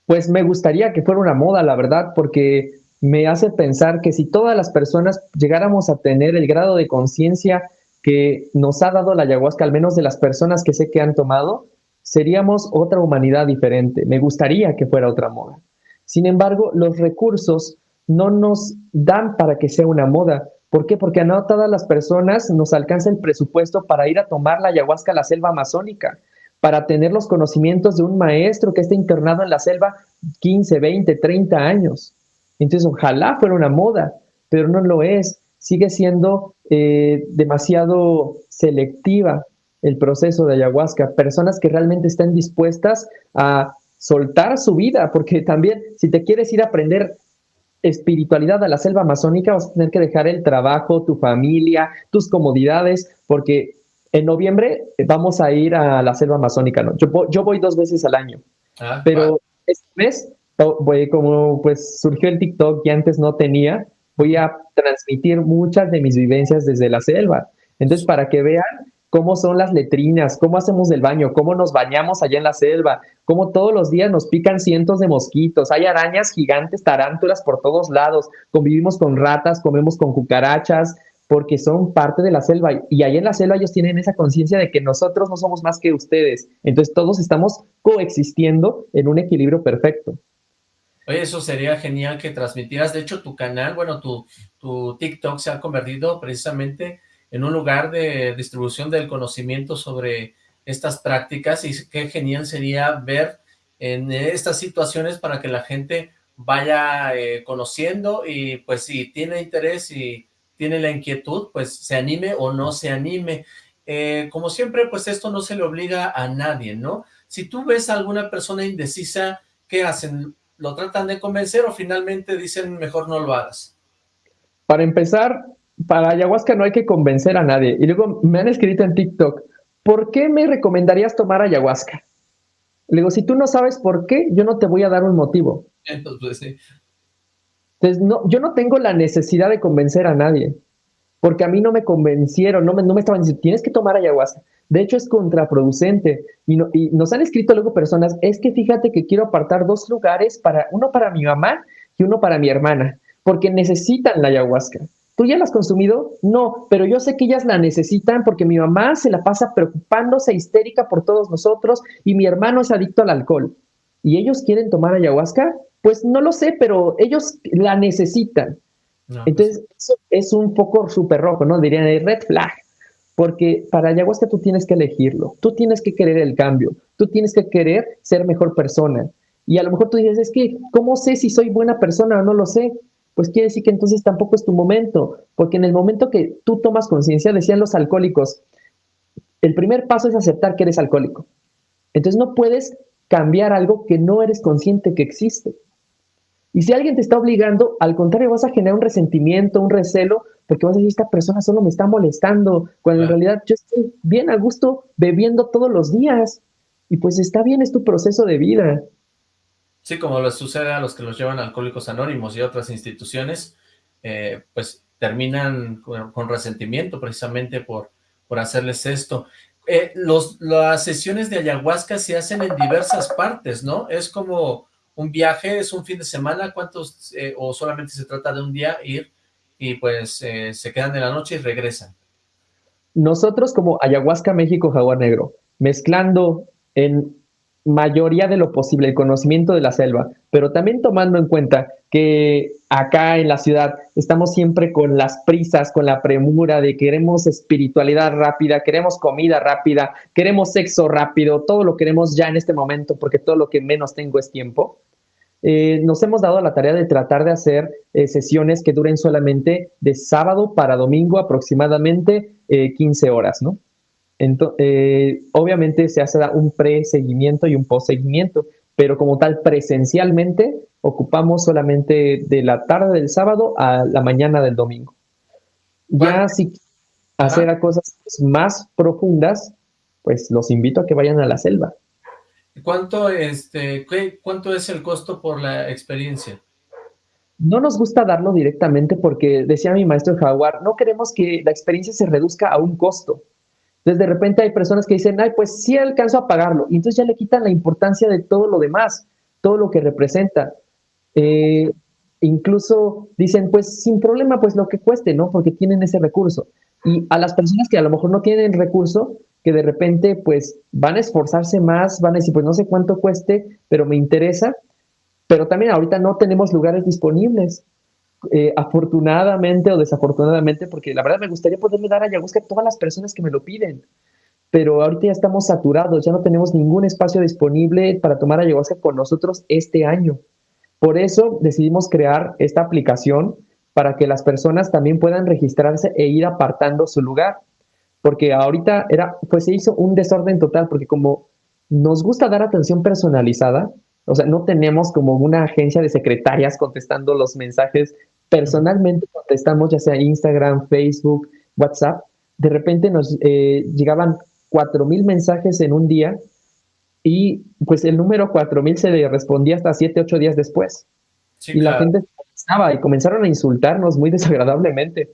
Pues me gustaría que fuera una moda, la verdad, porque me hace pensar que si todas las personas llegáramos a tener el grado de conciencia que nos ha dado la ayahuasca, al menos de las personas que sé que han tomado, seríamos otra humanidad diferente. Me gustaría que fuera otra moda. Sin embargo, los recursos no nos dan para que sea una moda. ¿Por qué? Porque a no todas las personas nos alcanza el presupuesto para ir a tomar la ayahuasca a la selva amazónica, para tener los conocimientos de un maestro que está internado en la selva 15, 20, 30 años. Entonces, ojalá fuera una moda, pero no lo es. Sigue siendo eh, demasiado selectiva el proceso de ayahuasca. Personas que realmente están dispuestas a soltar su vida, porque también si te quieres ir a aprender espiritualidad a la selva amazónica, vas a tener que dejar el trabajo, tu familia, tus comodidades, porque en noviembre vamos a ir a la selva amazónica. ¿no? Yo, voy dos veces al año, ah, pero este mes voy, como pues surgió el TikTok y antes no tenía, voy a transmitir muchas de mis vivencias desde la selva. Entonces, para que vean cómo son las letrinas, cómo hacemos el baño, cómo nos bañamos allá en la selva, cómo todos los días nos pican cientos de mosquitos, hay arañas gigantes, tarántulas por todos lados, convivimos con ratas, comemos con cucarachas, porque son parte de la selva y ahí en la selva ellos tienen esa conciencia de que nosotros no somos más que ustedes. Entonces todos estamos coexistiendo en un equilibrio perfecto. Oye, eso sería genial que transmitieras. De hecho, tu canal, bueno, tu, tu TikTok se ha convertido precisamente en un lugar de distribución del conocimiento sobre estas prácticas y qué genial sería ver en estas situaciones para que la gente vaya eh, conociendo y pues si tiene interés y tiene la inquietud, pues se anime o no se anime. Eh, como siempre, pues esto no se le obliga a nadie, ¿no? Si tú ves a alguna persona indecisa, ¿qué hacen? ¿Lo tratan de convencer o finalmente dicen mejor no lo hagas? Para empezar, para ayahuasca no hay que convencer a nadie. Y luego me han escrito en TikTok, ¿por qué me recomendarías tomar ayahuasca? Le digo, si tú no sabes por qué, yo no te voy a dar un motivo. Entonces, Entonces no, yo no tengo la necesidad de convencer a nadie, porque a mí no me convencieron, no me, no me estaban diciendo, tienes que tomar ayahuasca. De hecho, es contraproducente. Y, y nos han escrito luego personas, es que fíjate que quiero apartar dos lugares, para uno para mi mamá y uno para mi hermana, porque necesitan la ayahuasca. ¿Tú ya la has consumido? No, pero yo sé que ellas la necesitan porque mi mamá se la pasa preocupándose, histérica por todos nosotros y mi hermano es adicto al alcohol. ¿Y ellos quieren tomar ayahuasca? Pues no lo sé, pero ellos la necesitan. Pues Entonces, eso es un poco súper rojo, ¿no? Dirían el red flag. Porque para ayahuasca tú tienes que elegirlo, tú tienes que querer el cambio, tú tienes que querer ser mejor persona. Y a lo mejor tú dices, es que, ¿cómo sé si soy buena persona o no lo sé? pues quiere decir que entonces tampoco es tu momento, porque en el momento que tú tomas conciencia, decían los alcohólicos, el primer paso es aceptar que eres alcohólico. Entonces no puedes cambiar algo que no eres consciente que existe. Y si alguien te está obligando, al contrario, vas a generar un resentimiento, un recelo, porque vas a decir, esta persona solo me está molestando, cuando en realidad yo estoy bien a gusto bebiendo todos los días. Y pues está bien, es tu proceso de vida. Sí, como les sucede a los que los llevan Alcohólicos Anónimos y otras instituciones, eh, pues terminan con, resentimiento precisamente por, por hacerles esto. Eh, los, las sesiones de ayahuasca se hacen en diversas partes, ¿no? Es como un viaje, es un fin de semana, ¿cuántos, eh, o solamente se trata de un día ir y pues se quedan de la noche y regresan? Nosotros como Ayahuasca México Jaguar Negro, mezclando en mayoría de lo posible el conocimiento de la selva, pero también tomando en cuenta que acá en la ciudad estamos siempre con las prisas, con la premura de queremos espiritualidad rápida, queremos comida rápida, queremos sexo rápido, todo lo queremos ya en este momento porque todo lo que menos tengo es tiempo. Eh, nos hemos dado la tarea de tratar de hacer eh, sesiones que duren solamente de sábado para domingo aproximadamente 15 eh, horas, ¿no? Eh, obviamente se hace un pre-seguimiento y un post-seguimiento, pero como tal presencialmente ocupamos solamente de la tarde del sábado a la mañana del domingo. Ya si hacer cosas más profundas, pues los invito a que vayan a la selva. ¿Cuánto, este, ¿Cuánto es el costo por la experiencia? No nos gusta darlo directamente porque, decía mi maestro Jaguar, no queremos que la experiencia se reduzca a un costo. Entonces, de repente hay personas que dicen, ay, pues sí alcanzo a pagarlo. Y entonces ya le quitan la importancia de todo lo demás, todo lo que representa. Eh, incluso dicen, pues sin problema, pues lo que cueste, ¿no? Porque tienen ese recurso. Y a las personas que a lo mejor no tienen recurso, que de repente pues van a esforzarse más, van a decir, pues no sé cuánto cueste, pero me interesa. Pero también ahorita no tenemos lugares disponibles. Eh, afortunadamente o desafortunadamente, porque la verdad me gustaría poderle dar ayahuasca a todas las personas que me lo piden, pero ahorita ya estamos saturados, ya no tenemos ningún espacio disponible para tomar ayahuasca con nosotros este año. Por eso decidimos crear esta aplicación para que las personas también puedan registrarse e ir apartando su lugar, porque ahorita era, pues se hizo un desorden total, porque como nos gusta dar atención personalizada, o sea, no tenemos como una agencia de secretarias contestando los mensajes personalmente contestamos, ya sea Instagram, Facebook, WhatsApp, de repente nos eh, llegaban 4.000 mensajes en un día y pues el número 4.000 se le respondía hasta 7, 8 días después. y la gente estaba y comenzaron a insultarnos muy desagradablemente.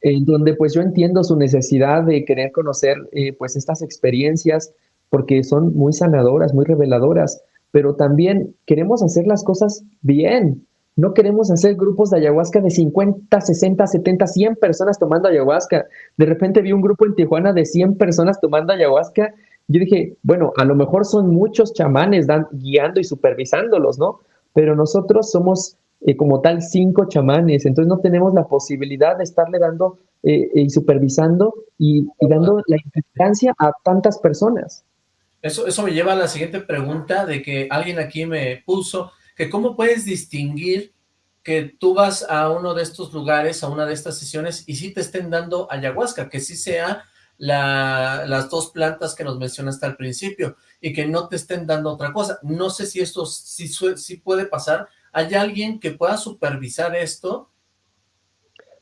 En donde pues yo entiendo su necesidad de querer conocer eh, pues estas experiencias porque son muy sanadoras, muy reveladoras, pero también queremos hacer las cosas bien, no queremos hacer grupos de ayahuasca de 50, 60, 70, 100 personas tomando ayahuasca. De repente vi un grupo en Tijuana de 100 personas tomando ayahuasca. Yo dije, bueno, a lo mejor son muchos chamanes dan, guiando y supervisándolos, ¿no? Pero nosotros somos eh, como tal cinco chamanes, entonces no tenemos la posibilidad de estarle dando eh, y supervisando y, dando la importancia a tantas personas. Eso, eso me lleva a la siguiente pregunta de que alguien aquí me puso que cómo puedes distinguir que tú vas a uno de estos lugares, a una de estas sesiones, y sí te estén dando ayahuasca, que sí sea las dos plantas que nos mencionaste al principio, y que no te estén dando otra cosa. No sé si esto sí, sí puede pasar. ¿Hay alguien que pueda supervisar esto?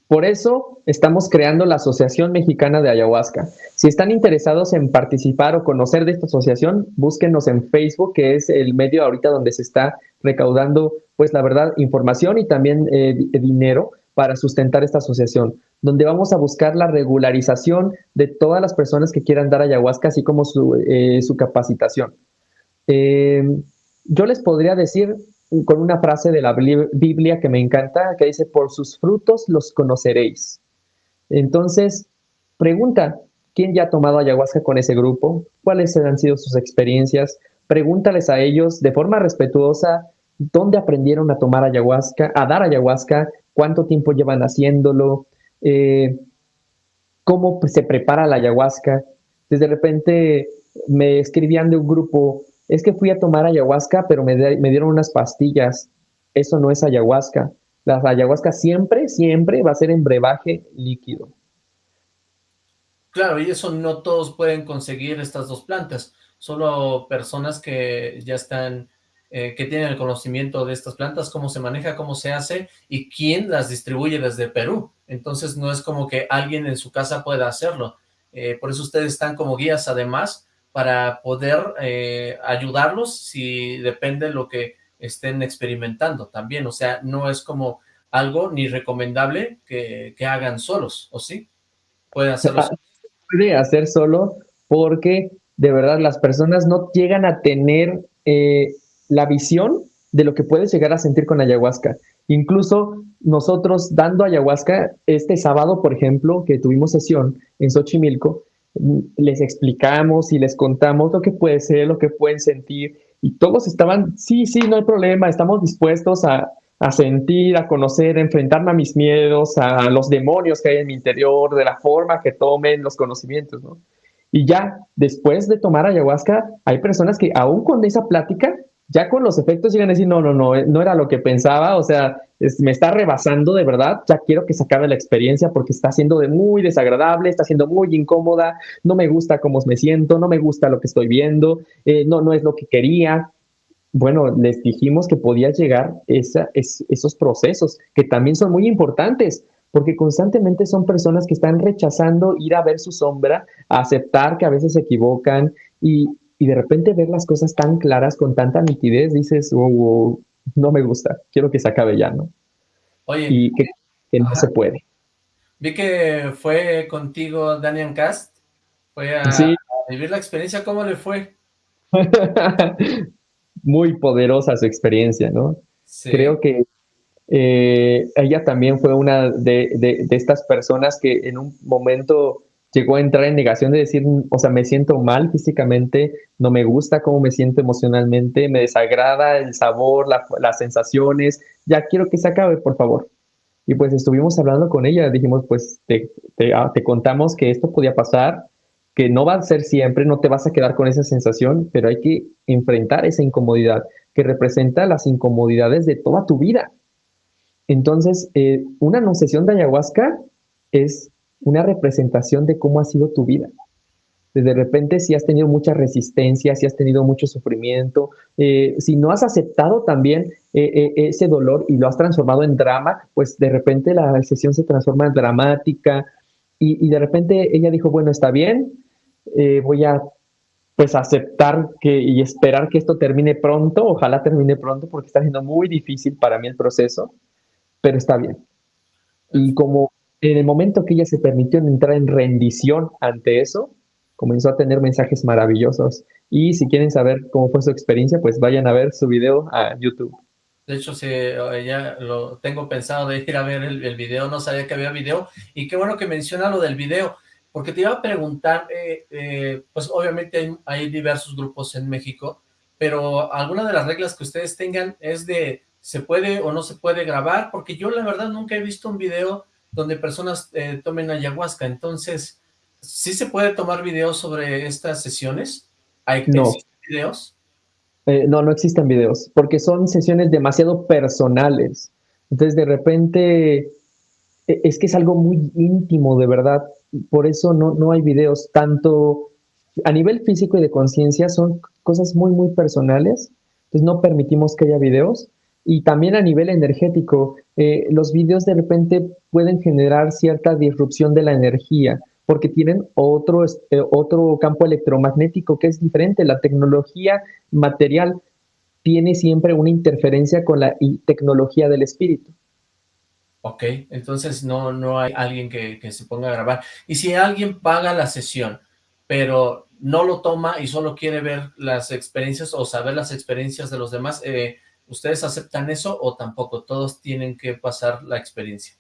Por eso estamos creando la Asociación Mexicana de Ayahuasca. Si están interesados en participar o conocer de esta asociación, búsquenos en Facebook, que es el medio ahorita donde se está recaudando, pues la verdad, información y también eh, dinero para sustentar esta asociación, donde vamos a buscar la regularización de todas las personas que quieran dar ayahuasca, así como su, eh, capacitación. Eh, yo les podría decir con una frase de la Biblia que me encanta, que dice, por sus frutos los conoceréis. Entonces, pregunta, ¿quién ya ha tomado ayahuasca con ese grupo? ¿Cuáles han sido sus experiencias? Pregúntales a ellos de forma respetuosa dónde aprendieron a tomar ayahuasca, a dar ayahuasca, cuánto tiempo llevan haciéndolo, eh, cómo se prepara la ayahuasca. Desde repente me escribían de un grupo, es que fui a tomar ayahuasca, pero me, dieron unas pastillas. Eso no es ayahuasca. La ayahuasca siempre, siempre va a ser en brebaje líquido. Claro, y eso no todos pueden conseguir estas dos plantas. Solo personas que ya están, eh, que tienen el conocimiento de estas plantas, cómo se maneja, cómo se hace y quién las distribuye desde Perú. Entonces no es como que alguien en su casa pueda hacerlo. Eh, por eso ustedes están como guías además para poder eh, ayudarlos si depende de lo que estén experimentando también, o sea, no es como algo ni recomendable que, hagan solos, ¿o sí? Pueden hacerlo solo. Puede hacer solo porque de verdad las personas no llegan a tener eh, la visión de lo que puedes llegar a sentir con ayahuasca. Incluso nosotros dando ayahuasca, este sábado, por ejemplo, que tuvimos sesión en Xochimilco, les explicamos y les contamos lo que puede ser, lo que pueden sentir, y todos estaban, sí, sí, no hay problema, estamos dispuestos a, sentir, a conocer, a enfrentarme a mis miedos, a los demonios que hay en mi interior, de la forma que tomen los conocimientos, ¿no? Y ya después de tomar ayahuasca, hay personas que aún con esa plática ya con los efectos llegan a decir, no, no, no, eh, no era lo que pensaba, o sea, me está rebasando de verdad, ya quiero que se acabe la experiencia porque está siendo de muy desagradable, está siendo muy incómoda, no me gusta cómo me siento, no me gusta lo que estoy viendo, eh, no, no es lo que quería. Bueno, les dijimos que podía llegar esa, esos procesos, que también son muy importantes, porque constantemente son personas que están rechazando ir a ver su sombra, a aceptar que a veces se equivocan y, y de repente ver las cosas tan claras, con tanta nitidez, dices, oh, oh no me gusta, quiero que se acabe ya, ¿no? Oye. Y que, no se puede. Vi que fue contigo Daniel Cast, fue a, vivir la experiencia, ¿cómo le fue? Muy poderosa su experiencia, ¿no? Creo que eh, ella también fue una de, de, estas personas que en un momento llegó a entrar en negación de decir, o sea, me siento mal físicamente, no me gusta cómo me siento emocionalmente, me desagrada el sabor, las sensaciones, ya quiero que se acabe, por favor. Y pues estuvimos hablando con ella, dijimos, pues te, ah, te, contamos que esto podía pasar, que no va a ser siempre, no te vas a quedar con esa sensación, pero hay que enfrentar esa incomodidad que representa las incomodidades de toda tu vida. Entonces, eh, una no de ayahuasca es una representación de cómo ha sido tu vida. De repente, si has tenido mucha resistencia, si has tenido mucho sufrimiento, eh, si no has aceptado también eh, eh, ese dolor y lo has transformado en drama, pues de repente la sesión se transforma en dramática y, de repente ella dijo, bueno, está bien, voy a pues aceptar que, y esperar que esto termine pronto, ojalá termine pronto porque está siendo muy difícil para mí el proceso, pero está bien. Y como en el momento que ella se permitió entrar en rendición ante eso, comenzó a tener mensajes maravillosos. Y si quieren saber cómo fue su experiencia, pues vayan a ver su video a YouTube. De hecho, sí, ya lo tengo pensado de ir a ver el, video, no sabía que había video. Y qué bueno que menciona lo del video, porque te iba a preguntar, eh, eh, pues obviamente hay, hay diversos grupos en México, pero alguna de las reglas que ustedes tengan es de se puede o no se puede grabar, porque yo la verdad nunca he visto un video donde personas eh, tomen ayahuasca. Entonces, ¿sí se puede tomar videos sobre estas sesiones? ¿Hay no. videos? Eh, no, no existen videos, porque son sesiones demasiado personales. Entonces, de repente, e, es que es algo muy íntimo, de verdad. Por eso no, no hay videos. Tanto a nivel físico y de conciencia son cosas muy, muy personales. Entonces, no permitimos que haya videos. Y también a nivel energético, eh, los videos de repente pueden generar cierta disrupción de la energía porque tienen otro, eh, otro campo electromagnético que es diferente. La tecnología material tiene siempre una interferencia con la tecnología del espíritu. Ok, entonces no, no hay alguien que, se ponga a grabar. Y si alguien paga la sesión, pero no lo toma y solo quiere ver las experiencias o saber las experiencias de los demás, eh, ¿ustedes aceptan eso o tampoco? Todos tienen que pasar la experiencia.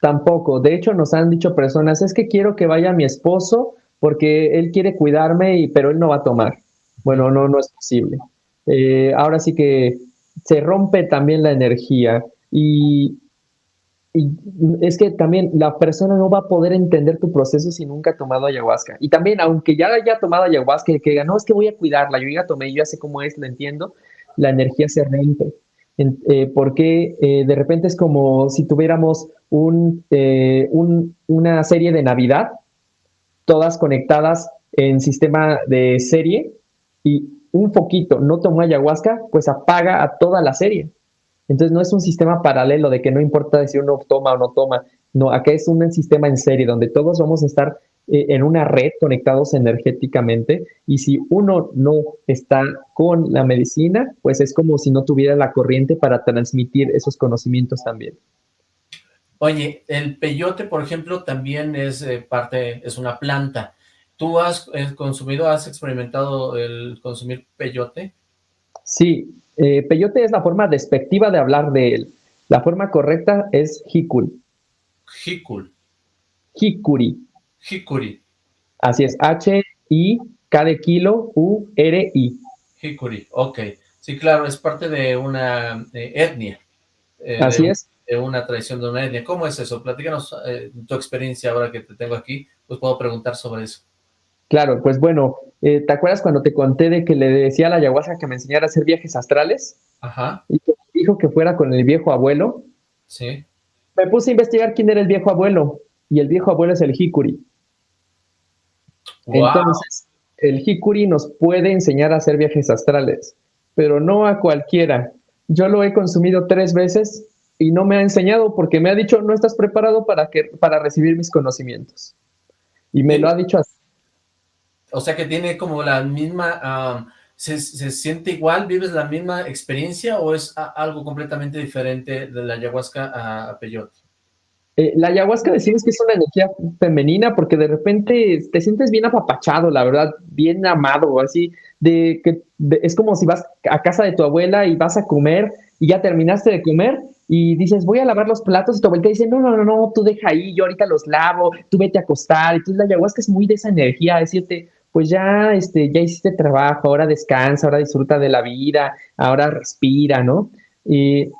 Tampoco. De hecho, nos han dicho personas, es que quiero que vaya mi esposo porque él quiere cuidarme, y, pero él no va a tomar. Bueno, no, no es posible. Eh, ahora sí que se rompe también la energía y, es que también la persona no va a poder entender tu proceso si nunca ha tomado ayahuasca. Y también, aunque ya haya tomado ayahuasca y que diga, no, es que voy a cuidarla, yo ya tomé, yo ya sé cómo es, lo entiendo, la energía se rompe. Eh, porque eh, de repente es como si tuviéramos eh, un, una serie de Navidad, todas conectadas en sistema de serie, y un poquito no tomó ayahuasca, pues apaga a toda la serie. Entonces no es un sistema paralelo de que no importa si uno toma o no toma, no, acá es un sistema en serie donde todos vamos a estar en una red conectados energéticamente y si uno no está con la medicina, pues es como si no tuviera la corriente para transmitir esos conocimientos también. Oye, el peyote, por ejemplo, también es eh, parte, es una planta. ¿Tú has eh, consumido, has experimentado el consumir peyote? Sí, peyote es la forma despectiva de hablar de él. La forma correcta es jicul. Jicul. Jicuri. Hikuri. Así es, H-I, K de kilo, U-R-I. Hikuri, ok. Sí, claro, es parte de una etnia. Eh, Así es. De una tradición de una etnia. ¿Cómo es eso? Platícanos eh, tu experiencia ahora que te tengo aquí, pues puedo preguntar sobre eso. Claro, pues bueno, eh, ¿te acuerdas cuando te conté de que le decía a la ayahuasca que me enseñara a hacer viajes astrales? Ajá. Y que dijo que fuera con el viejo abuelo. Sí. Me puse a investigar quién era el viejo abuelo, y el viejo abuelo es el Hikuri. Entonces, el Hikuri nos puede enseñar a hacer viajes astrales, pero no a cualquiera. Yo lo he consumido tres veces y no me ha enseñado porque me ha dicho, no estás preparado para, que, para recibir mis conocimientos. Y me lo ha dicho así. O sea que tiene como la misma, se, siente igual, vives la misma experiencia o es algo completamente diferente de la ayahuasca a peyote? Eh, la ayahuasca decimos que es una energía femenina porque de repente te sientes bien apapachado, la verdad, bien amado, así, de que es como si vas a casa de tu abuela y vas a comer y ya terminaste de comer y dices, voy a lavar los platos y tu abuela dice, no, no, no, no, tú deja ahí, yo ahorita los lavo, tú vete a acostar. Entonces la ayahuasca es muy de esa energía, decirte, pues ya, este, ya hiciste trabajo, ahora descansa, ahora disfruta de la vida, ahora respira, ¿no? Y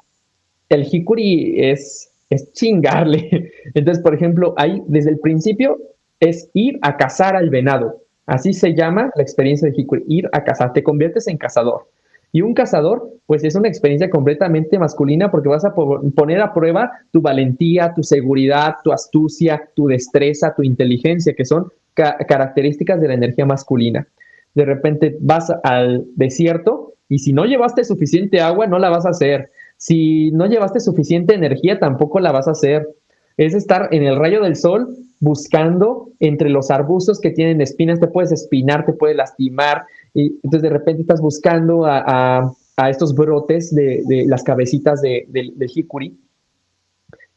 el hikuri es es chingarle. Entonces, por ejemplo, ahí desde el principio es ir a cazar al venado. Así se llama la experiencia de Hikuri, ir a cazar, te conviertes en cazador. Y un cazador, pues es una experiencia completamente masculina porque vas a poner a prueba tu valentía, tu seguridad, tu astucia, tu destreza, tu inteligencia, que son características de la energía masculina. De repente vas al desierto y si no llevaste suficiente agua, no la vas a hacer. Si no llevaste suficiente energía, tampoco la vas a hacer. Es estar en el rayo del sol buscando entre los arbustos que tienen espinas, te puedes espinar, te puedes lastimar, y entonces de repente estás buscando a, estos brotes de, las cabecitas de, del hikuri.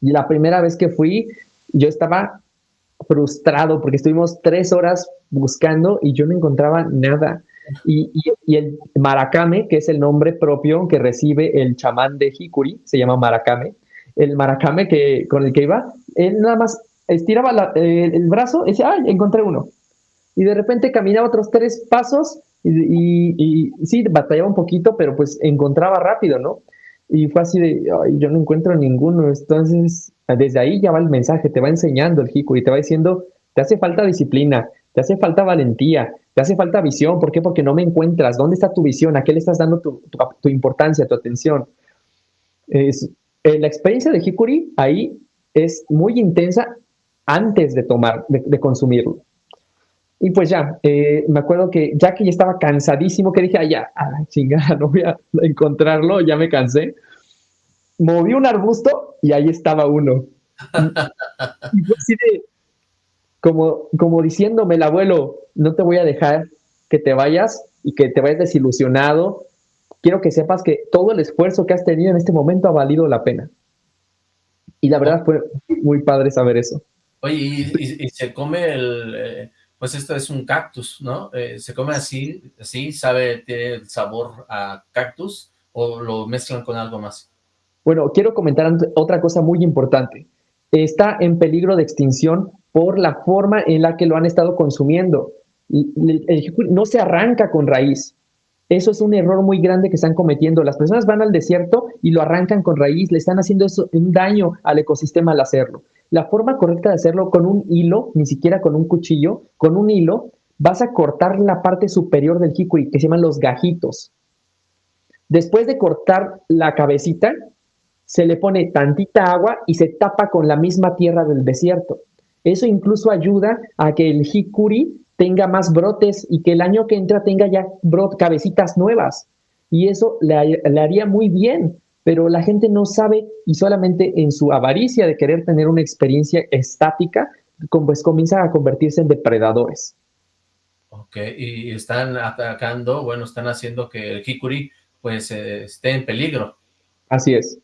Y la primera vez que fui, yo estaba frustrado porque estuvimos tres horas buscando y yo no encontraba nada. Y, el maracame, que es el nombre propio que recibe el chamán de Hikuri, se llama maracame. El maracame que, con el que iba, él nada más estiraba el brazo y decía, ¡ay, encontré uno! Y de repente caminaba otros tres pasos y, sí, batallaba un poquito, pero pues encontraba rápido, ¿no? Y fue así de, ay, yo no encuentro ninguno. Entonces, desde ahí ya va el mensaje, te va enseñando el Hikuri, te va diciendo, te hace falta disciplina, te hace falta valentía, te hace falta visión. ¿Por qué? Porque no me encuentras. ¿Dónde está tu visión? ¿A qué le estás dando tu, importancia, tu atención? Es, eh, la experiencia de Hikuri ahí es muy intensa antes de tomar, de, consumirlo. Y pues ya, eh, me acuerdo que ya que ya estaba cansadísimo, que dije, ah, ya, ah, chingada, no voy a encontrarlo, ya me cansé. Moví un arbusto y ahí estaba uno. y fue así de, como, como diciéndome el abuelo, no te voy a dejar que te vayas y que te vayas desilusionado. Quiero que sepas que todo el esfuerzo que has tenido en este momento ha valido la pena. Y la verdad fue muy padre saber eso. Oye, y, se come el, eh, pues esto es un cactus, ¿no? Eh, ¿Se come así, así, sabe, tiene sabor a cactus o lo mezclan con algo más? Bueno, quiero comentar otra cosa muy importante. Está en peligro de extinción por la forma en la que lo han estado consumiendo. no se arranca con raíz. Eso es un error muy grande que están cometiendo. Las personas van al desierto y lo arrancan con raíz, le están haciendo un daño al ecosistema al hacerlo. La forma correcta de hacerlo con un hilo, ni siquiera con un cuchillo, con un hilo, vas a cortar la parte superior del jicuri, que se llaman los gajitos. Después de cortar la cabecita, se le pone tantita agua y se tapa con la misma tierra del desierto. Eso incluso ayuda a que el jicuri tenga más brotes y que el año que entra tenga ya brot, cabecitas nuevas. Y eso le, haría muy bien, pero la gente no sabe y solamente en su avaricia de querer tener una experiencia estática, pues comienzan a convertirse en depredadores. Ok, y están atacando, bueno, están haciendo que el jicuri pues eh, esté en peligro. Así es.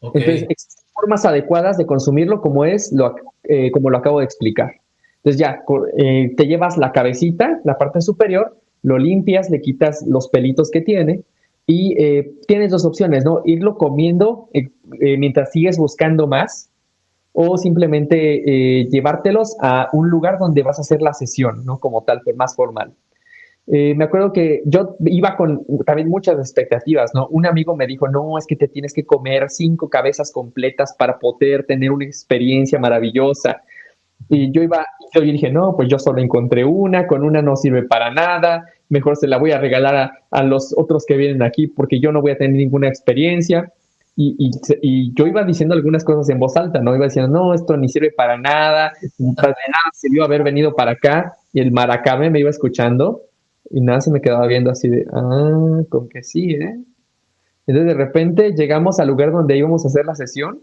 Entonces, existen formas adecuadas de consumirlo como es, lo, eh, como lo acabo de explicar. Entonces ya, eh, te llevas la cabecita, la parte superior, lo limpias, le quitas los pelitos que tiene y eh, tienes dos opciones, ¿no? Irlo comiendo mientras sigues buscando más o simplemente llevártelos a un lugar donde vas a hacer la sesión, ¿no? Como tal, más formal. Eh, me acuerdo que yo iba con también muchas expectativas, ¿no? Un amigo me dijo, no, es que te tienes que comer cinco cabezas completas para poder tener una experiencia maravillosa. Y yo iba, yo dije, no, pues yo solo encontré una, con una no sirve para nada, mejor se la voy a regalar a, a los otros que vienen aquí porque yo no voy a tener ninguna experiencia. Y, y, y, yo iba diciendo algunas cosas en voz alta, ¿no? Iba diciendo, no, esto ni sirve para nada, para nada sirvió haber venido para acá. Y el maracabe me iba escuchando y nada se me quedaba viendo así de, ah, con que sí, ¿eh? Entonces de repente llegamos al lugar donde íbamos a hacer la sesión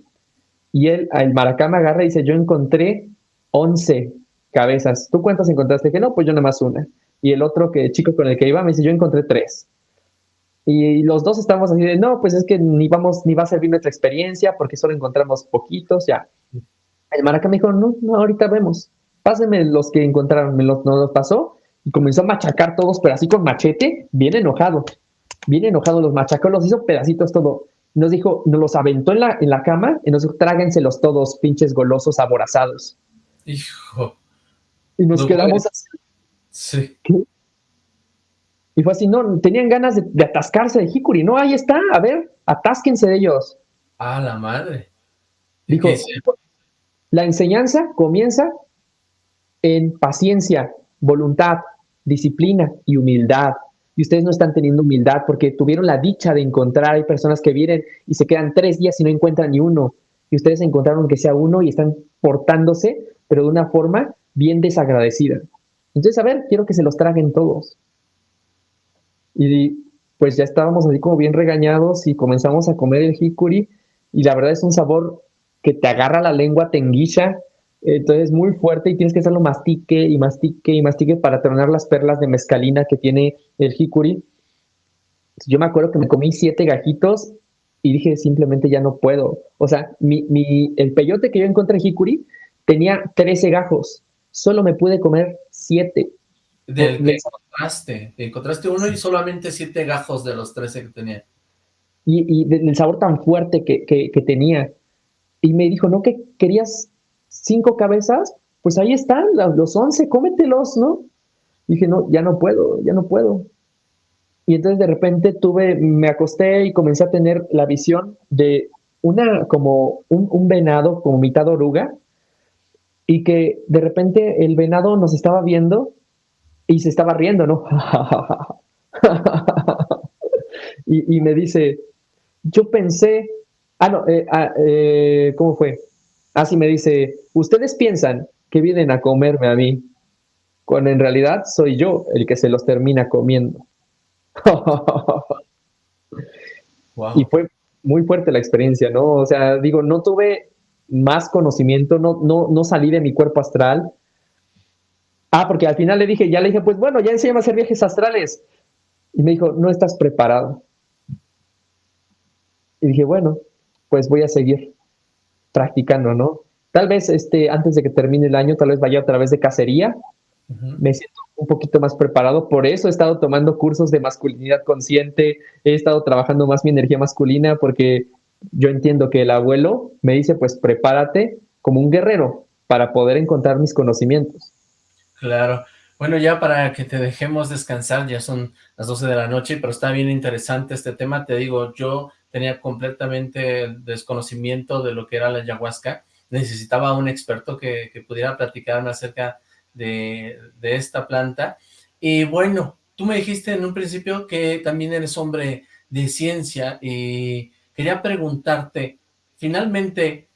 y él, el maracá me agarra y dice, yo encontré 11 cabezas. ¿Tú cuántas encontraste? Que no, pues yo nada más una. Y el otro que chico con el que iba me dice, yo encontré tres. Y los dos estamos así de, no, pues es que ni vamos, ni va a servir nuestra experiencia porque solo encontramos poquitos, ya. El maraca me dijo, no, no, ahorita vemos. Pásenme los que encontraron, me los, no los pasó y comenzó a machacar todos, pero así con machete, bien enojado. Bien enojado, los machacó, los hizo pedacitos todo. Nos dijo, nos los aventó en la, en la cama y nos dijo, tráguenselos todos, pinches golosos aborazados. Hijo. Y nos quedamos así. Sí. Y fue así, no, tenían ganas de, atascarse de Hikuri. No, ahí está, a ver, atásquense de ellos. Ah, la madre. Dijo, la enseñanza comienza en paciencia, voluntad, disciplina y humildad. Y ustedes no están teniendo humildad porque tuvieron la dicha de encontrar, hay personas que vienen y se quedan tres días y no encuentran ni uno. Y ustedes encontraron que sea uno y están portándose, pero de una forma bien desagradecida. Entonces, a ver, quiero que se los traguen todos. Y pues ya estábamos así como bien regañados y comenzamos a comer el hikuri y la verdad es un sabor que te agarra la lengua, te entonces es muy fuerte y tienes que hacerlo mastique y mastique y mastique para tronar las perlas de mezcalina que tiene el hikuri. Yo me acuerdo que me comí siete gajitos y dije simplemente ya no puedo. O sea, mi, mi, el peyote que yo encontré en hikuri tenía 13 gajos. Solo me pude comer siete. Del que encontraste. Encontraste uno y solamente siete gajos de los 13 que tenía. Y, y del sabor tan fuerte que, que, que tenía. Y me dijo, ¿no que querías cinco cabezas, pues ahí están, los once, cómetelos, ¿no? dije, no, ya no puedo, ya no puedo. Y entonces de repente tuve, me acosté y comencé a tener la visión de una, como un, venado, como mitad oruga, y que de repente el venado nos estaba viendo Y se estaba riendo, ¿no? y, me dice, yo pensé, ah, no, eh, ah, eh, ¿cómo fue? Así me dice, ustedes piensan que vienen a comerme a mí, cuando en realidad soy yo el que se los termina comiendo. Y fue muy fuerte la experiencia, ¿no? O sea, digo, no tuve más conocimiento, no, no, no salí de mi cuerpo astral. Ah, porque al final le dije, ya le dije, pues bueno, ya enséñame a hacer viajes astrales. Y me dijo, no estás preparado. Y dije, bueno, pues voy a seguir practicando, ¿no? Tal vez este, antes de que termine el año, tal vez vaya otra vez de cacería. Me siento un poquito más preparado. Por eso he estado tomando cursos de masculinidad consciente. He estado trabajando más mi energía masculina porque yo entiendo que el abuelo me dice, pues prepárate como un guerrero para poder encontrar mis conocimientos. Claro. Bueno, ya para que te dejemos descansar, ya son las 12 de la noche, pero está bien interesante este tema. Te digo, yo tenía completamente desconocimiento de lo que era la ayahuasca. Necesitaba un experto que, pudiera platicarme acerca de, de esta planta. Y bueno, tú me dijiste en un principio que también eres hombre de ciencia y quería preguntarte, finalmente,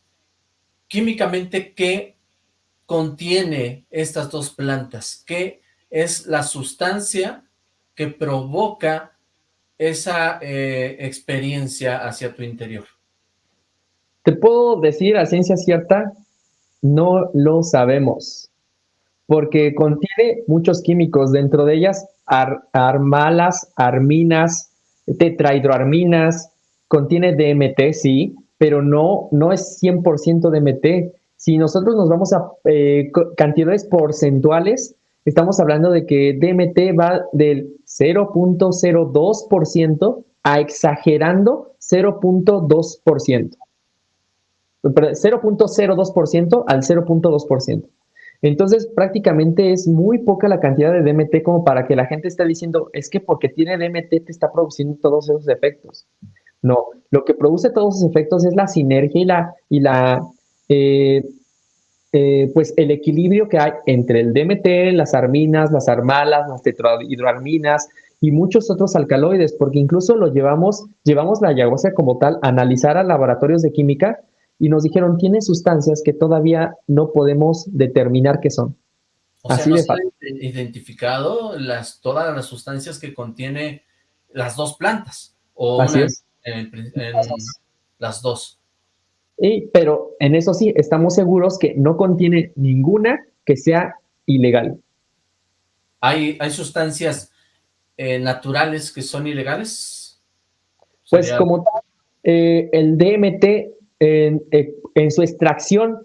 químicamente, ¿qué contiene estas dos plantas? ¿Qué es la sustancia que provoca esa eh, experiencia hacia tu interior? Te puedo decir a ciencia cierta, no lo sabemos, porque contiene muchos químicos, dentro de ellas armalas, arminas, tetrahidroarminas, contiene DMT, sí, pero no, no es 100% DMT. Si nosotros nos vamos a eh, cantidades porcentuales, estamos hablando de que DMT va del 0.02% a exagerando 0.2%. 0.02% al 0.2%. Entonces, prácticamente es muy poca la cantidad de DMT como para que la gente esté diciendo, es que porque tiene DMT te está produciendo todos esos efectos. No, lo que produce todos esos efectos es la sinergia y la, y la eh, eh, pues el equilibrio que hay entre el DMT, las arminas, las armalas, las tetrahidroarminas y muchos otros alcaloides, porque incluso lo llevamos, llevamos la ayahuasca como tal a analizar a laboratorios de química y nos dijeron, tiene sustancias que todavía no podemos determinar qué son. O Así sea, no de identificado las, todas las sustancias que contiene las dos plantas. O Así es. En, las dos pero en eso sí, estamos seguros que no contiene ninguna que sea ilegal. ¿Hay, hay sustancias eh, naturales que son ilegales? Pues como tal, eh, el DMT en, eh, su extracción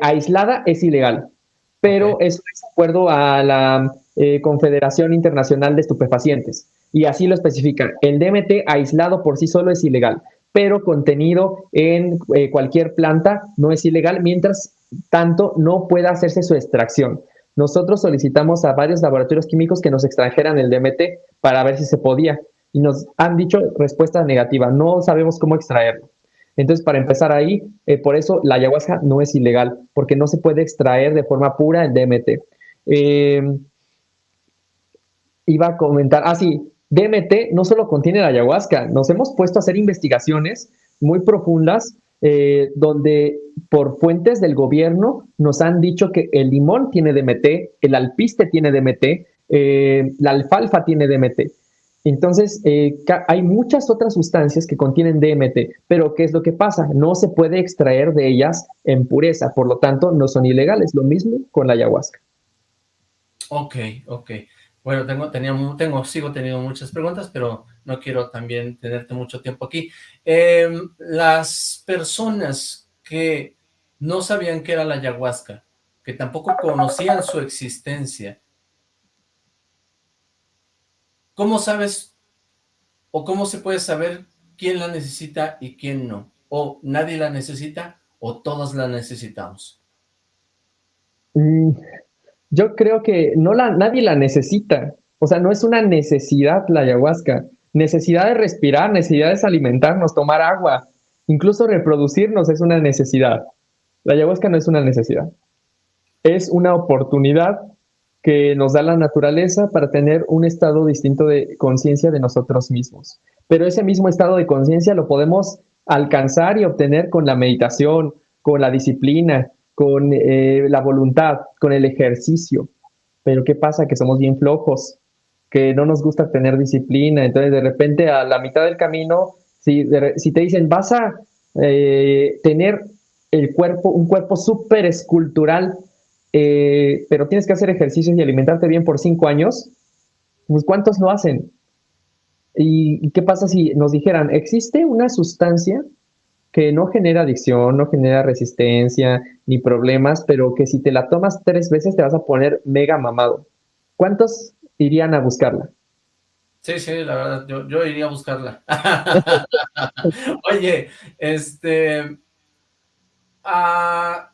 aislada es ilegal, pero eso es de acuerdo a la Confederación Internacional de Estupefacientes y así lo especifican. El DMT aislado por sí solo es ilegal, pero contenido en eh, cualquier planta no es ilegal, mientras tanto no pueda hacerse su extracción. Nosotros solicitamos a varios laboratorios químicos que nos extrajeran el DMT para ver si se podía y nos han dicho respuesta negativa, no sabemos cómo extraerlo. Entonces, para empezar ahí, eh, por eso la ayahuasca no es ilegal, porque no se puede extraer de forma pura el DMT. Eh, iba a comentar, ah, sí, DMT no solo contiene la ayahuasca, nos hemos puesto a hacer investigaciones muy profundas eh, donde por fuentes del gobierno nos han dicho que el limón tiene DMT, el alpiste tiene DMT, eh, la alfalfa tiene DMT. Entonces, eh, hay muchas otras sustancias que contienen DMT, pero ¿qué es lo que pasa? No se puede extraer de ellas en pureza, por lo tanto, no son ilegales. Lo mismo con la ayahuasca. Ok, ok. Bueno, tengo, tenía, tengo, sigo teniendo muchas preguntas, pero no quiero también tenerte mucho tiempo aquí. Em, las personas que no sabían qué era la ayahuasca, que tampoco conocían su existencia, ¿cómo sabes o cómo se puede saber quién la necesita y quién no? ¿O nadie la necesita o todos la necesitamos? Mm, yo creo que no la, nadie la necesita. O sea, no es una necesidad la ayahuasca. Necesidad de respirar, necesidad de alimentarnos, tomar agua, incluso reproducirnos es una necesidad. La ayahuasca no es una necesidad. Es una oportunidad que nos da la naturaleza para tener un estado distinto de conciencia de nosotros mismos. Pero ese mismo estado de conciencia lo podemos alcanzar y obtener con la meditación, con la disciplina, con eh, la voluntad, con el ejercicio. Pero ¿qué pasa? Que somos bien flojos, que no nos gusta tener disciplina. Entonces, de repente, a la mitad del camino, si, si te dicen, vas a eh, tener el cuerpo, un cuerpo súper escultural, eh, pero tienes que hacer ejercicios y alimentarte bien por cinco años, pues ¿cuántos lo hacen? ¿Y qué pasa si nos dijeran, existe una sustancia que no genera adicción, no genera resistencia ni problemas, pero que si te la tomas tres veces te vas a poner mega mamado? ¿Cuántos irían a buscarla? Sí, sí, la verdad, yo, iría a buscarla. Oye, este... Ah,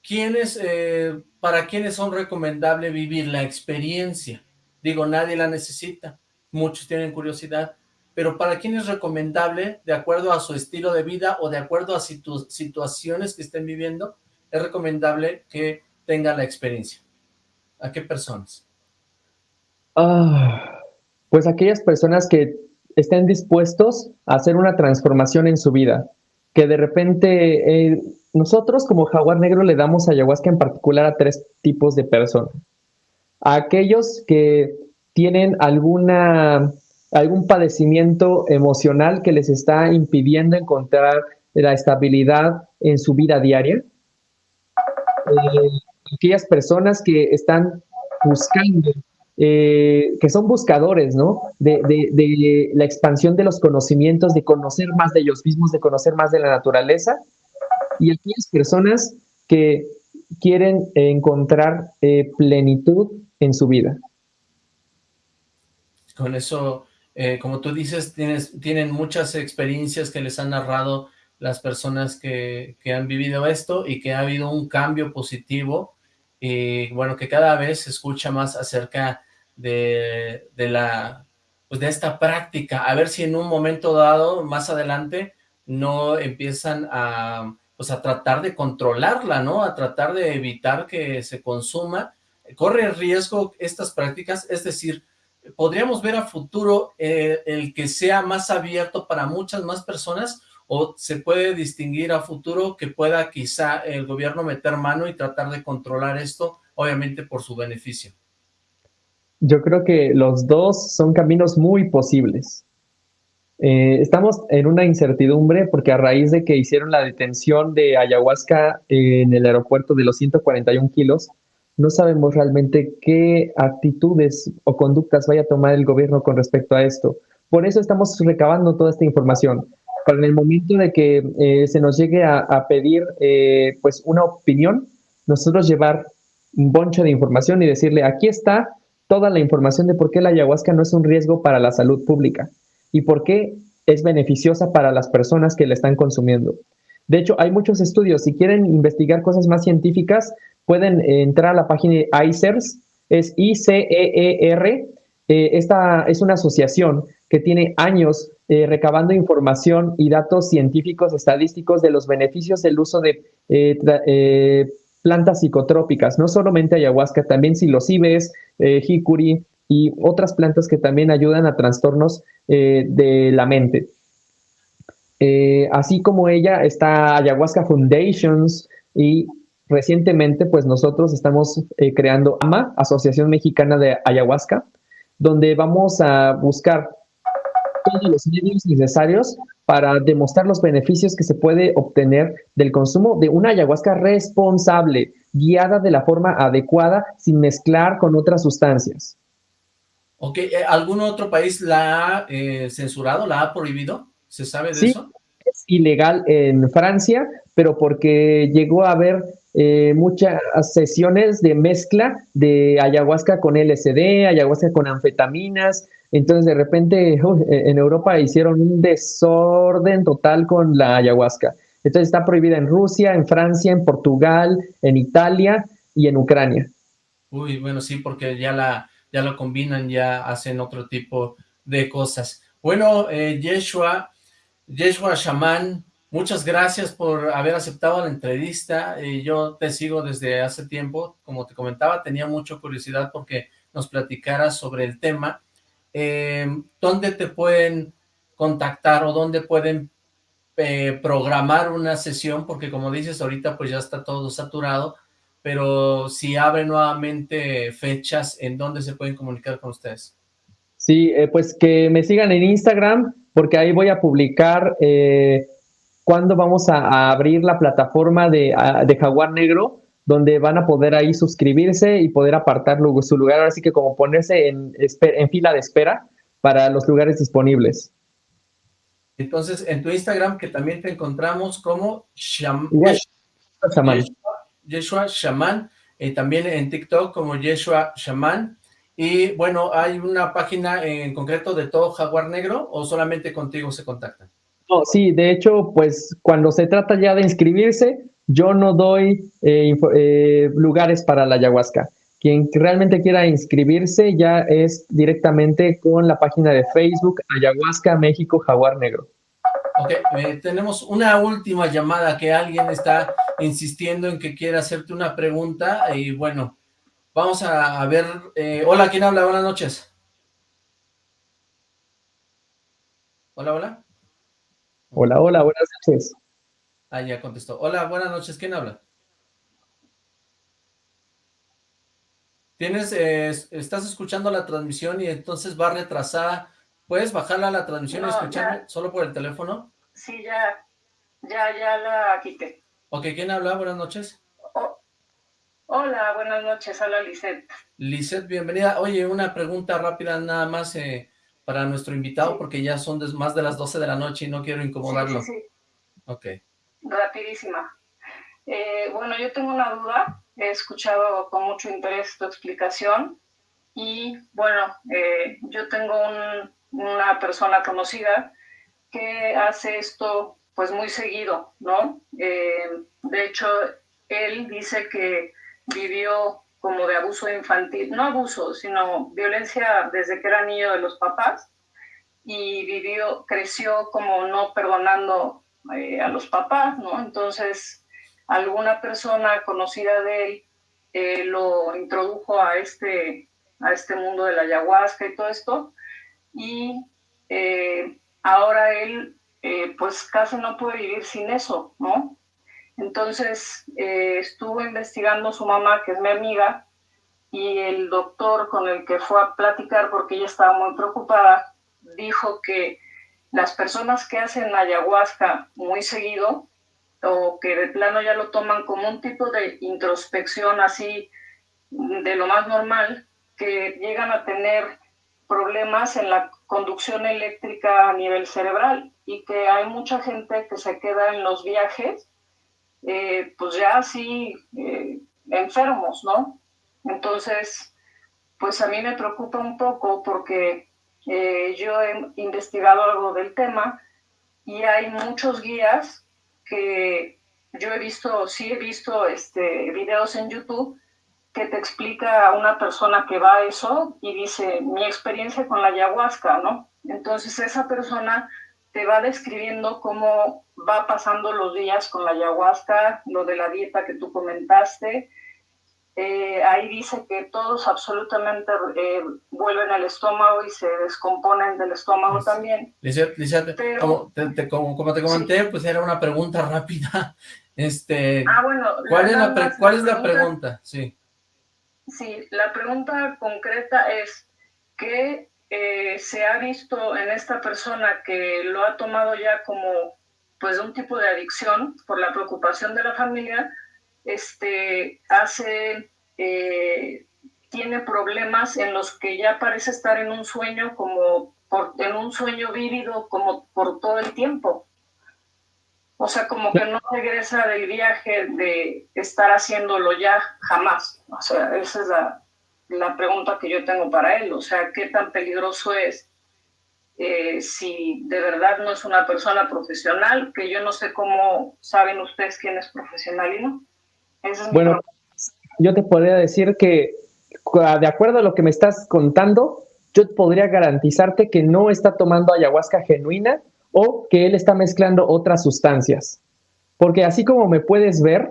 ¿quiénes, eh, ¿Para quiénes son recomendable vivir la experiencia? Digo, nadie la necesita muchos tienen curiosidad, pero ¿para quién es recomendable, de acuerdo a su estilo de vida o de acuerdo a situaciones que estén viviendo, es recomendable que tenga la experiencia? ¿A qué personas? Ah, pues aquellas personas que estén dispuestos a hacer una transformación en su vida, que de repente eh, nosotros como jaguar negro le damos ayahuasca en particular a tres tipos de personas. A aquellos que tienen alguna, algún padecimiento emocional que les está impidiendo encontrar la estabilidad en su vida diaria. Eh, aquellas personas que están buscando, eh, que son buscadores, ¿no? De, de, la expansión de los conocimientos, de conocer más de ellos mismos, de conocer más de la naturaleza. Y aquellas personas que quieren encontrar eh, plenitud en su vida. Con eso, eh, como tú dices, tienen muchas experiencias que les han narrado las personas que, han vivido esto y que ha habido un cambio positivo y bueno, que cada vez se escucha más acerca de, la pues de esta práctica, a ver si en un momento dado, más adelante, no empiezan a, pues a tratar de controlarla, ¿no? A tratar de evitar que se consuma. Corre riesgo estas prácticas, es decir, ¿podríamos ver a futuro eh, el que sea más abierto para muchas más personas o se puede distinguir a futuro que pueda quizá el gobierno meter mano y tratar de controlar esto, obviamente por su beneficio? Yo creo que los dos son caminos muy posibles. Eh, estamos en una incertidumbre porque a raíz de que hicieron la detención de ayahuasca en el aeropuerto de los 141 kilos, no sabemos realmente qué actitudes o conductas vaya a tomar el gobierno con respecto a esto. Por eso estamos recabando toda esta información. Para en el momento de que eh, se nos llegue a, pedir eh, pues una opinión, nosotros llevar un boncho de información y decirle, aquí está toda la información de por qué la ayahuasca no es un riesgo para la salud pública y por qué es beneficiosa para las personas que la están consumiendo. De hecho, hay muchos estudios. Si quieren investigar cosas más científicas, pueden entrar a la página de ICERS, es I-C-E-E-R. Eh, esta es una asociación que tiene años eh, recabando información y datos científicos estadísticos de los beneficios del uso de eh, plantas psicotrópicas, no solamente ayahuasca, también psilocibes, jicuri y otras plantas que también ayudan a trastornos de la mente. así como ella está Ayahuasca Foundations y recientemente, pues nosotros estamos eh, creando AMA, Asociación Mexicana de Ayahuasca, donde vamos a buscar todos los medios necesarios para demostrar los beneficios que se puede obtener del consumo de una ayahuasca responsable, guiada de la forma adecuada, sin mezclar con otras sustancias. Ok, eh, ¿algún otro país la ha eh, censurado, la ha prohibido? ¿Se sabe de sí, eso? Es ilegal en Francia, pero porque llegó a haber eh, muchas sesiones de mezcla de ayahuasca con LSD, ayahuasca con anfetaminas. Entonces, de repente, en Europa hicieron un desorden total con la ayahuasca. Entonces, está prohibida en Rusia, en Francia, en Portugal, en Italia y en Ucrania. Uy, bueno, sí, porque ya la, ya combinan, ya hacen otro tipo de cosas. Bueno, eh, Yeshua, Yeshua Shaman, Muchas gracias por haber aceptado la entrevista. Eh, yo te sigo desde hace tiempo. Como te comentaba, tenía mucha curiosidad porque nos platicaras sobre el tema. Eh, ¿Dónde te pueden contactar o dónde pueden eh, programar una sesión? Porque como dices, ahorita pues ya está todo saturado, pero si abre nuevamente fechas, ¿en dónde se pueden comunicar con ustedes? Sí, pues que me sigan en Instagram, porque ahí voy a publicar cuándo vamos a, abrir la plataforma de, Jaguar Negro, donde van a poder ahí suscribirse y poder apartar su lugar, así que como ponerse en, en fila de espera para los lugares disponibles. Entonces, en tu Instagram, que también te encontramos como Sham Yeshua Shaman, y también en TikTok como Yeshua Shaman, y bueno, ¿hay una página en concreto de todo Jaguar Negro o solamente contigo se contactan? Sí, de hecho, pues cuando se trata ya de inscribirse, yo no doy eh, eh, lugares para la ayahuasca. Quien realmente quiera inscribirse ya es directamente con la página de Facebook Ayahuasca México Jaguar Negro. Ok, eh, tenemos una última llamada que alguien está insistiendo en que quiere hacerte una pregunta y bueno, vamos a, a ver. hola, ¿quién habla? Buenas noches. Hola, hola. Hola, hola, buenas noches. Ah, ya contestó. Hola, buenas noches, ¿quién habla? Tienes, eh, estás escuchando la transmisión y entonces va retrasada. ¿Puedes bajarla a la transmisión y escucharme solo por el teléfono? Sí, ya, ya, ya la quité. Ok, ¿quién habla? Buenas noches. hola, buenas noches, hola Lisette. Lisette, bienvenida. Oye, una pregunta rápida nada más. Eh, para nuestro invitado porque ya son más de las 12 de la noche y no quiero incomodarlo. Sí, sí, Ok. Rapidísima. Eh, bueno, yo tengo una duda. He escuchado con mucho interés tu explicación y bueno, eh, yo tengo una persona conocida que hace esto pues muy seguido, ¿no? Eh, de hecho, él dice que vivió como de abuso infantil, no abuso, sino violencia desde que era niño de los papás y vivió, creció como no perdonando eh, a los papás, ¿no? Entonces, alguna persona conocida de él eh, lo introdujo a este, a este mundo de la ayahuasca y todo esto, y eh, ahora él pues casi no puede vivir sin eso, ¿no? Entonces eh, estuvo investigando su mamá, que es mi amiga, y el doctor con el que fue a platicar, porque ella estaba muy preocupada, dijo que las personas que hacen ayahuasca muy seguido, o que de plano ya lo toman como un tipo de introspección así de lo más normal, que llegan a tener problemas en la conducción eléctrica a nivel cerebral y que hay mucha gente que se queda en los viajes eh, pues ya así eh, enfermos, ¿no? Entonces, pues a mí me preocupa un poco porque eh, yo he investigado algo del tema y hay muchos guías que yo he visto, sí he visto este, videos en YouTube que te explica a una persona que va a eso y dice mi experiencia con la ayahuasca, ¿no? Entonces esa persona te va describiendo cómo va pasando los días con la ayahuasca, lo de la dieta que tú comentaste. Eh, ahí dice que todos absolutamente eh, vuelven al estómago y se descomponen del estómago también. como, te, como, te comenté, pues era una pregunta rápida. Este, ah, bueno. ¿Cuál, es, la, ¿cuál es la pregunta? Sí. Sí, la pregunta concreta es, ¿qué eh, se ha visto en esta persona que lo ha tomado ya como pues un tipo de adicción por la preocupación de la familia, este, hace, eh, tiene problemas en los que ya parece estar en un sueño como por, en un sueño vívido como por todo el tiempo. O sea, como que no regresa del viaje de estar haciéndolo ya jamás. O sea, esa es la, la pregunta que yo tengo para él, o sea, ¿qué tan peligroso es eh, si de verdad no es una persona profesional? Que yo no sé cómo saben ustedes quién es profesional y no. bueno, yo te podría decir que de acuerdo a lo que me estás contando, yo podría garantizarte que no está tomando ayahuasca genuina o que él está mezclando otras sustancias. Porque así como me puedes ver,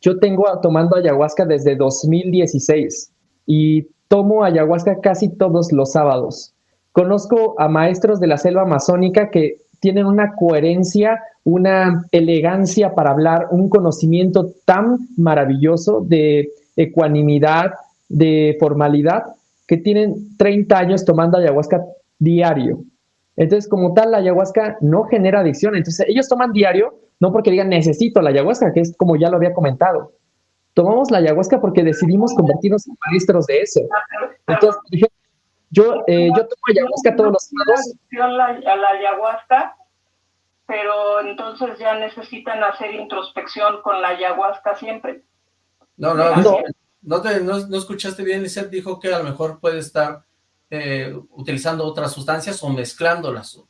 yo tengo tomando ayahuasca desde 2016 y tomo ayahuasca casi todos los sábados. Conozco a maestros de la selva amazónica que tienen una coherencia, una elegancia para hablar, un conocimiento tan maravilloso de ecuanimidad, de formalidad, que tienen 30 años tomando ayahuasca diario. Entonces, como tal, la ayahuasca no genera adicción. Entonces, ellos toman diario, no porque digan necesito la ayahuasca, que es como ya lo había comentado. Tomamos la ayahuasca porque decidimos convertirnos en maestros de eso. Entonces, yo, eh, yo tomo ayahuasca todos los días. A la ayahuasca, pero entonces ya necesitan hacer introspección con la ayahuasca siempre. No, no, no, no, te, no, escuchaste bien, Lizeth dijo que a lo mejor puede estar eh, utilizando otras sustancias o mezclándolas.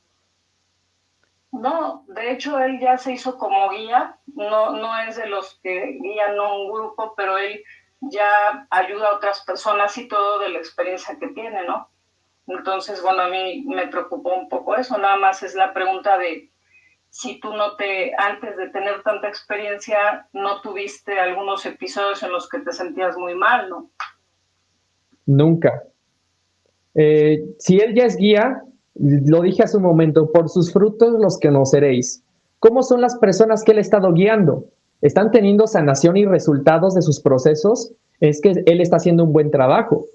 No, de hecho él ya se hizo como guía, no, no es de los que guían a un grupo, pero él ya ayuda a otras personas y todo de la experiencia que tiene, ¿no? Entonces, bueno, a mí me preocupó un poco eso, nada más es la pregunta de si tú no te, antes de tener tanta experiencia, no tuviste algunos episodios en los que te sentías muy mal, ¿no? Nunca. Eh, si él ya es guía, lo dije hace un momento, por sus frutos los que conoceréis. ¿Cómo son las personas que él ha estado guiando? ¿Están teniendo sanación y resultados de sus procesos? Es que él está haciendo un buen trabajo.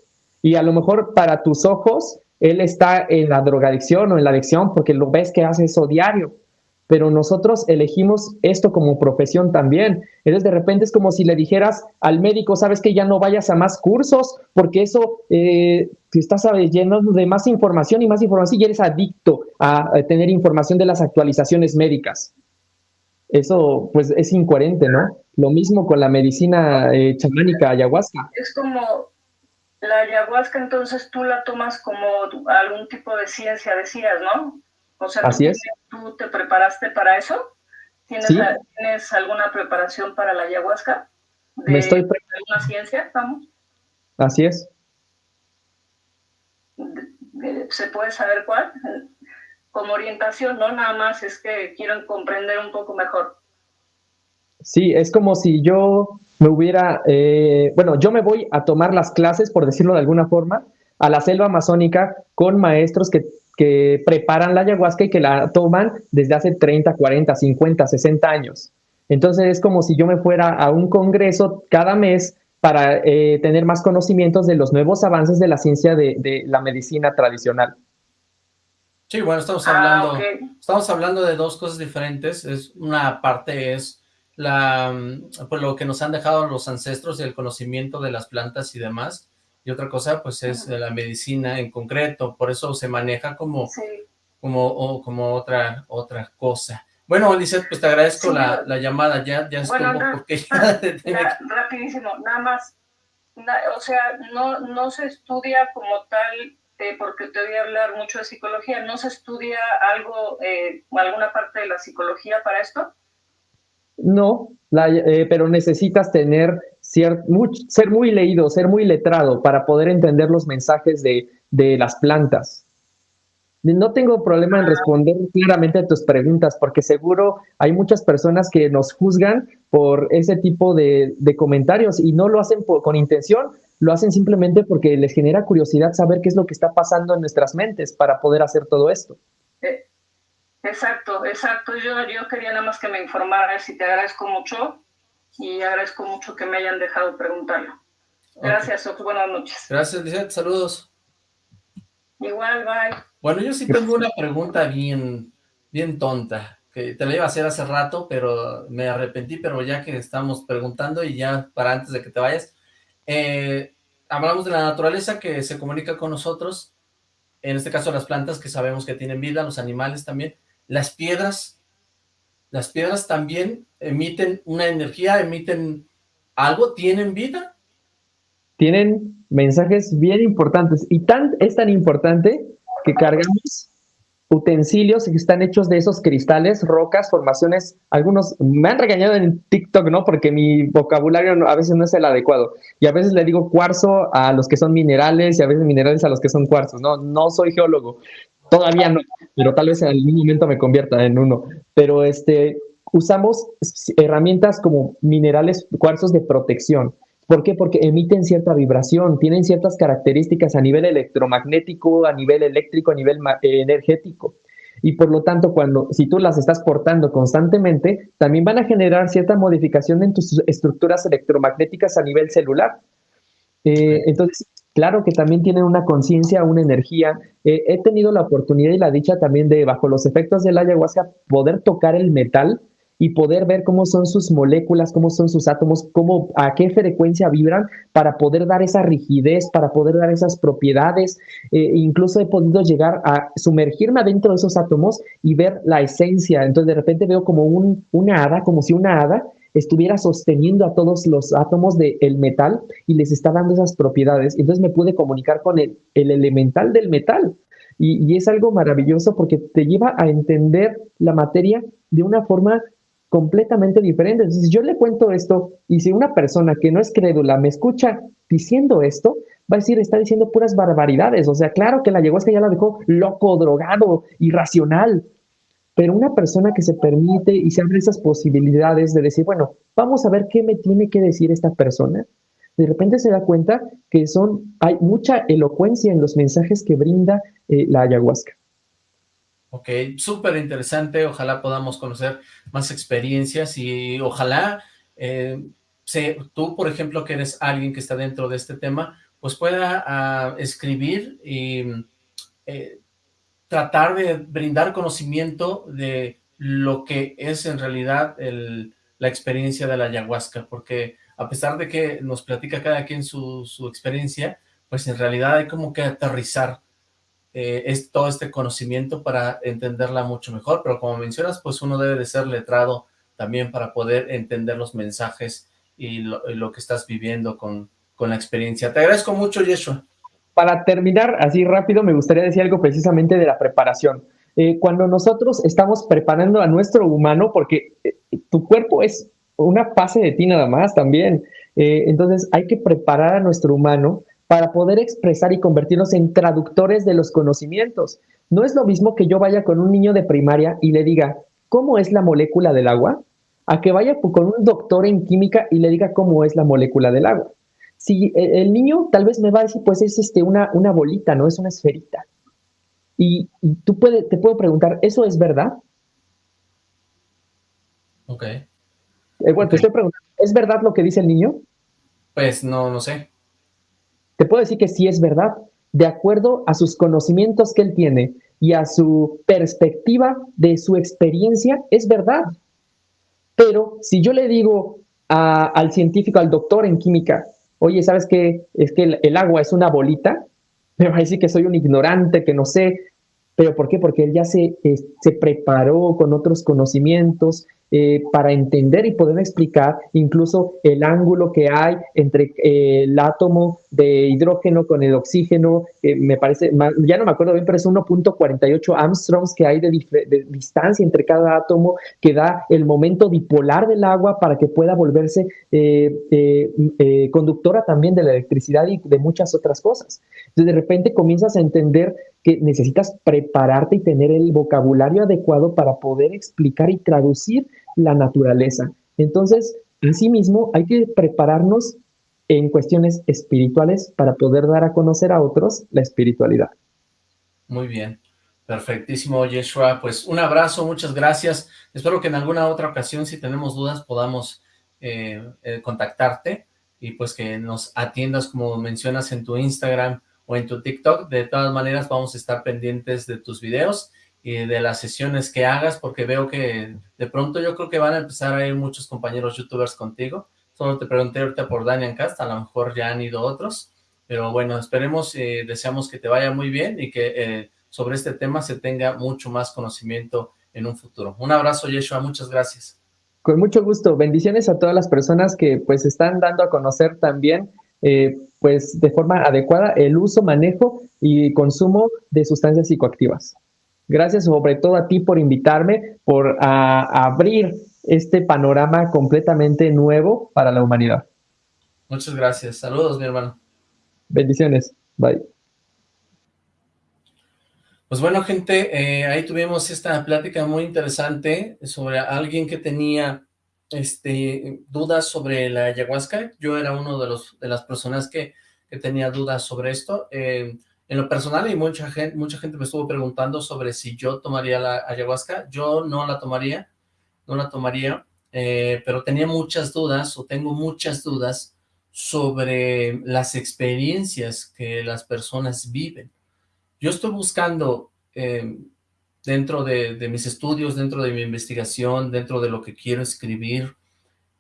Y a lo mejor para tus ojos, él está en la drogadicción o en la adicción porque lo ves que hace eso diario pero nosotros elegimos esto como profesión también. Entonces, de repente es como si le dijeras al médico, sabes que ya no vayas a más cursos, porque eso, eh, si estás lleno de más información y más información, y eres adicto a, tener información de las actualizaciones médicas. Eso, pues, es incoherente, ¿no? Lo mismo con la medicina eh, chamánica ayahuasca. Es como la ayahuasca, entonces tú la tomas como algún tipo de ciencia, decías, ¿no? O sea, Así es. ¿tú te preparaste para eso? ¿Tienes, alguna preparación para la ayahuasca? ¿De, Me estoy alguna ciencia, vamos? Así es. ¿Se puede saber cuál? Como orientación, no nada más es que quieren comprender un poco mejor. Sí, es como si yo me hubiera, eh, bueno, yo me voy a tomar las clases, por decirlo de alguna forma, a la selva amazónica con maestros que que preparan la ayahuasca y que la toman desde hace 30, 40, 50, 60 años. Entonces es como si yo me fuera a un congreso cada mes para eh, tener más conocimientos de los nuevos avances de la ciencia de, la medicina tradicional. Sí, bueno, estamos ah, hablando, estamos hablando de dos cosas diferentes. Es, una parte es la, pues lo que nos han dejado los ancestros y el conocimiento de las plantas y demás, y otra cosa pues es la medicina en concreto, por eso se maneja como, como, como otra, otra cosa. Bueno, Lizeth, pues te agradezco la, llamada, ya, ya estuvo porque ya Rapidísimo, nada más, o sea, no, no se estudia como tal, eh, porque te voy a hablar mucho de psicología, ¿no se estudia algo, eh, alguna parte de la psicología para esto? No, eh, pero necesitas tener ser muy leído, ser muy letrado para poder entender los mensajes de, las plantas. No tengo problema en responder claramente a tus preguntas, porque seguro hay muchas personas que nos juzgan por ese tipo de, comentarios y no lo hacen con intención, lo hacen simplemente porque les genera curiosidad saber qué es lo que está pasando en nuestras mentes para poder hacer todo esto. Eh, exacto, exacto. Yo, yo quería nada más que me informaras y te agradezco mucho y agradezco mucho que me hayan dejado preguntarlo. Gracias, buenas noches. Gracias, Lizette, saludos. Igual, bye. Bueno, yo sí tengo una pregunta bien, bien tonta, que te la iba a hacer hace rato, pero me arrepentí, pero ya que estamos preguntando y ya para antes de que te vayas, eh, hablamos de la naturaleza que se comunica con nosotros, en este caso las plantas que sabemos que tienen vida, los animales también, las piedras, las piedras también emiten una energía, emiten algo, tienen vida. Tienen mensajes bien importantes y tan, es tan importante que cargamos utensilios que están hechos de esos cristales, rocas, formaciones, algunos me han regañado en TikTok, ¿no? Porque mi vocabulario a veces no es el adecuado. Y a veces le digo cuarzo a los que son minerales y a veces minerales a los que son cuarzos, ¿no? No soy geólogo. todavía no, pero tal vez en algún momento me convierta en uno. Pero este, usamos herramientas como minerales, cuarzos de protección. ¿Por qué? Porque emiten cierta vibración, tienen ciertas características a nivel electromagnético, a nivel eléctrico, a nivel eh, energético. Y por lo tanto, cuando, si tú las estás portando constantemente, también van a generar cierta modificación en tus estructuras electromagnéticas a nivel celular. Eh, entonces, claro que también tienen una conciencia, una energía. Eh, he tenido la oportunidad y la dicha también de, bajo los efectos del ayahuasca, poder tocar el metal y poder ver cómo son sus moléculas, cómo son sus átomos, cómo, a qué frecuencia vibran para poder dar esa rigidez, para poder dar esas propiedades. Eh, incluso he podido llegar a sumergirme adentro de esos átomos y ver la esencia. Entonces de repente veo como un, una hada, como si una hada estuviera sosteniendo a todos los átomos del metal y les está dando esas propiedades. Entonces me pude comunicar con el, el elemental del metal. Y, es algo maravilloso porque te lleva a entender la materia de una forma completamente diferente. Entonces, yo le cuento esto y si una persona que no es crédula me escucha diciendo esto, va a decir, está diciendo puras barbaridades. O sea, claro que la ayahuasca ya la dejó loco, drogado, irracional. Pero una persona que se permite y se abre esas posibilidades de decir, bueno, vamos a ver qué me tiene que decir esta persona, de repente se da cuenta que son, hay mucha elocuencia en los mensajes que brinda eh, la ayahuasca. Ok, súper interesante, ojalá podamos conocer más experiencias y ojalá eh, tú, por ejemplo, que eres alguien que está dentro de este tema, pues pueda ah, escribir y eh, tratar de brindar conocimiento de lo que es en realidad la experiencia de la ayahuasca, porque a pesar de que nos platica cada quien su, su experiencia, pues en realidad hay como que aterrizar eh, es todo este conocimiento para entenderla mucho mejor, pero como mencionas, pues uno debe de ser letrado también para poder entender los mensajes y lo, que estás viviendo con, con la experiencia. Te agradezco mucho, Yeshua. Para terminar así rápido, me gustaría decir algo precisamente de la preparación. Eh, cuando nosotros estamos preparando a nuestro humano, porque eh, tu cuerpo es una fase de ti nada más también, entonces hay que preparar a nuestro humano para poder expresar y convertirnos en traductores de los conocimientos. No es lo mismo que yo vaya con un niño de primaria y le diga, ¿cómo es la molécula del agua? A que vaya con un doctor en química y le diga cómo es la molécula del agua. Si e, el niño tal vez me va a decir, pues es este, una, una bolita, no es una esferita. Y, tú puede, te puedo preguntar, ¿eso es verdad? Ok. Eh, bueno, te estoy preguntando, ¿es verdad lo que dice el niño? Pues no, no sé. Te puedo decir que sí es verdad, de acuerdo a sus conocimientos que él tiene y a su perspectiva de su experiencia, es verdad. Pero si yo le digo al científico, al doctor en química, oye, ¿sabes qué? Es que el, agua es una bolita, me va a decir que soy un ignorante, que no sé. ¿Pero por qué? Porque él ya se, se preparó con otros conocimientos, eh, para entender y poder explicar incluso el ángulo que hay entre eh, el átomo de hidrógeno con el oxígeno, me parece, ya no me acuerdo bien, pero es 1.48 Armstrongs que hay de, distancia entre cada átomo que da el momento bipolar del agua para que pueda volverse eh, conductora también de la electricidad y de muchas otras cosas. Entonces de repente comienzas a entender que necesitas prepararte y tener el vocabulario adecuado para poder explicar y traducir la naturaleza. Entonces, mismo hay que prepararnos en cuestiones espirituales para poder dar a conocer a otros la espiritualidad. Muy bien, perfectísimo, Yeshua. Pues un abrazo, muchas gracias. Espero que en alguna otra ocasión, si tenemos dudas, podamos eh, eh, contactarte y pues que nos atiendas como mencionas en tu Instagram o en tu TikTok. De todas maneras, vamos a estar pendientes de tus videos y de las sesiones que hagas, porque veo que de pronto yo creo que van a empezar a ir muchos compañeros youtubers contigo. Solo te pregunté ahorita por Daniel Cast, a lo mejor ya han ido otros, pero bueno, esperemos y eh, deseamos que te vaya muy bien y que eh, sobre este tema se tenga mucho más conocimiento en un futuro. Un abrazo, Yeshua, muchas gracias. Con mucho gusto. Bendiciones a todas las personas que pues están dando a conocer también eh, pues de forma adecuada el uso, manejo y consumo de sustancias psicoactivas. Gracias sobre todo a ti por invitarme, por abrir este panorama completamente nuevo para la humanidad. Muchas gracias. Saludos, mi hermano. Bendiciones. Bye. Pues bueno, gente, eh, ahí tuvimos esta plática muy interesante sobre alguien que tenía este, dudas sobre la ayahuasca. Yo era uno de, los, de las personas que, que tenía dudas sobre esto. Eh, en lo personal, y mucha gente, mucha gente me estuvo preguntando sobre si yo tomaría la ayahuasca. Yo no la tomaría, no la tomaría, eh, pero tenía muchas dudas, o tengo muchas dudas, sobre las experiencias que las personas viven. Yo estoy buscando eh, dentro de, mis estudios, dentro de mi investigación, dentro de lo que quiero escribir,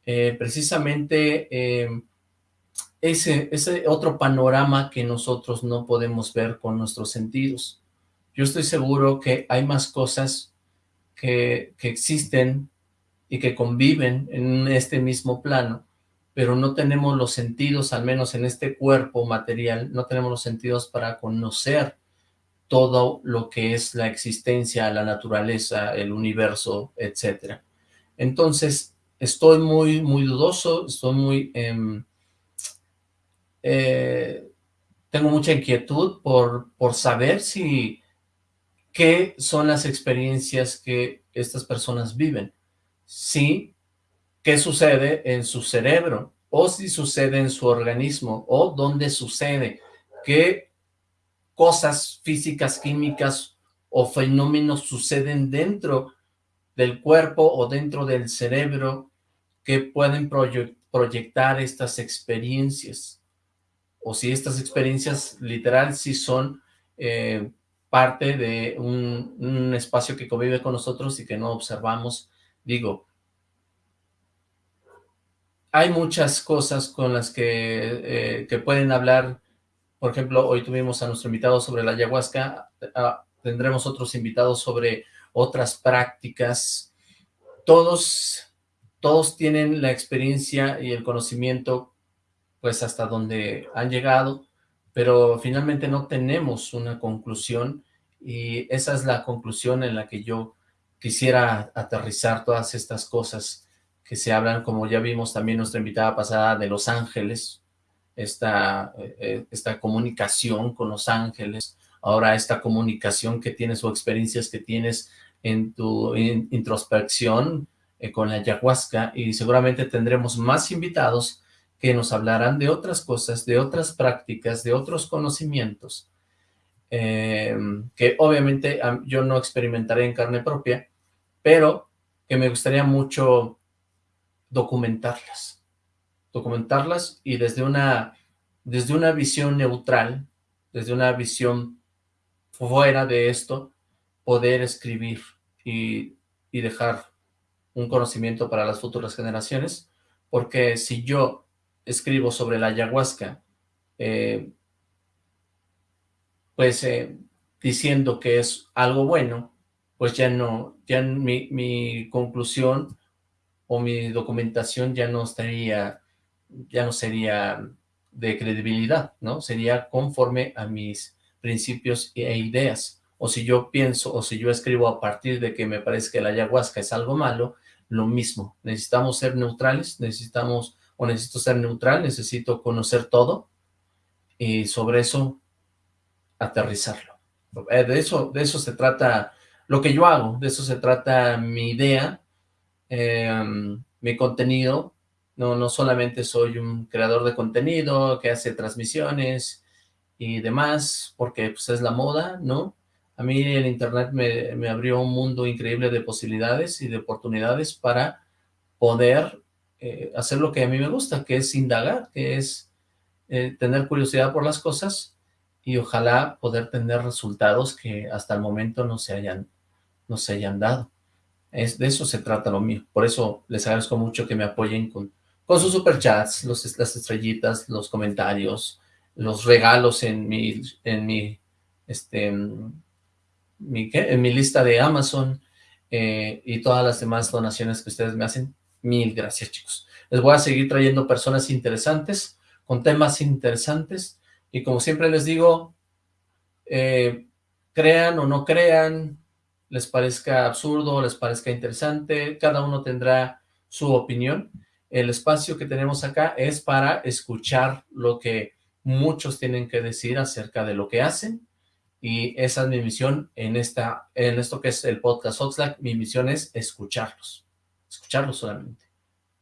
eh, precisamente eh, ese, ese otro panorama que nosotros no podemos ver con nuestros sentidos. Yo estoy seguro que hay más cosas que, que existen y que conviven en este mismo plano, pero no tenemos los sentidos, al menos en este cuerpo material, no tenemos los sentidos para conocer todo lo que es la existencia, la naturaleza, el universo, etcétera. Entonces, estoy muy, muy dudoso, estoy muy... Em, eh, tengo mucha inquietud por, por saber si qué son las experiencias que estas personas viven. Sí, qué sucede en su cerebro, o si sucede en su organismo, o dónde sucede, qué cosas físicas, químicas o fenómenos suceden dentro del cuerpo o dentro del cerebro que pueden proyectar estas experiencias. O si estas experiencias literal sí son eh, parte de un, espacio que convive con nosotros y que no observamos. Digo, hay muchas cosas con las que, eh, que pueden hablar por ejemplo, hoy tuvimos a nuestro invitado sobre la ayahuasca, ah, tendremos otros invitados sobre otras prácticas. Todos, todos tienen la experiencia y el conocimiento, pues hasta donde han llegado, pero finalmente no tenemos una conclusión y esa es la conclusión en la que yo quisiera aterrizar todas estas cosas que se hablan, como ya vimos también nuestra invitada pasada de Los Ángeles, esta, eh, esta comunicación con los ángeles, ahora esta comunicación que tienes o experiencias que tienes en tu introspección eh, con la ayahuasca y seguramente tendremos más invitados que nos hablarán de otras cosas, de otras prácticas, de otros conocimientos, eh, que obviamente yo no experimentaré en carne propia, pero que me gustaría mucho documentarlas documentarlas y desde una, desde una visión neutral, desde una visión fuera de esto, poder escribir y, dejar un conocimiento para las futuras generaciones, porque si yo escribo sobre la ayahuasca, eh, pues eh, diciendo que es algo bueno, pues ya no, ya mi, mi conclusión o mi documentación ya no estaría ya no sería de credibilidad, ¿no? Sería conforme a mis principios e ideas. O si yo pienso, o si yo escribo a partir de que me parece que la ayahuasca es algo malo, lo mismo. Necesitamos ser neutrales, necesitamos, o necesito ser neutral, necesito conocer todo, y sobre eso aterrizarlo. Eh, de eso, de eso se trata lo que yo hago, de eso se trata mi idea, em, mi contenido, no, no solamente soy un creador de contenido que hace transmisiones y demás, porque pues es la moda, ¿no? A mí el internet me, abrió un mundo increíble de posibilidades y de oportunidades para poder eh, hacer lo que a mí me gusta, que es indagar, que es eh, tener curiosidad por las cosas y ojalá poder tener resultados que hasta el momento no se hayan, no se hayan dado. Es, de eso se trata lo mío. Por eso les agradezco mucho que me apoyen con con sus superchats, los, las estrellitas, los comentarios, los regalos en mi, en mi, este, mi, en mi lista de Amazon eh, y todas las demás donaciones que ustedes me hacen. Mil gracias, chicos. Les voy a seguir trayendo personas interesantes, con temas interesantes, y como siempre les digo, eh, crean o no crean, les parezca absurdo, les parezca interesante, cada uno tendrá su opinión, el espacio que tenemos acá es para escuchar lo que muchos tienen que decir acerca de lo que hacen y esa es mi misión en, esta, en esto que es el podcast Oxlack, mi misión es escucharlos, escucharlos solamente,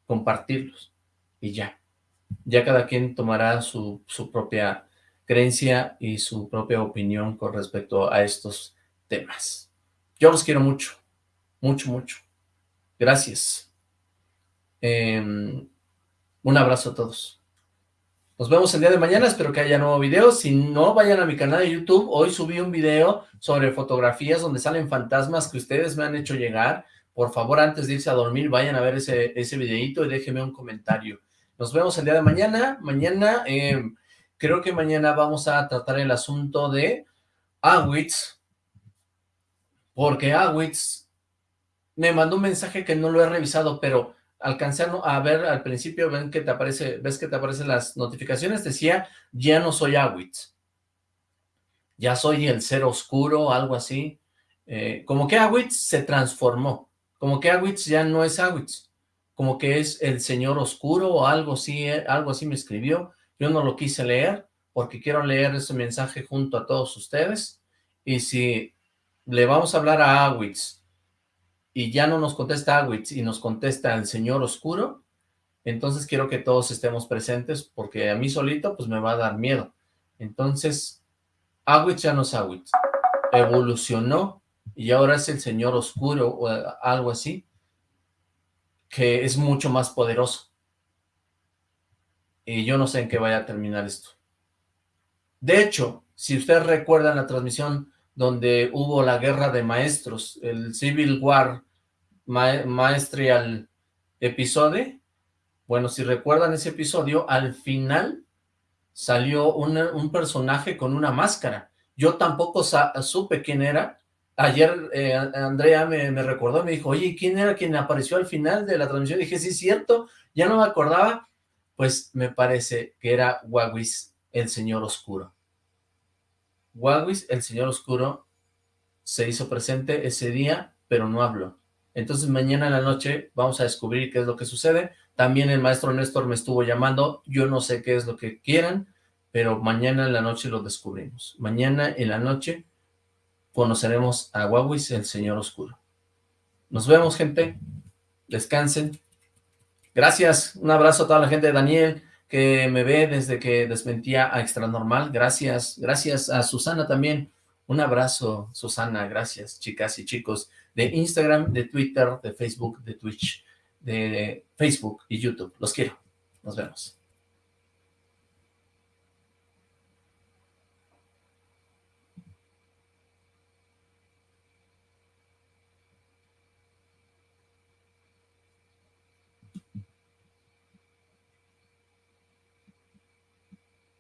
compartirlos y ya. Ya cada quien tomará su, su propia creencia y su propia opinión con respecto a estos temas. Yo los quiero mucho, mucho, mucho. Gracias. Em, un abrazo a todos. Nos vemos el día de mañana, espero que haya nuevo video. Si no, vayan a mi canal de YouTube. Hoy subí un video sobre fotografías donde salen fantasmas que ustedes me han hecho llegar. Por favor, antes de irse a dormir, vayan a ver ese, ese videito y déjenme un comentario. Nos vemos el día de mañana. Mañana, em, creo que mañana vamos a tratar el asunto de Awitz, porque Awitz me mandó un mensaje que no lo he revisado, pero alcancé a ver al principio, ven que te aparece, ves que te aparecen las notificaciones, decía, ya no soy Awitz, ya soy el ser oscuro, algo así, eh, como que Awitz se transformó, como que Awitz ya no es Awitz, como que es el señor oscuro o algo así, eh, algo así me escribió, yo no lo quise leer, porque quiero leer ese mensaje junto a todos ustedes, y si le vamos a hablar a Awitz, y ya no nos contesta Awitz y nos contesta el señor oscuro, entonces quiero que todos estemos presentes porque a mí solito pues me va a dar miedo. Entonces, Awitz ya no es Awitz, evolucionó y ahora es el señor oscuro o algo así, que es mucho más poderoso. Y yo no sé en qué vaya a terminar esto. De hecho, si ustedes recuerdan la transmisión donde hubo la guerra de maestros, el Civil War Maestrial episodio. Bueno, si recuerdan ese episodio, al final salió un personaje con una máscara. Yo tampoco supe quién era. Ayer eh, Andrea me, me, recordó, me dijo, oye, ¿quién era quien apareció al final de la transmisión? dije, sí, cierto, ya no me acordaba. Pues me parece que era Wawis, el Señor Oscuro. Wawis, el Señor Oscuro, se hizo presente ese día, pero no habló. Entonces mañana en la noche vamos a descubrir qué es lo que sucede. También el maestro Néstor me estuvo llamando, yo no sé qué es lo que quieran, pero mañana en la noche lo descubrimos. Mañana en la noche conoceremos a Wawis, el Señor Oscuro. Nos vemos, gente. Descansen. Gracias. Un abrazo a toda la gente de Daniel, que me ve desde que desmentía a Extra Normal. Gracias. Gracias a Susana también. Un abrazo, Susana. Gracias, chicas y chicos de Instagram, de Twitter, de Facebook, de Twitch, de Facebook y YouTube. Los quiero. Nos vemos.